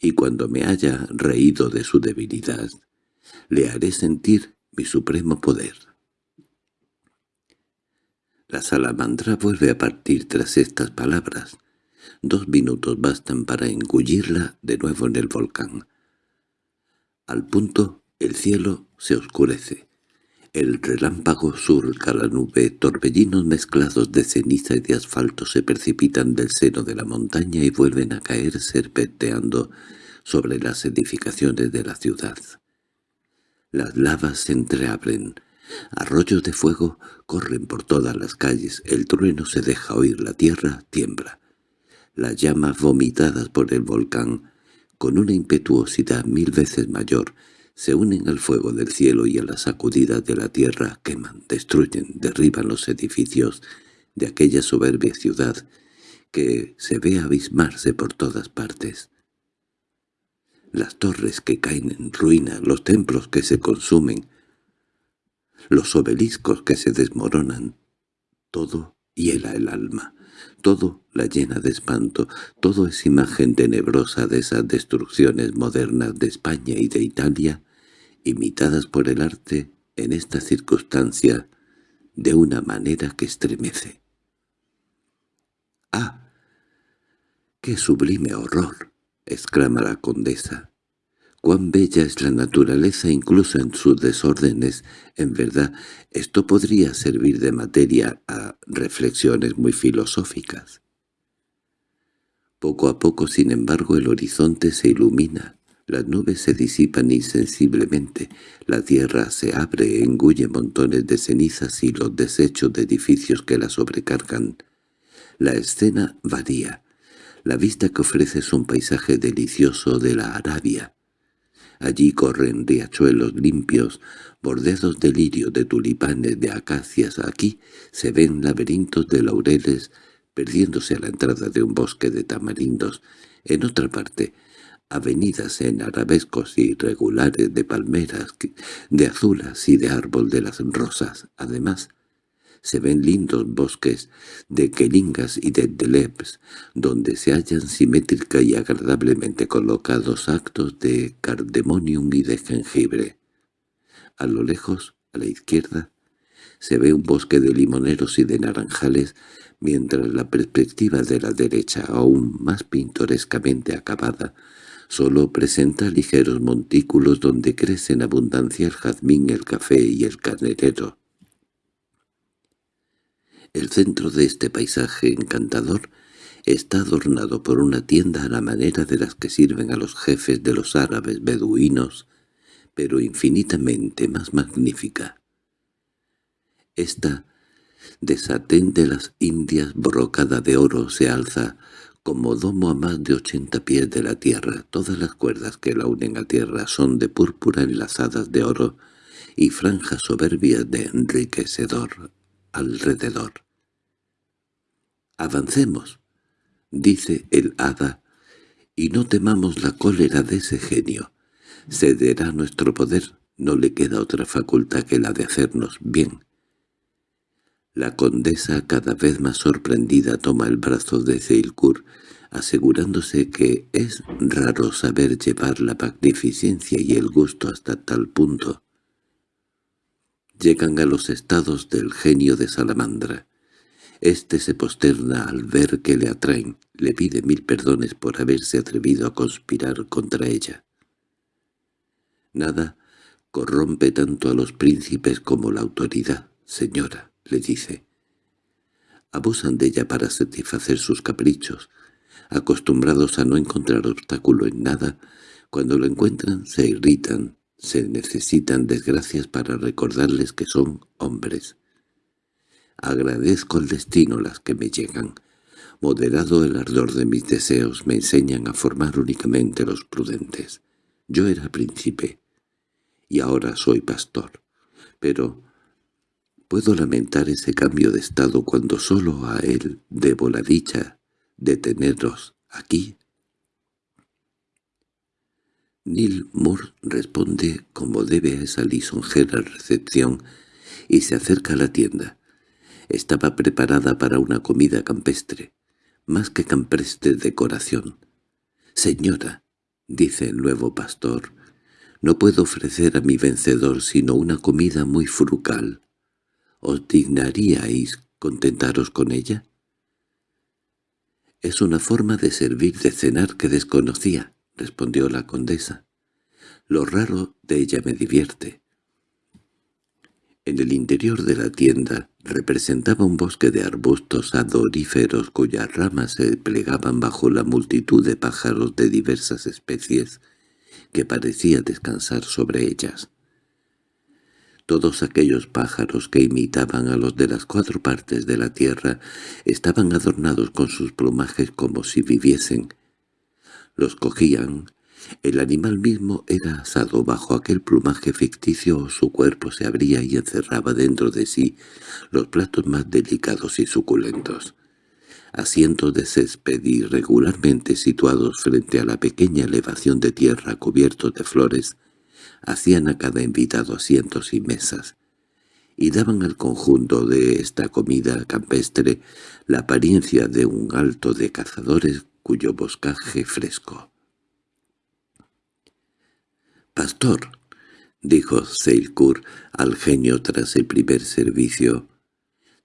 y cuando me haya reído de su debilidad, le haré sentir mi supremo poder. La salamandra vuelve a partir tras estas palabras. Dos minutos bastan para engullirla de nuevo en el volcán. Al punto el cielo se oscurece. El relámpago surca la nube, torbellinos mezclados de ceniza y de asfalto se precipitan del seno de la montaña y vuelven a caer serpenteando sobre las edificaciones de la ciudad. Las lavas se entreabren, arroyos de fuego corren por todas las calles, el trueno se deja oír, la tierra tiembla. Las llamas vomitadas por el volcán, con una impetuosidad mil veces mayor, se unen al fuego del cielo y a la sacudida de la tierra, queman, destruyen, derriban los edificios de aquella soberbia ciudad que se ve abismarse por todas partes. Las torres que caen en ruina, los templos que se consumen, los obeliscos que se desmoronan, todo hiela el alma, todo la llena de espanto, todo es imagen tenebrosa de esas destrucciones modernas de España y de Italia, imitadas por el arte en esta circunstancia de una manera que estremece. —¡Ah! ¡Qué sublime horror! —exclama la condesa. Cuán bella es la naturaleza incluso en sus desórdenes. En verdad, esto podría servir de materia a reflexiones muy filosóficas. Poco a poco, sin embargo, el horizonte se ilumina. Las nubes se disipan insensiblemente, la tierra se abre engulle montones de cenizas y los desechos de edificios que la sobrecargan. La escena varía. La vista que ofrece es un paisaje delicioso de la Arabia. Allí corren riachuelos limpios, bordeados de lirio, de tulipanes, de acacias. Aquí se ven laberintos de laureles perdiéndose a la entrada de un bosque de tamarindos. En otra parte, avenidas en arabescos irregulares de palmeras, de azulas y de árbol de las rosas. Además, Se ven lindos bosques de quelingas y de delebs, donde se hallan simétrica y agradablemente colocados actos de cardemonium y de jengibre. A lo lejos, a la izquierda, se ve un bosque de limoneros y de naranjales, mientras la perspectiva de la derecha, aún más pintorescamente acabada, solo presenta ligeros montículos donde crecen abundancia el jazmín, el café y el carnerero. El centro de este paisaje encantador está adornado por una tienda a la manera de las que sirven a los jefes de los árabes beduinos, pero infinitamente más magnífica. Esta, de satén de las Indias brocada de oro, se alza como domo a más de ochenta pies de la tierra. Todas las cuerdas que la unen a tierra son de púrpura enlazadas de oro y franjas soberbias de enriquecedor alrededor. «Avancemos», dice el hada, «y no temamos la cólera de ese genio. Cederá nuestro poder, no le queda otra facultad que la de hacernos bien». La condesa, cada vez más sorprendida, toma el brazo de Zeilkur, asegurándose que es raro saber llevar la magnificencia y el gusto hasta tal punto. Llegan a los estados del genio de Salamandra. Este se posterna al ver que le atraen, le pide mil perdones por haberse atrevido a conspirar contra ella. Nada corrompe tanto a los príncipes como la autoridad, señora le dice. Abusan de ella para satisfacer sus caprichos. Acostumbrados a no encontrar obstáculo en nada, cuando lo encuentran se irritan, se necesitan desgracias para recordarles que son hombres. Agradezco al destino las que me llegan. Moderado el ardor de mis deseos me enseñan a formar únicamente los prudentes. Yo era príncipe, y ahora soy pastor. Pero Puedo lamentar ese cambio de estado cuando solo a él debo la dicha de teneros aquí. Neil Moore responde como debe a esa lisonjera recepción y se acerca a la tienda. Estaba preparada para una comida campestre, más que campestre decoración. «Señora», dice el nuevo pastor, «no puedo ofrecer a mi vencedor sino una comida muy frugal. ¿Os dignaríais contentaros con ella? —Es una forma de servir de cenar que desconocía —respondió la condesa. Lo raro de ella me divierte. En el interior de la tienda representaba un bosque de arbustos adoríferos cuyas ramas se plegaban bajo la multitud de pájaros de diversas especies que parecía descansar sobre ellas. Todos aquellos pájaros que imitaban a los de las cuatro partes de la tierra estaban adornados con sus plumajes como si viviesen. Los cogían, el animal mismo era asado bajo aquel plumaje ficticio o su cuerpo se abría y encerraba dentro de sí los platos más delicados y suculentos. Asientos de césped irregularmente situados frente a la pequeña elevación de tierra cubiertos de flores hacían a cada invitado asientos y mesas, y daban al conjunto de esta comida campestre la apariencia de un alto de cazadores cuyo boscaje fresco. «Pastor», dijo Seilkur al genio tras el primer servicio,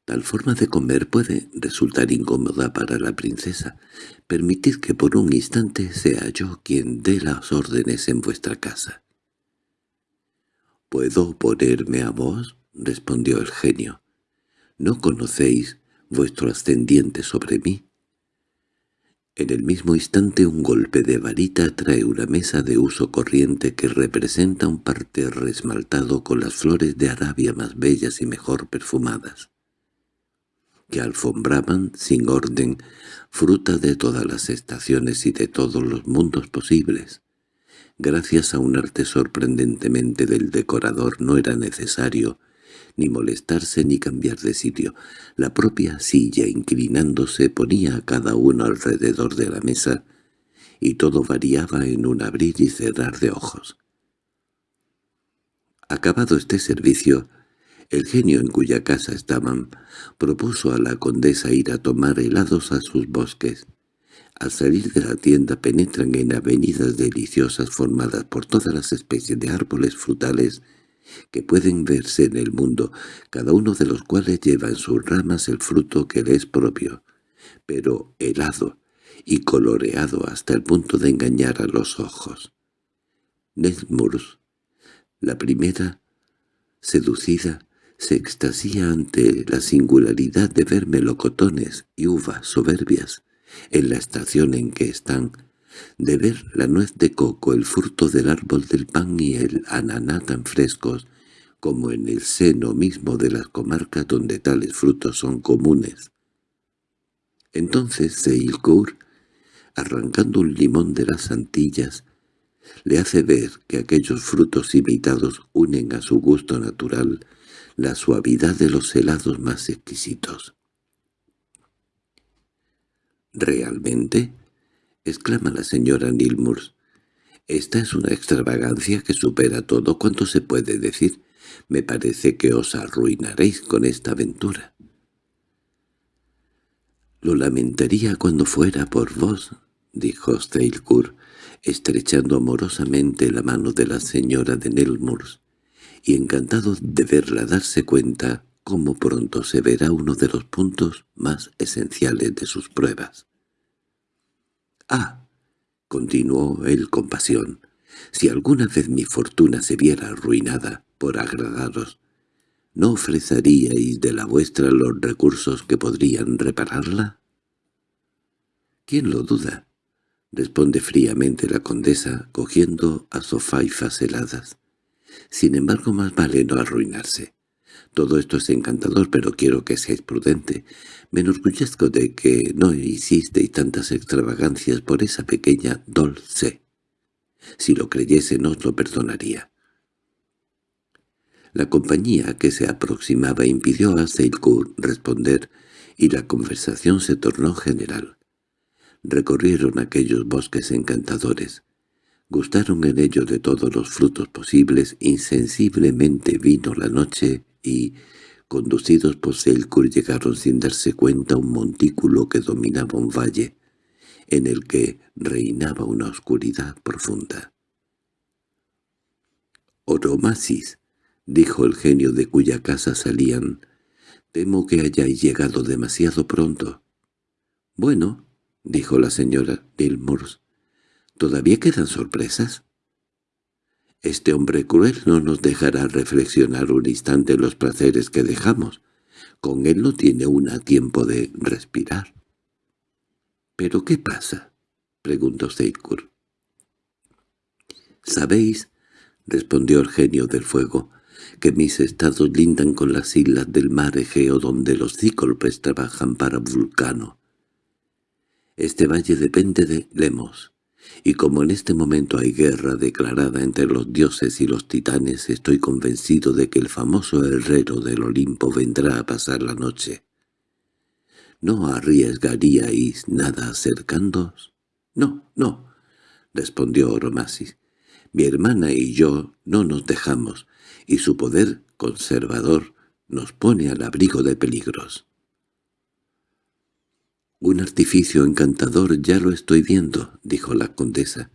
«tal forma de comer puede resultar incómoda para la princesa. Permitid que por un instante sea yo quien dé las órdenes en vuestra casa». —¿Puedo ponerme a vos? —respondió el genio. —¿No conocéis vuestro ascendiente sobre mí? En el mismo instante un golpe de varita trae una mesa de uso corriente que representa un parterre esmaltado con las flores de Arabia más bellas y mejor perfumadas, que alfombraban, sin orden, fruta de todas las estaciones y de todos los mundos posibles. Gracias a un arte sorprendentemente del decorador no era necesario ni molestarse ni cambiar de sitio. La propia silla inclinándose ponía a cada uno alrededor de la mesa, y todo variaba en un abrir y cerrar de ojos. Acabado este servicio, El genio en cuya casa estaban propuso a la condesa ir a tomar helados a sus bosques. Al salir de la tienda penetran en avenidas deliciosas formadas por todas las especies de árboles frutales que pueden verse en el mundo, cada uno de los cuales lleva en sus ramas el fruto que le es propio, pero helado y coloreado hasta el punto de engañar a los ojos. Nesmurs, la primera, seducida, se extasía ante la singularidad de ver melocotones y uvas soberbias en la estación en que están, de ver la nuez de coco, el fruto del árbol del pan y el ananá tan frescos como en el seno mismo de las comarcas donde tales frutos son comunes. Entonces Seilcourt, arrancando un limón de las Antillas, le hace ver que aquellos frutos imitados unen a su gusto natural la suavidad de los helados más exquisitos. —¿Realmente? —exclama la señora Nilmurs. Esta es una extravagancia que supera todo cuanto se puede decir. Me parece que os arruinaréis con esta aventura. —Lo lamentaría cuando fuera por vos —dijo Steilkur, estrechando amorosamente la mano de la señora de Nelmurs y encantado de verla darse cuenta cómo pronto se verá uno de los puntos más esenciales de sus pruebas. «Ah», continuó él con pasión, «si alguna vez mi fortuna se viera arruinada por agradaros, ¿no ofreceríais de la vuestra los recursos que podrían repararla?» «¿Quién lo duda?» responde fríamente la condesa, cogiendo a sofaifas heladas. Sin embargo, más vale no arruinarse. Todo esto es encantador, pero quiero que seáis prudente. Me enorgullezco de que no hicisteis tantas extravagancias por esa pequeña Dolce. Si lo creyese no os lo perdonaría. La compañía que se aproximaba impidió a Seilcourt responder, y la conversación se tornó general. Recorrieron aquellos bosques encantadores, Gustaron en ellos de todos los frutos posibles, insensiblemente vino la noche y, conducidos por Selkur, llegaron sin darse cuenta a un montículo que dominaba un valle, en el que reinaba una oscuridad profunda. «Oromasis», dijo el genio de cuya casa salían, «temo que hayáis llegado demasiado pronto». «Bueno», dijo la señora Dilmurs, ¿Todavía quedan sorpresas? Este hombre cruel no nos dejará reflexionar un instante los placeres que dejamos. Con él no tiene una tiempo de respirar. —¿Pero qué pasa? —preguntó Seidkur. —¿Sabéis? —respondió el genio del fuego— que mis estados lindan con las islas del mar Egeo donde los cíclopes trabajan para Vulcano. Este valle depende de Lemos y como en este momento hay guerra declarada entre los dioses y los titanes, estoy convencido de que el famoso herrero del Olimpo vendrá a pasar la noche. ¿No arriesgaríais nada acercándoos? —No, no —respondió Oromasis—. Mi hermana y yo no nos dejamos, y su poder conservador nos pone al abrigo de peligros. —Un artificio encantador ya lo estoy viendo —dijo la condesa—,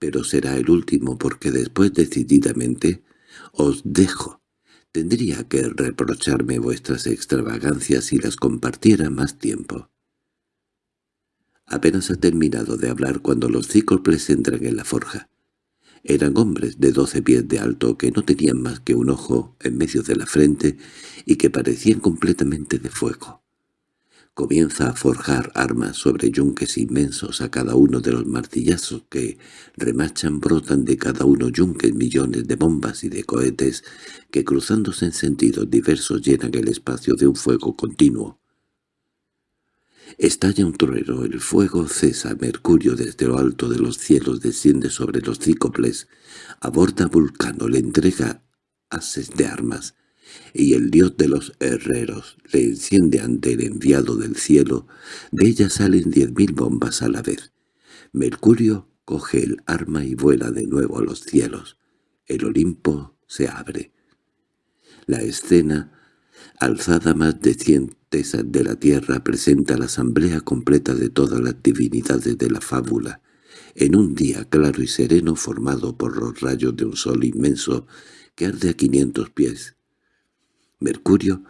pero será el último porque después decididamente os dejo. Tendría que reprocharme vuestras extravagancias si las compartiera más tiempo. Apenas ha terminado de hablar cuando los cíclopes entran en la forja. Eran hombres de doce pies de alto que no tenían más que un ojo en medio de la frente y que parecían completamente de fuego comienza a forjar armas sobre yunques inmensos a cada uno de los martillazos que remachan brotan de cada uno yunques millones de bombas y de cohetes que cruzándose en sentidos diversos llenan el espacio de un fuego continuo. Estalla un trueno, el fuego cesa, Mercurio desde lo alto de los cielos desciende sobre los cícoples, aborda Vulcano, le entrega haces de armas, y el dios de los herreros le enciende ante el enviado del cielo, de ella salen diez mil bombas a la vez. Mercurio coge el arma y vuela de nuevo a los cielos. El Olimpo se abre. La escena, alzada más de cien tesas de la tierra, presenta la asamblea completa de todas las divinidades de la fábula, en un día claro y sereno formado por los rayos de un sol inmenso que arde a quinientos pies. Mercurio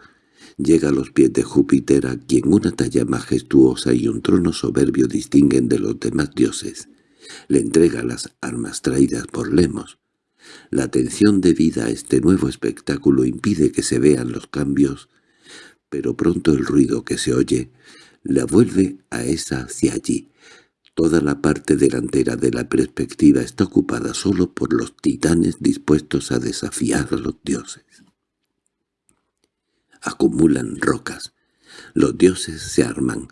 llega a los pies de Júpiter a quien una talla majestuosa y un trono soberbio distinguen de los demás dioses. Le entrega las armas traídas por Lemos. La atención debida a este nuevo espectáculo impide que se vean los cambios, pero pronto el ruido que se oye la vuelve a esa hacia allí. Toda la parte delantera de la perspectiva está ocupada solo por los titanes dispuestos a desafiar a los dioses acumulan rocas. Los dioses se arman.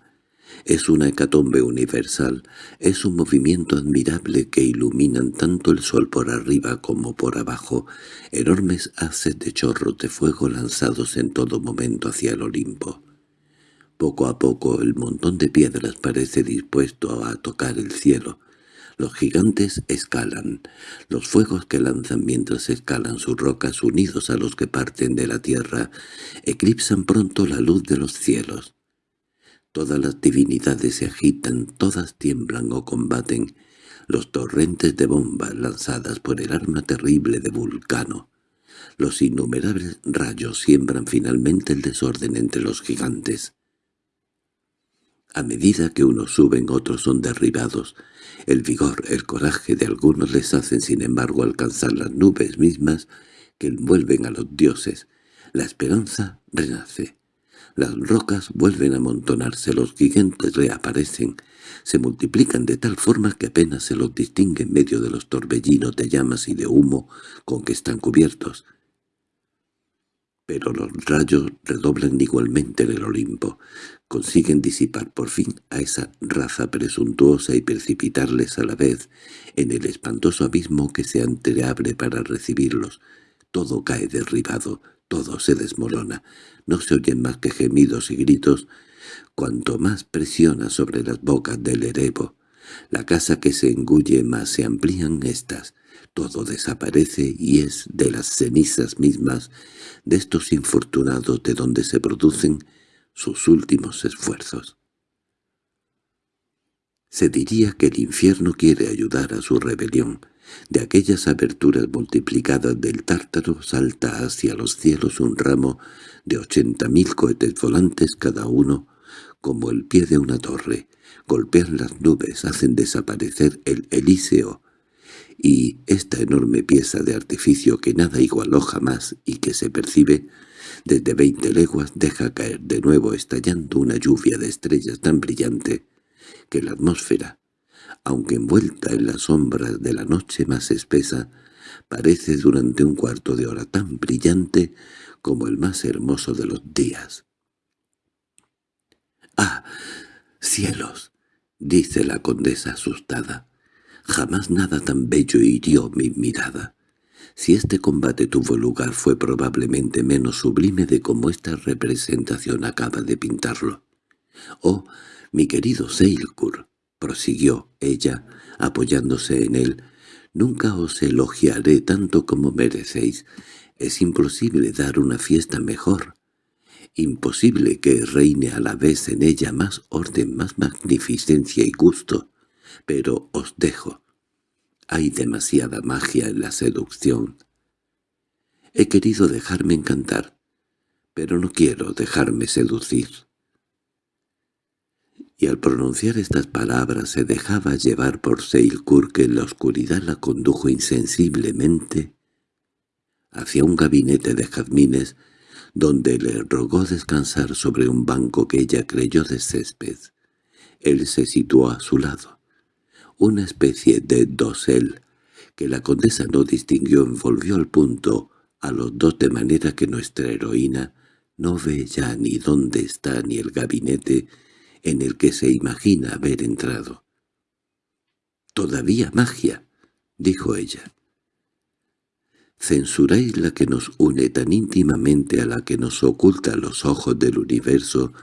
Es una hecatombe universal, es un movimiento admirable que iluminan tanto el sol por arriba como por abajo, enormes haces de chorros de fuego lanzados en todo momento hacia el Olimpo. Poco a poco el montón de piedras parece dispuesto a tocar el cielo, los gigantes escalan. Los fuegos que lanzan mientras escalan sus rocas unidos a los que parten de la tierra eclipsan pronto la luz de los cielos. Todas las divinidades se agitan, todas tiemblan o combaten. Los torrentes de bombas lanzadas por el arma terrible de Vulcano. Los innumerables rayos siembran finalmente el desorden entre los gigantes. A medida que unos suben otros son derribados. El vigor, el coraje de algunos les hacen sin embargo alcanzar las nubes mismas que envuelven a los dioses. La esperanza renace. Las rocas vuelven a amontonarse, los gigantes reaparecen, se multiplican de tal forma que apenas se los distingue en medio de los torbellinos de llamas y de humo con que están cubiertos. Pero los rayos redoblan igualmente en el Olimpo, consiguen disipar por fin a esa raza presuntuosa y precipitarles a la vez en el espantoso abismo que se entreabre para recibirlos. Todo cae derribado, todo se desmorona, no se oyen más que gemidos y gritos, cuanto más presiona sobre las bocas del erebo. La casa que se engulle más se amplían estas, todo desaparece y es de las cenizas mismas de estos infortunados de donde se producen sus últimos esfuerzos. Se diría que el infierno quiere ayudar a su rebelión. De aquellas aberturas multiplicadas del tártaro salta hacia los cielos un ramo de ochenta mil cohetes volantes cada uno, como el pie de una torre. Golpean las nubes, hacen desaparecer el Elíseo, y esta enorme pieza de artificio que nada igualó jamás y que se percibe desde veinte leguas deja caer de nuevo estallando una lluvia de estrellas tan brillante que la atmósfera, aunque envuelta en las sombras de la noche más espesa, parece durante un cuarto de hora tan brillante como el más hermoso de los días. —¡Ah! ¡Cielos! —dice la condesa asustada. Jamás nada tan bello hirió mi mirada. Si este combate tuvo lugar fue probablemente menos sublime de como esta representación acaba de pintarlo. «Oh, mi querido Seilkur», prosiguió ella, apoyándose en él, «nunca os elogiaré tanto como merecéis. Es imposible dar una fiesta mejor. Imposible que reine a la vez en ella más orden, más magnificencia y gusto. Pero os dejo. Hay demasiada magia en la seducción. He querido dejarme encantar, pero no quiero dejarme seducir. Y al pronunciar estas palabras se dejaba llevar por Seilkur que en la oscuridad la condujo insensiblemente hacia un gabinete de jazmines donde le rogó descansar sobre un banco que ella creyó de césped. Él se situó a su lado una especie de dosel que la condesa no distinguió envolvió al punto a los dos de manera que nuestra heroína no ve ya ni dónde está ni el gabinete en el que se imagina haber entrado. «Todavía magia», dijo ella. «Censuráis la que nos une tan íntimamente a la que nos oculta los ojos del universo,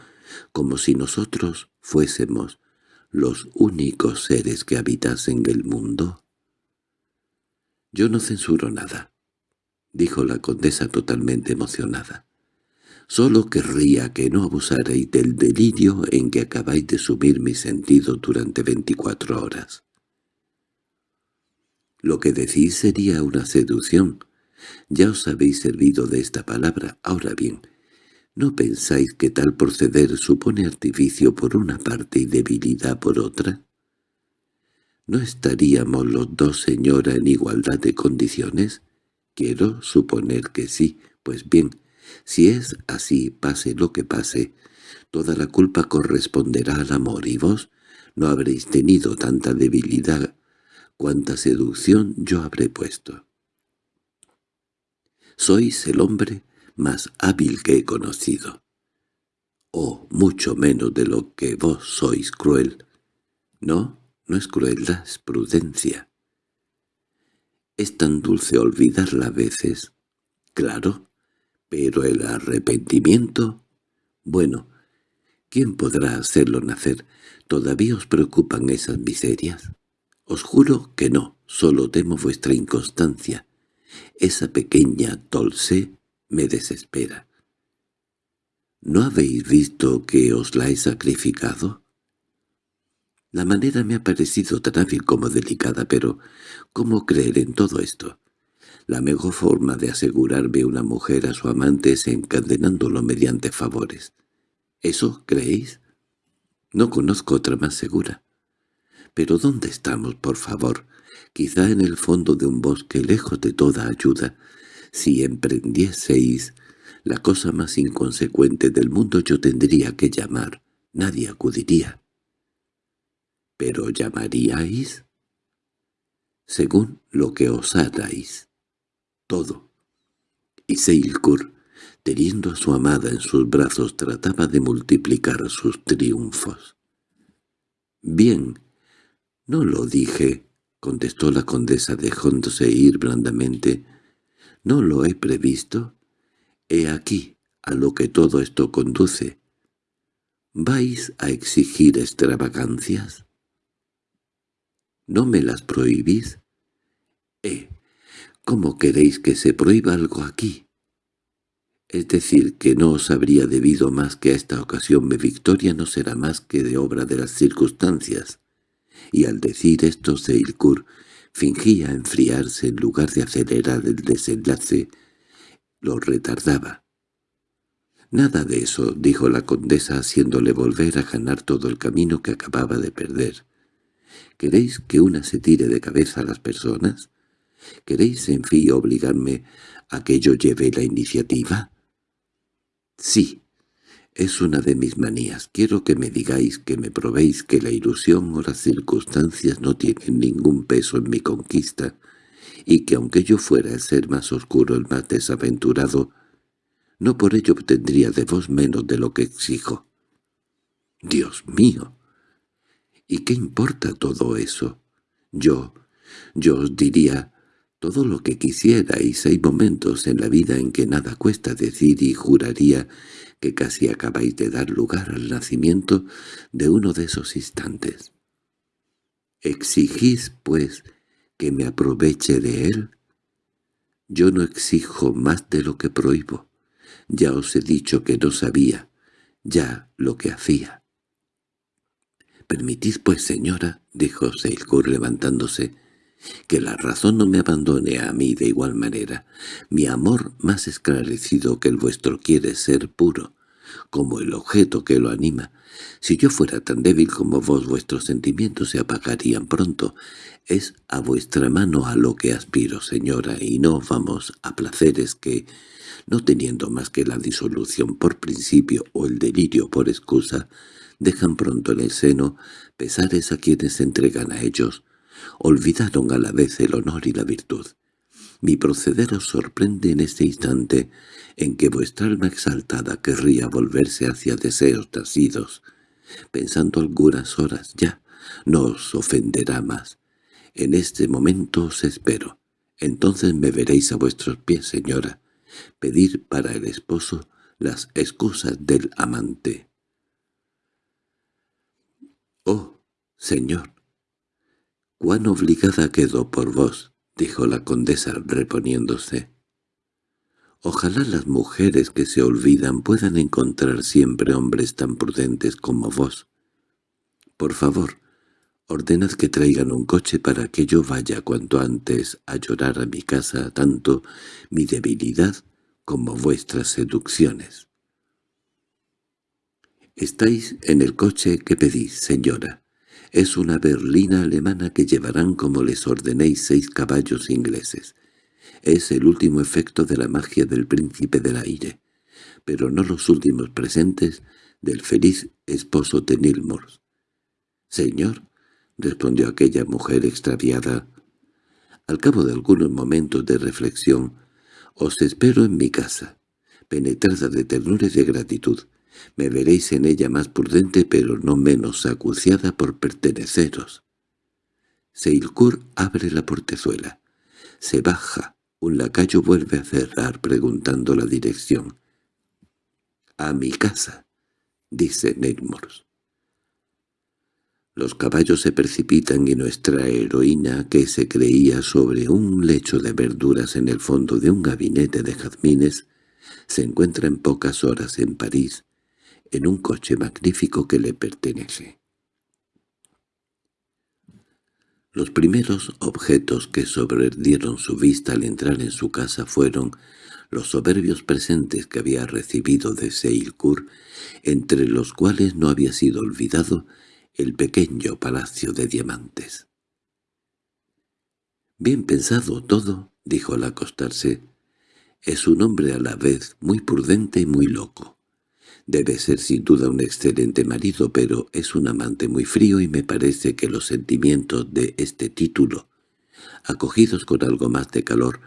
como si nosotros fuésemos los únicos seres que habitasen el mundo? Yo no censuro nada. dijo la condesa totalmente emocionada. Solo querría que no abusarais del delirio en que acabáis de sumir mis sentidos durante veinticuatro horas. Lo que decís sería una seducción. Ya os habéis servido de esta palabra. Ahora bien, ¿no pensáis que tal proceder supone artificio por una parte y debilidad por otra? ¿No estaríamos los dos, señora, en igualdad de condiciones? Quiero suponer que sí. Pues bien, si es así, pase lo que pase, toda la culpa corresponderá al amor y vos no habréis tenido tanta debilidad cuanta seducción yo habré puesto. Sois el hombre más hábil que he conocido. O mucho menos de lo que vos sois cruel. No, no es crueldad, es prudencia. Es tan dulce olvidarla a veces. Claro, pero el arrepentimiento... Bueno, ¿quién podrá hacerlo nacer? ¿Todavía os preocupan esas miserias? Os juro que no, solo temo vuestra inconstancia. Esa pequeña Tolse me desespera. ¿No habéis visto que os la he sacrificado? La manera me ha parecido tan hábil como delicada, pero ¿cómo creer en todo esto? La mejor forma de asegurarme una mujer a su amante es encadenándolo mediante favores. ¿Eso creéis? No conozco otra más segura. Pero ¿dónde estamos, por favor? Quizá en el fondo de un bosque, lejos de toda ayuda. Si emprendieseis la cosa más inconsecuente del mundo yo tendría que llamar. Nadie acudiría. ¿Pero llamaríais? Según lo que os haráis todo. Y Seilkur, teniendo a su amada en sus brazos, trataba de multiplicar sus triunfos. «Bien, no lo dije», contestó la condesa dejándose ir blandamente. «¿No lo he previsto? He aquí a lo que todo esto conduce. ¿Vais a exigir extravagancias? ¿No me las prohibís? Eh, ¿Cómo queréis que se prohíba algo aquí? Es decir, que no os habría debido más que a esta ocasión mi victoria no será más que de obra de las circunstancias. Y al decir esto Seilkur fingía enfriarse en lugar de acelerar el desenlace, lo retardaba. «Nada de eso», dijo la condesa haciéndole volver a ganar todo el camino que acababa de perder. «¿Queréis que una se tire de cabeza a las personas? ¿Queréis, en fin, obligarme a que yo lleve la iniciativa? Sí, es una de mis manías. Quiero que me digáis, que me probéis que la ilusión o las circunstancias no tienen ningún peso en mi conquista, y que aunque yo fuera el ser más oscuro, el más desaventurado, no por ello obtendría de vos menos de lo que exijo. ¡Dios mío! ¿Y qué importa todo eso? Yo, yo os diría, todo lo que quisierais. Hay momentos en la vida en que nada cuesta decir y juraría que casi acabáis de dar lugar al nacimiento de uno de esos instantes. ¿Exigís, pues, que me aproveche de él? Yo no exijo más de lo que prohíbo. Ya os he dicho que no sabía ya lo que hacía. —Permitid, pues, señora —dijo Seilkur levantándose—, que la razón no me abandone a mí de igual manera. Mi amor más esclarecido que el vuestro quiere ser puro, como el objeto que lo anima. Si yo fuera tan débil como vos, vuestros sentimientos se apagarían pronto. Es a vuestra mano a lo que aspiro, señora, y no vamos a placeres que, no teniendo más que la disolución por principio o el delirio por excusa, dejan pronto en el seno pesares a quienes se entregan a ellos, olvidaron a la vez el honor y la virtud. Mi proceder os sorprende en este instante en que vuestra alma exaltada querría volverse hacia deseos nacidos. Pensando algunas horas ya, no os ofenderá más. En este momento os espero. Entonces me veréis a vuestros pies, señora. Pedir para el esposo las excusas del amante. —Oh, señor, —¿Cuán obligada quedó por vos? —dijo la condesa reponiéndose. Ojalá las mujeres que se olvidan puedan encontrar siempre hombres tan prudentes como vos. Por favor, ordenad que traigan un coche para que yo vaya cuanto antes a llorar a mi casa tanto mi debilidad como vuestras seducciones. «Estáis en el coche que pedís, señora. Es una berlina alemana que llevarán como les ordenéis seis caballos ingleses. Es el último efecto de la magia del príncipe del aire, pero no los últimos presentes del feliz esposo de Nilmors. «Señor», respondió aquella mujer extraviada, al cabo de algunos momentos de reflexión, «os espero en mi casa, penetrada de ternura y de gratitud. Me veréis en ella más prudente pero no menos acuciada por perteneceros». Seilkur abre la portezuela. Se baja. Un lacayo vuelve a cerrar preguntando la dirección. «A mi casa», dice Neymors. Los caballos se precipitan y nuestra heroína, que se creía sobre un lecho de verduras en el fondo de un gabinete de jazmines, se encuentra en pocas horas en París, en un coche magnífico que le pertenece. Los primeros objetos que sobredieron su vista al entrar en su casa fueron los soberbios presentes que había recibido de Seilcourt, entre los cuales no había sido olvidado el pequeño palacio de diamantes. «Bien pensado todo», dijo al acostarse. «Es un hombre a la vez muy prudente y muy loco. Debe ser sin duda un excelente marido, pero es un amante muy frío y me parece que los sentimientos de este título, acogidos con algo más de calor,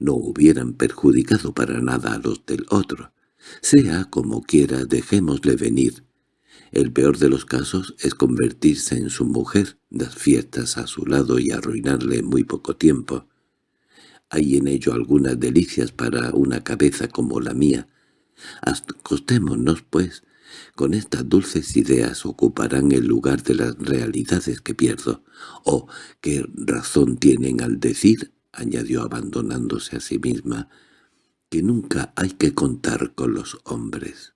no hubieran perjudicado para nada a los del otro. Sea como quiera, dejémosle venir. El peor de los casos es convertirse en su mujer, dar fiestas a su lado y arruinarle en muy poco tiempo. Hay en ello algunas delicias para una cabeza como la mía, Acostémonos, pues, con estas dulces ideas ocuparán el lugar de las realidades que pierdo. —¿O qué razón tienen al decir —añadió abandonándose a sí misma— que nunca hay que contar con los hombres?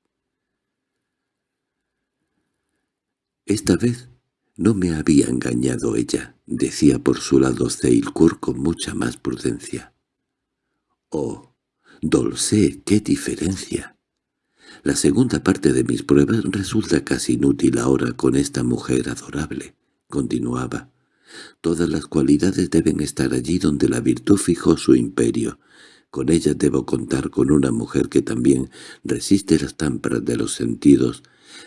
Esta vez no me había engañado ella, decía por su lado Zeilkur con mucha más prudencia. —Oh, Dolce, qué diferencia. La segunda parte de mis pruebas resulta casi inútil ahora con esta mujer adorable, continuaba. Todas las cualidades deben estar allí donde la virtud fijó su imperio. Con ella debo contar con una mujer que también resiste las támparas de los sentidos,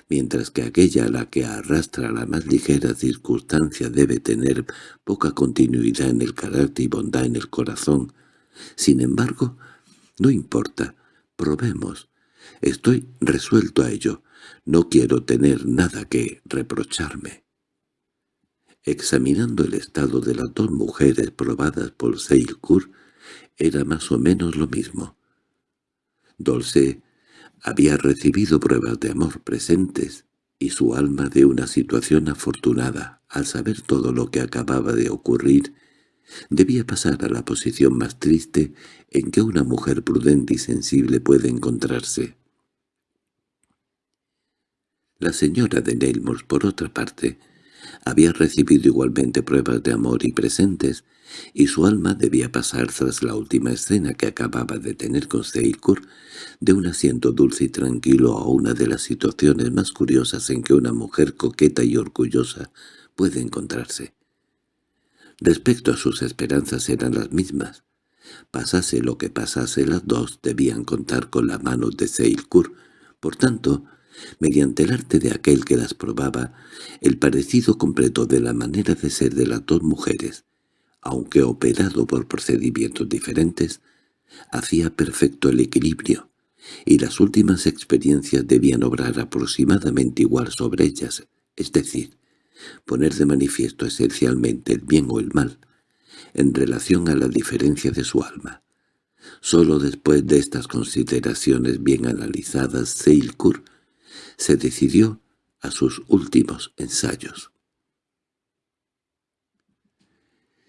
mientras que aquella a la que arrastra la más ligera circunstancia debe tener poca continuidad en el carácter y bondad en el corazón. Sin embargo, no importa, probemos. Estoy resuelto a ello. No quiero tener nada que reprocharme. Examinando el estado de las dos mujeres probadas por Seilcourt, era más o menos lo mismo. Dolce había recibido pruebas de amor presentes, y su alma de una situación afortunada, al saber todo lo que acababa de ocurrir, debía pasar a la posición más triste en que una mujer prudente y sensible puede encontrarse. La señora de Neilmore, por otra parte, había recibido igualmente pruebas de amor y presentes, y su alma debía pasar tras la última escena que acababa de tener con Seilcourt de un asiento dulce y tranquilo a una de las situaciones más curiosas en que una mujer coqueta y orgullosa puede encontrarse. Respecto a sus esperanzas eran las mismas. Pasase lo que pasase, las dos debían contar con la mano de Seilcourt. Por tanto, mediante el arte de aquel que las probaba, el parecido completo de la manera de ser de las dos mujeres, aunque operado por procedimientos diferentes, hacía perfecto el equilibrio, y las últimas experiencias debían obrar aproximadamente igual sobre ellas, es decir, poner de manifiesto esencialmente el bien o el mal, en relación a la diferencia de su alma. Solo después de estas consideraciones bien analizadas, Seilkur se decidió a sus últimos ensayos.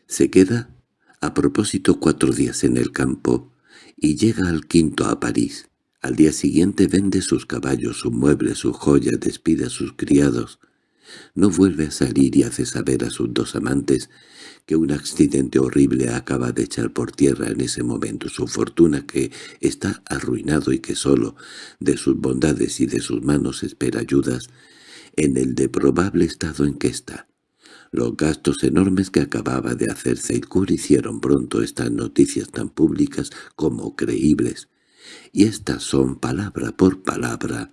Se queda a propósito cuatro días en el campo, y llega al quinto a París. Al día siguiente vende sus caballos, sus muebles, sus joyas, despide a sus criados. No vuelve a salir y hace saber a sus dos amantes que un accidente horrible acaba de echar por tierra en ese momento su fortuna, que está arruinado y que sólo de sus bondades y de sus manos espera ayudas en el deprobable estado en que está. Los gastos enormes que acababa de hacer Seilkur hicieron pronto estas noticias tan públicas como creíbles, y estas son palabra por palabra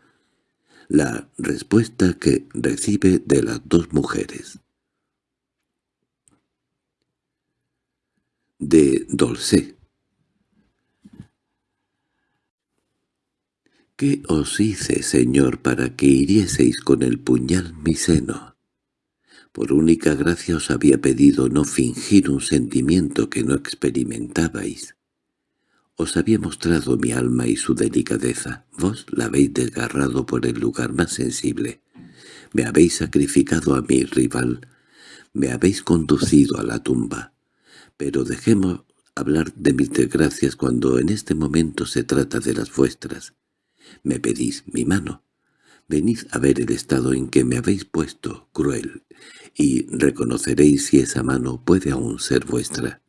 la respuesta que recibe de las dos mujeres. De Dolce ¿Qué os hice, señor, para que hirieseis con el puñal mi seno? Por única gracia os había pedido no fingir un sentimiento que no experimentabais. Os había mostrado mi alma y su delicadeza. Vos la habéis desgarrado por el lugar más sensible. Me habéis sacrificado a mi rival. Me habéis conducido a la tumba. Pero dejemos hablar de mis desgracias cuando en este momento se trata de las vuestras. Me pedís mi mano. Venid a ver el estado en que me habéis puesto, cruel, y reconoceréis si esa mano puede aún ser vuestra.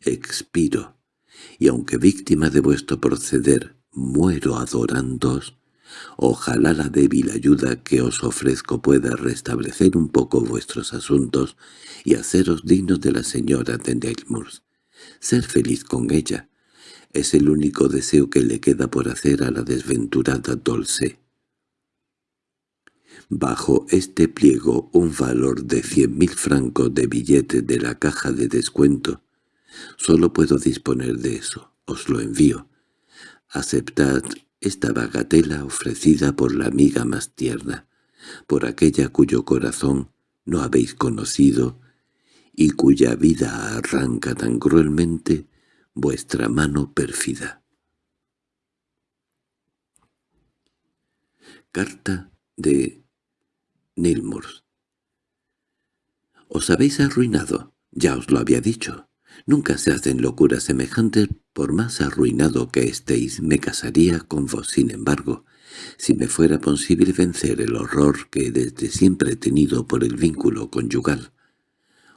Expiro y aunque víctima de vuestro proceder muero adorándoos, ojalá la débil ayuda que os ofrezco pueda restablecer un poco vuestros asuntos y haceros dignos de la señora de Neilmoors. Ser feliz con ella es el único deseo que le queda por hacer a la desventurada Dolce. Bajo este pliego un valor de cien mil francos de billetes de la caja de descuento Solo puedo disponer de eso. Os lo envío. Aceptad esta bagatela ofrecida por la amiga más tierna, por aquella cuyo corazón no habéis conocido y cuya vida arranca tan cruelmente vuestra mano pérfida. Carta de Nilmours Os habéis arruinado, ya os lo había dicho. Nunca se hacen locuras semejantes, por más arruinado que estéis, me casaría con vos. Sin embargo, si me fuera posible vencer el horror que desde siempre he tenido por el vínculo conyugal.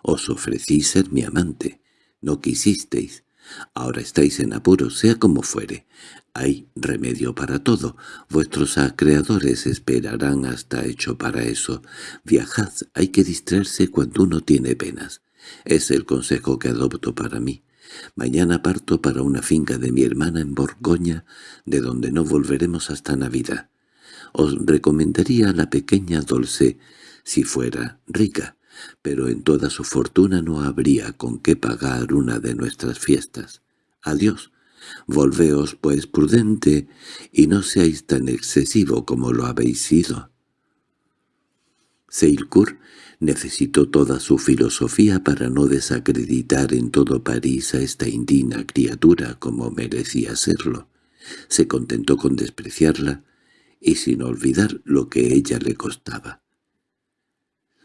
Os ofrecí ser mi amante, no quisisteis. Ahora estáis en apuros, sea como fuere. Hay remedio para todo. Vuestros acreedores esperarán hasta hecho para eso. Viajad, hay que distraerse cuando uno tiene penas. Es el consejo que adopto para mí. Mañana parto para una finca de mi hermana en Borgoña, de donde no volveremos hasta Navidad. Os recomendaría a la pequeña Dolce, si fuera rica, pero en toda su fortuna no habría con qué pagar una de nuestras fiestas. Adiós. Volveos, pues, prudente, y no seáis tan excesivo como lo habéis sido. Seilkur necesitó toda su filosofía para no desacreditar en todo París a esta indigna criatura como merecía serlo. Se contentó con despreciarla y sin olvidar lo que ella le costaba.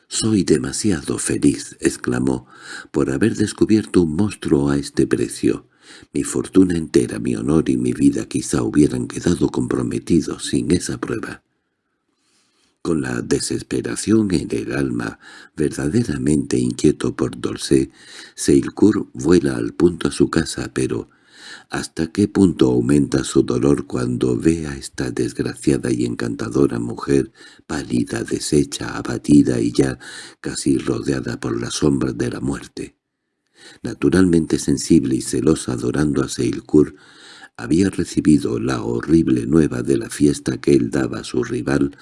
«Soy demasiado feliz», exclamó, «por haber descubierto un monstruo a este precio. Mi fortuna entera, mi honor y mi vida quizá hubieran quedado comprometidos sin esa prueba». Con la desesperación en el alma, verdaderamente inquieto por Dolce, Seilkur vuela al punto a su casa, pero ¿hasta qué punto aumenta su dolor cuando ve a esta desgraciada y encantadora mujer, pálida, deshecha, abatida y ya casi rodeada por las sombras de la muerte? Naturalmente sensible y celosa adorando a Seilkur, había recibido la horrible nueva de la fiesta que él daba a su rival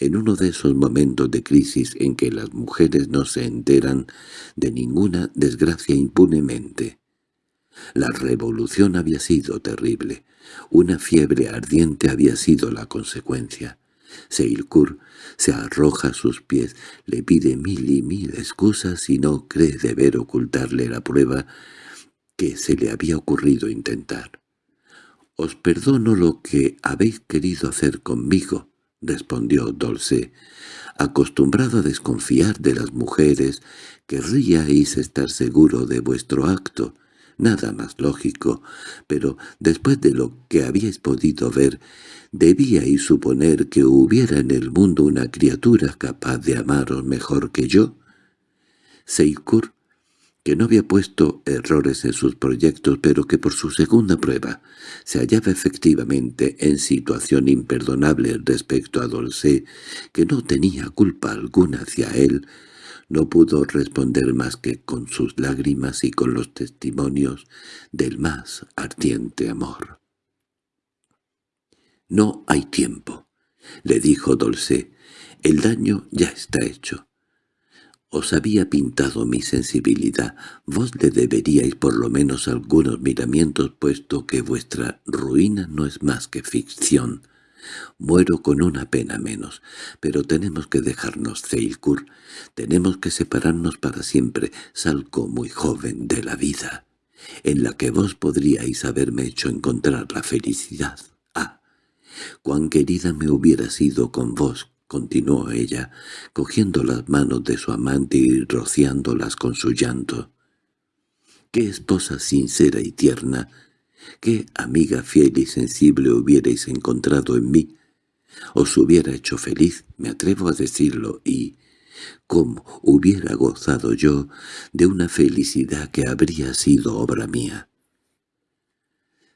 en uno de esos momentos de crisis en que las mujeres no se enteran de ninguna desgracia impunemente. La revolución había sido terrible. Una fiebre ardiente había sido la consecuencia. Seilkur se arroja a sus pies, le pide mil y mil excusas y no cree deber ocultarle la prueba que se le había ocurrido intentar. «Os perdono lo que habéis querido hacer conmigo», —respondió Dolce—, acostumbrado a desconfiar de las mujeres, querríais estar seguro de vuestro acto. Nada más lógico, pero después de lo que habíais podido ver, debíais suponer que hubiera en el mundo una criatura capaz de amaros mejor que yo. Seikur, que no había puesto errores en sus proyectos, pero que por su segunda prueba se hallaba efectivamente en situación imperdonable respecto a Dolce, que no tenía culpa alguna hacia él, no pudo responder más que con sus lágrimas y con los testimonios del más ardiente amor. «No hay tiempo», le dijo Dolce. «El daño ya está hecho. Os había pintado mi sensibilidad. Vos le deberíais por lo menos algunos miramientos, puesto que vuestra ruina no es más que ficción. Muero con una pena menos, pero tenemos que dejarnos, Zeilkur. Tenemos que separarnos para siempre. Salgo muy joven de la vida, en la que vos podríais haberme hecho encontrar la felicidad. Ah, cuán querida me hubiera sido con vos, continuó ella, cogiendo las manos de su amante y rociándolas con su llanto. Qué esposa sincera y tierna, qué amiga fiel y sensible hubierais encontrado en mí. Os hubiera hecho feliz, me atrevo a decirlo, y cómo hubiera gozado yo de una felicidad que habría sido obra mía.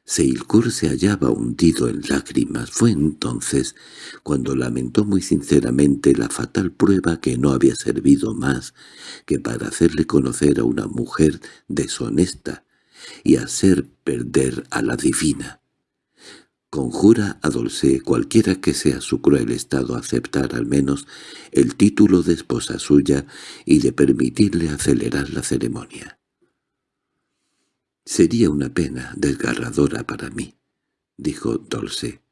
Seilkur se hallaba hundido en lágrimas. Fue entonces cuando lamentó muy sinceramente la fatal prueba que no había servido más que para hacerle conocer a una mujer deshonesta y hacer perder a la divina. Conjura a Dolce cualquiera que sea su cruel estado aceptar al menos el título de esposa suya y de permitirle acelerar la ceremonia. «Sería una pena desgarradora para mí», dijo Dolce.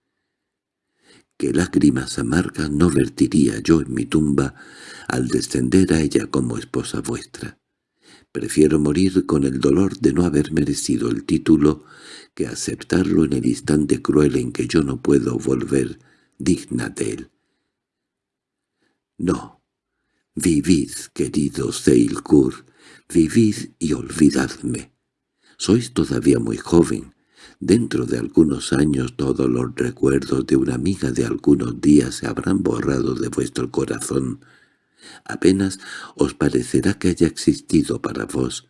«Que lágrimas amargas no vertiría yo en mi tumba al descender a ella como esposa vuestra. Prefiero morir con el dolor de no haber merecido el título que aceptarlo en el instante cruel en que yo no puedo volver digna de él. No, vivid, querido Seilkur, vivid y olvidadme. Sois todavía muy joven. Dentro de algunos años todos los recuerdos de una amiga de algunos días se habrán borrado de vuestro corazón. Apenas os parecerá que haya existido para vos.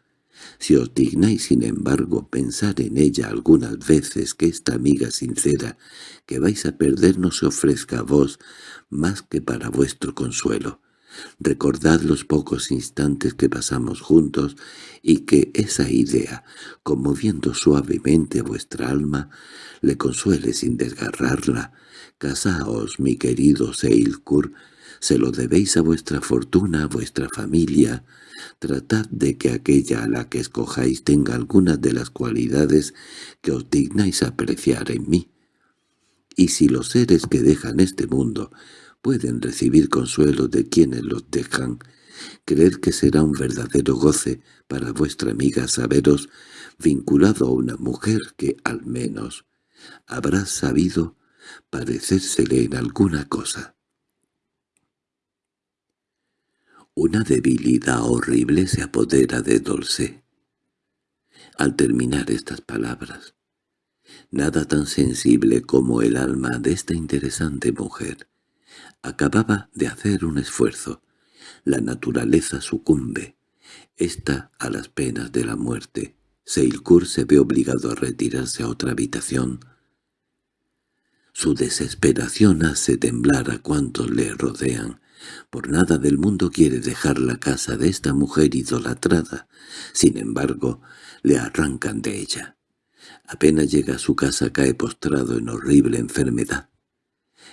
Si os dignáis, sin embargo, pensar en ella algunas veces que esta amiga sincera que vais a perder no se ofrezca a vos más que para vuestro consuelo. Recordad los pocos instantes que pasamos juntos y que esa idea, conmoviendo suavemente vuestra alma, le consuele sin desgarrarla. Casaos, mi querido Seilkur, se lo debéis a vuestra fortuna, a vuestra familia. Tratad de que aquella a la que escojáis tenga algunas de las cualidades que os dignáis apreciar en mí. Y si los seres que dejan este mundo pueden recibir consuelo de quienes los dejan, creer que será un verdadero goce para vuestra amiga saberos vinculado a una mujer que, al menos, habrá sabido parecérsele en alguna cosa. Una debilidad horrible se apodera de Dolce. Al terminar estas palabras, nada tan sensible como el alma de esta interesante mujer Acababa de hacer un esfuerzo. La naturaleza sucumbe. Está a las penas de la muerte. Seilkur se ve obligado a retirarse a otra habitación. Su desesperación hace temblar a cuantos le rodean. Por nada del mundo quiere dejar la casa de esta mujer idolatrada. Sin embargo, le arrancan de ella. Apenas llega a su casa cae postrado en horrible enfermedad.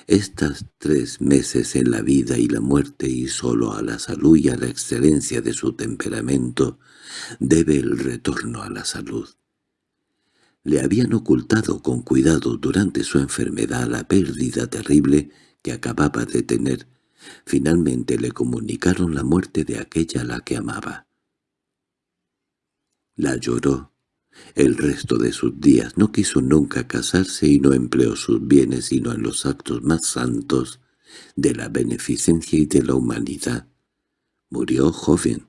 Estas tres meses en la vida y la muerte y solo a la salud y a la excelencia de su temperamento debe el retorno a la salud. Le habían ocultado con cuidado durante su enfermedad la pérdida terrible que acababa de tener. Finalmente le comunicaron la muerte de aquella a la que amaba. La lloró el resto de sus días no quiso nunca casarse y no empleó sus bienes sino en los actos más santos de la beneficencia y de la humanidad. Murió joven,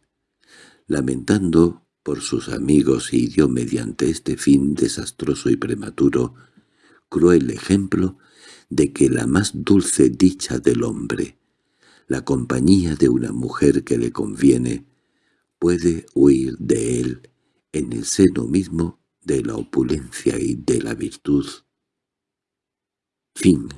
lamentando por sus amigos y dio mediante este fin desastroso y prematuro cruel ejemplo de que la más dulce dicha del hombre, la compañía de una mujer que le conviene, puede huir de él en el seno mismo de la opulencia y de la virtud. Fin